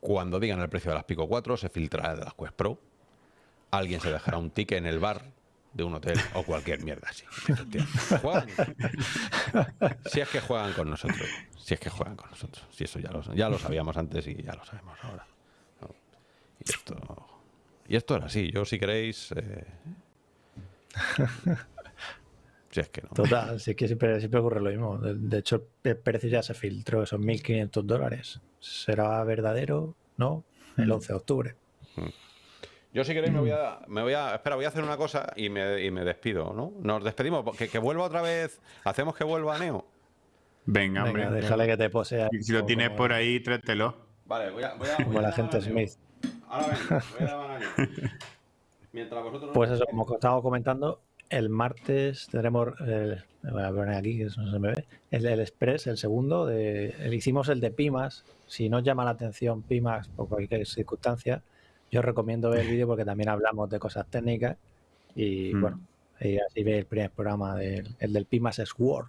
cuando digan el precio de las Pico 4, se filtrará de las Quest Pro. Alguien se dejará un ticket en el bar de un hotel o cualquier mierda así. Si es que juegan con nosotros. Si es que juegan con nosotros. Si eso ya lo, ya lo sabíamos antes y ya lo sabemos ahora. Y, esto, y esto era así. Yo, si queréis... Eh, Total, sí que siempre, siempre ocurre lo mismo. De, hecho, el precio ya se filtró, esos 1.500 dólares. ¿Será verdadero? No, el 11 mm. de octubre. Mm. Yo si queréis me voy a, me voy a, espera, voy a hacer una cosa y me, y me despido, ¿no? Nos despedimos, que, que, vuelva otra vez, hacemos que vuelva a Neo. Venga, hombre. déjale que te posea. Si lo tienes por ahí, tráetelo. Vale, voy a. Voy a como la gente Smith. Ahora vengo, voy a a Mientras vosotros. Pues eso, como estábamos comentando, el martes tendremos. El, voy a poner aquí, que no se me ve. El, el Express, el segundo. De, el, hicimos el de Pimax. Si no llama la atención Pimax por cualquier circunstancia, yo recomiendo ver el vídeo porque también hablamos de cosas técnicas. Y mm. bueno, y así ve el primer programa del, el del Pimax Sword,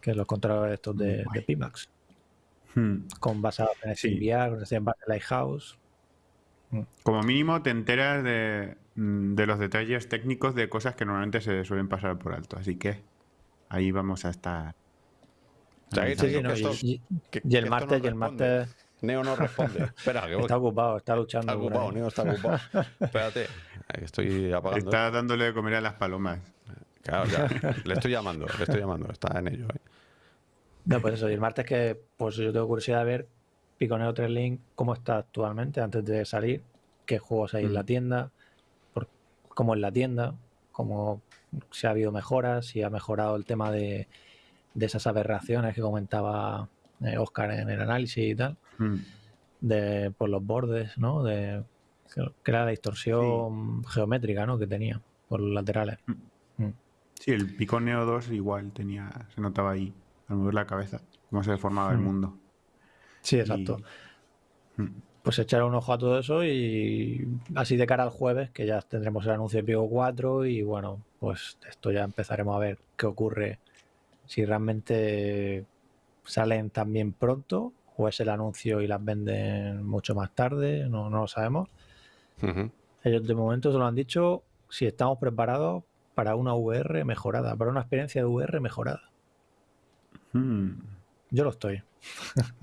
que es los controladores estos de, de Pimax. Hmm. Con basado en sí. VR, en base Lighthouse. Como mínimo te enteras de, de, los detalles técnicos de cosas que normalmente se suelen pasar por alto. Así que ahí vamos a estar. Sí, sí, no, y, que, y, el martes, no y el martes. Neo no responde. Espera, que voy. Está ocupado, está luchando. Está ocupado, Neo está ocupado. Espérate, estoy apagando. Está dándole de comer a las palomas. Claro, ya. le estoy llamando, le estoy llamando. Está en ello. ¿eh? No, pues eso, y el martes que pues yo tengo curiosidad de ver Piconeo 3 Link cómo está actualmente antes de salir, qué juegos hay mm. en la tienda, por, cómo es la tienda, cómo si ha habido mejoras, si ha mejorado el tema de, de esas aberraciones que comentaba eh, Oscar en el análisis y tal, mm. de por los bordes, ¿no? De que era la distorsión sí. geométrica, ¿no? Que tenía por los laterales. Mm. Sí, el Piconeo 2 igual tenía, se notaba ahí al mover la cabeza, cómo se deformaba el mm. mundo. Sí, exacto. Y... Pues echar un ojo a todo eso y así de cara al jueves, que ya tendremos el anuncio de Pico 4 y bueno, pues esto ya empezaremos a ver qué ocurre, si realmente salen también pronto o es el anuncio y las venden mucho más tarde, no, no lo sabemos. Uh -huh. Ellos de momento se lo han dicho si estamos preparados para una VR mejorada, para una experiencia de VR mejorada. Hmm. Yo lo estoy.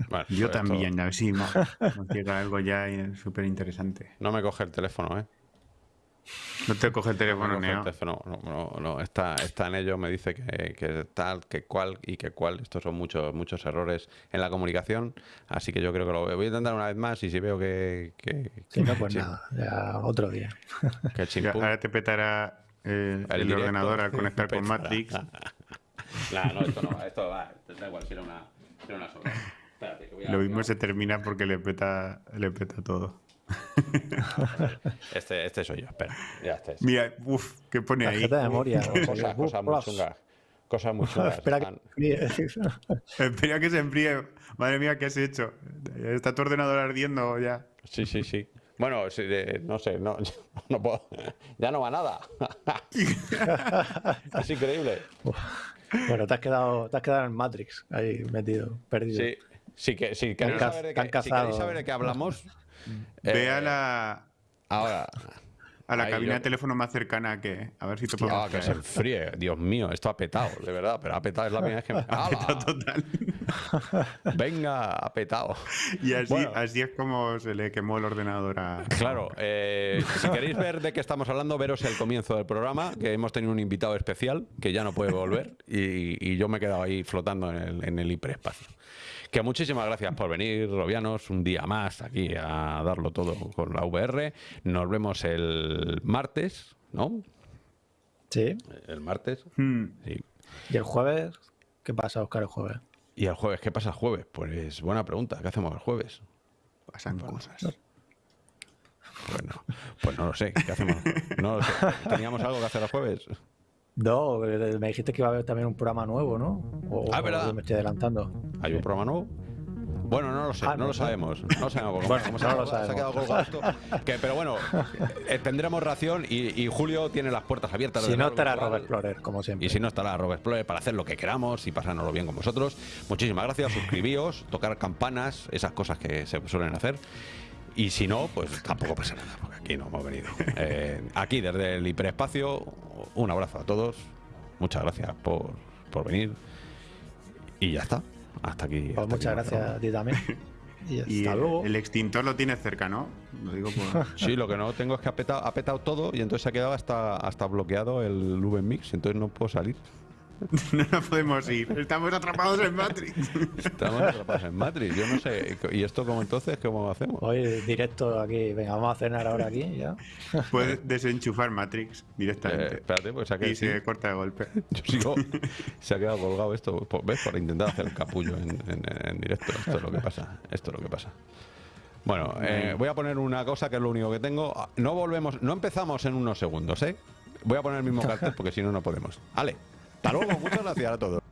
Bueno, Yo pues también, esto... a ver si nos, llega algo ya súper interesante. No me coge el teléfono, ¿eh? No te coge el teléfono, no, el teléfono no, no, no, está, está en ello, me dice que, que, tal, que cual y que cual. Estos son muchos muchos errores en la comunicación, así que yo creo que lo voy a intentar una vez más y si veo que... que, si no, pues nada, ya otro día. Que ahora te petará eh, el, el ordenador al conectar con Matrix. Nah, no, esto no va, esto va, da igual, si era una, era una sola. Espérate, a, Lo mismo se termina porque le peta, le peta todo. Este, este soy yo, espera. Ya este es. Mira, uff, ¿qué pone ahí? de memoria. Cosas cosa muy chungas. Cosas muy chungas. Espera que se enfríe. Espera que se enfríe. Madre mía, ¿qué has hecho? ¿Está tu ordenador ardiendo ya? Sí, sí, sí. Bueno, sí, de, no sé, no, no puedo. Ya no va nada. es increíble. Bueno, te has quedado, te has quedado en Matrix, ahí metido, perdido. Sí, sí que si queréis, saber de, qué, si queréis saber de qué hablamos. Ve eh, a la. Ahora. A la cabina yo... de teléfono más cercana que. A ver si te puedo. Ah, que se enfríe. Dios mío, esto ha petado, de verdad. Pero ha petado, es la primera vez que me. ha petado total. Venga, ha petado. Y así, bueno. así es como se le quemó el ordenador a. Claro, eh, si queréis ver de qué estamos hablando, veros el comienzo del programa, que hemos tenido un invitado especial que ya no puede volver y, y yo me he quedado ahí flotando en el, en el hiperespacio. Que muchísimas gracias por venir, Robianos, un día más aquí a darlo todo con la VR. Nos vemos el martes, ¿no? Sí. El martes. Hmm. Sí. ¿Y el jueves? ¿Qué pasa, Oscar, el jueves? ¿Y el jueves? ¿Qué pasa el jueves? Pues buena pregunta. ¿Qué hacemos el juedes? Pasan bueno, cosas. Bueno, pues no lo sé. ¿Qué hacemos? No lo sé. ¿Teníamos algo que hacer el jueves? No, me dijiste que iba a haber también un programa nuevo, ¿no? O, ah, ¿verdad? O me estoy adelantando. ¿Hay un programa nuevo? Bueno, no lo sé, ah, no, no, lo sabemos. No lo sabemos. Bueno, como no se, lo sabemos. se ha quedado. Que, pero bueno, eh, tendremos ración y, y, Julio tiene las puertas abiertas. Si no estará Robert Explorer, como siempre. Y si no estará Robert Explorer para hacer lo que queramos y pasárnoslo bien con vosotros. Muchísimas gracias, suscribíos, tocar campanas, esas cosas que se suelen hacer. Y si no, pues tampoco pasa nada, porque aquí no hemos venido. Eh, aquí desde el hiperespacio, un abrazo a todos. Muchas gracias por, por venir. Y ya está. Hasta aquí. Pues hasta muchas aquí gracias a ti también. Y hasta Y el, luego. el extintor lo tienes cerca, ¿no? Lo digo por... Sí, lo que no tengo es que ha petado, ha petado todo y entonces se ha quedado hasta, hasta bloqueado el VMix, entonces no puedo salir. no nos podemos ir. Estamos atrapados en Matrix. Estamos atrapados en Matrix. Yo no sé. ¿Y esto cómo entonces? ¿Cómo hacemos? Hoy directo aquí. Venga, vamos a cenar ahora aquí ya. Puedes desenchufar Matrix directamente. Eh, espérate, pues saqué, y se corta de golpe. Yo sigo. Se ha quedado colgado esto. ¿Ves? Por intentar hacer el capullo en, en, directo. Esto es lo que pasa. Esto es lo que pasa. Bueno, eh, voy a poner una cosa que es lo único que tengo. No volvemos, no empezamos en unos segundos, ¿eh? Voy a poner el mismo cartel porque si no, no podemos. Vale, hasta luego, muchas gracias a todos.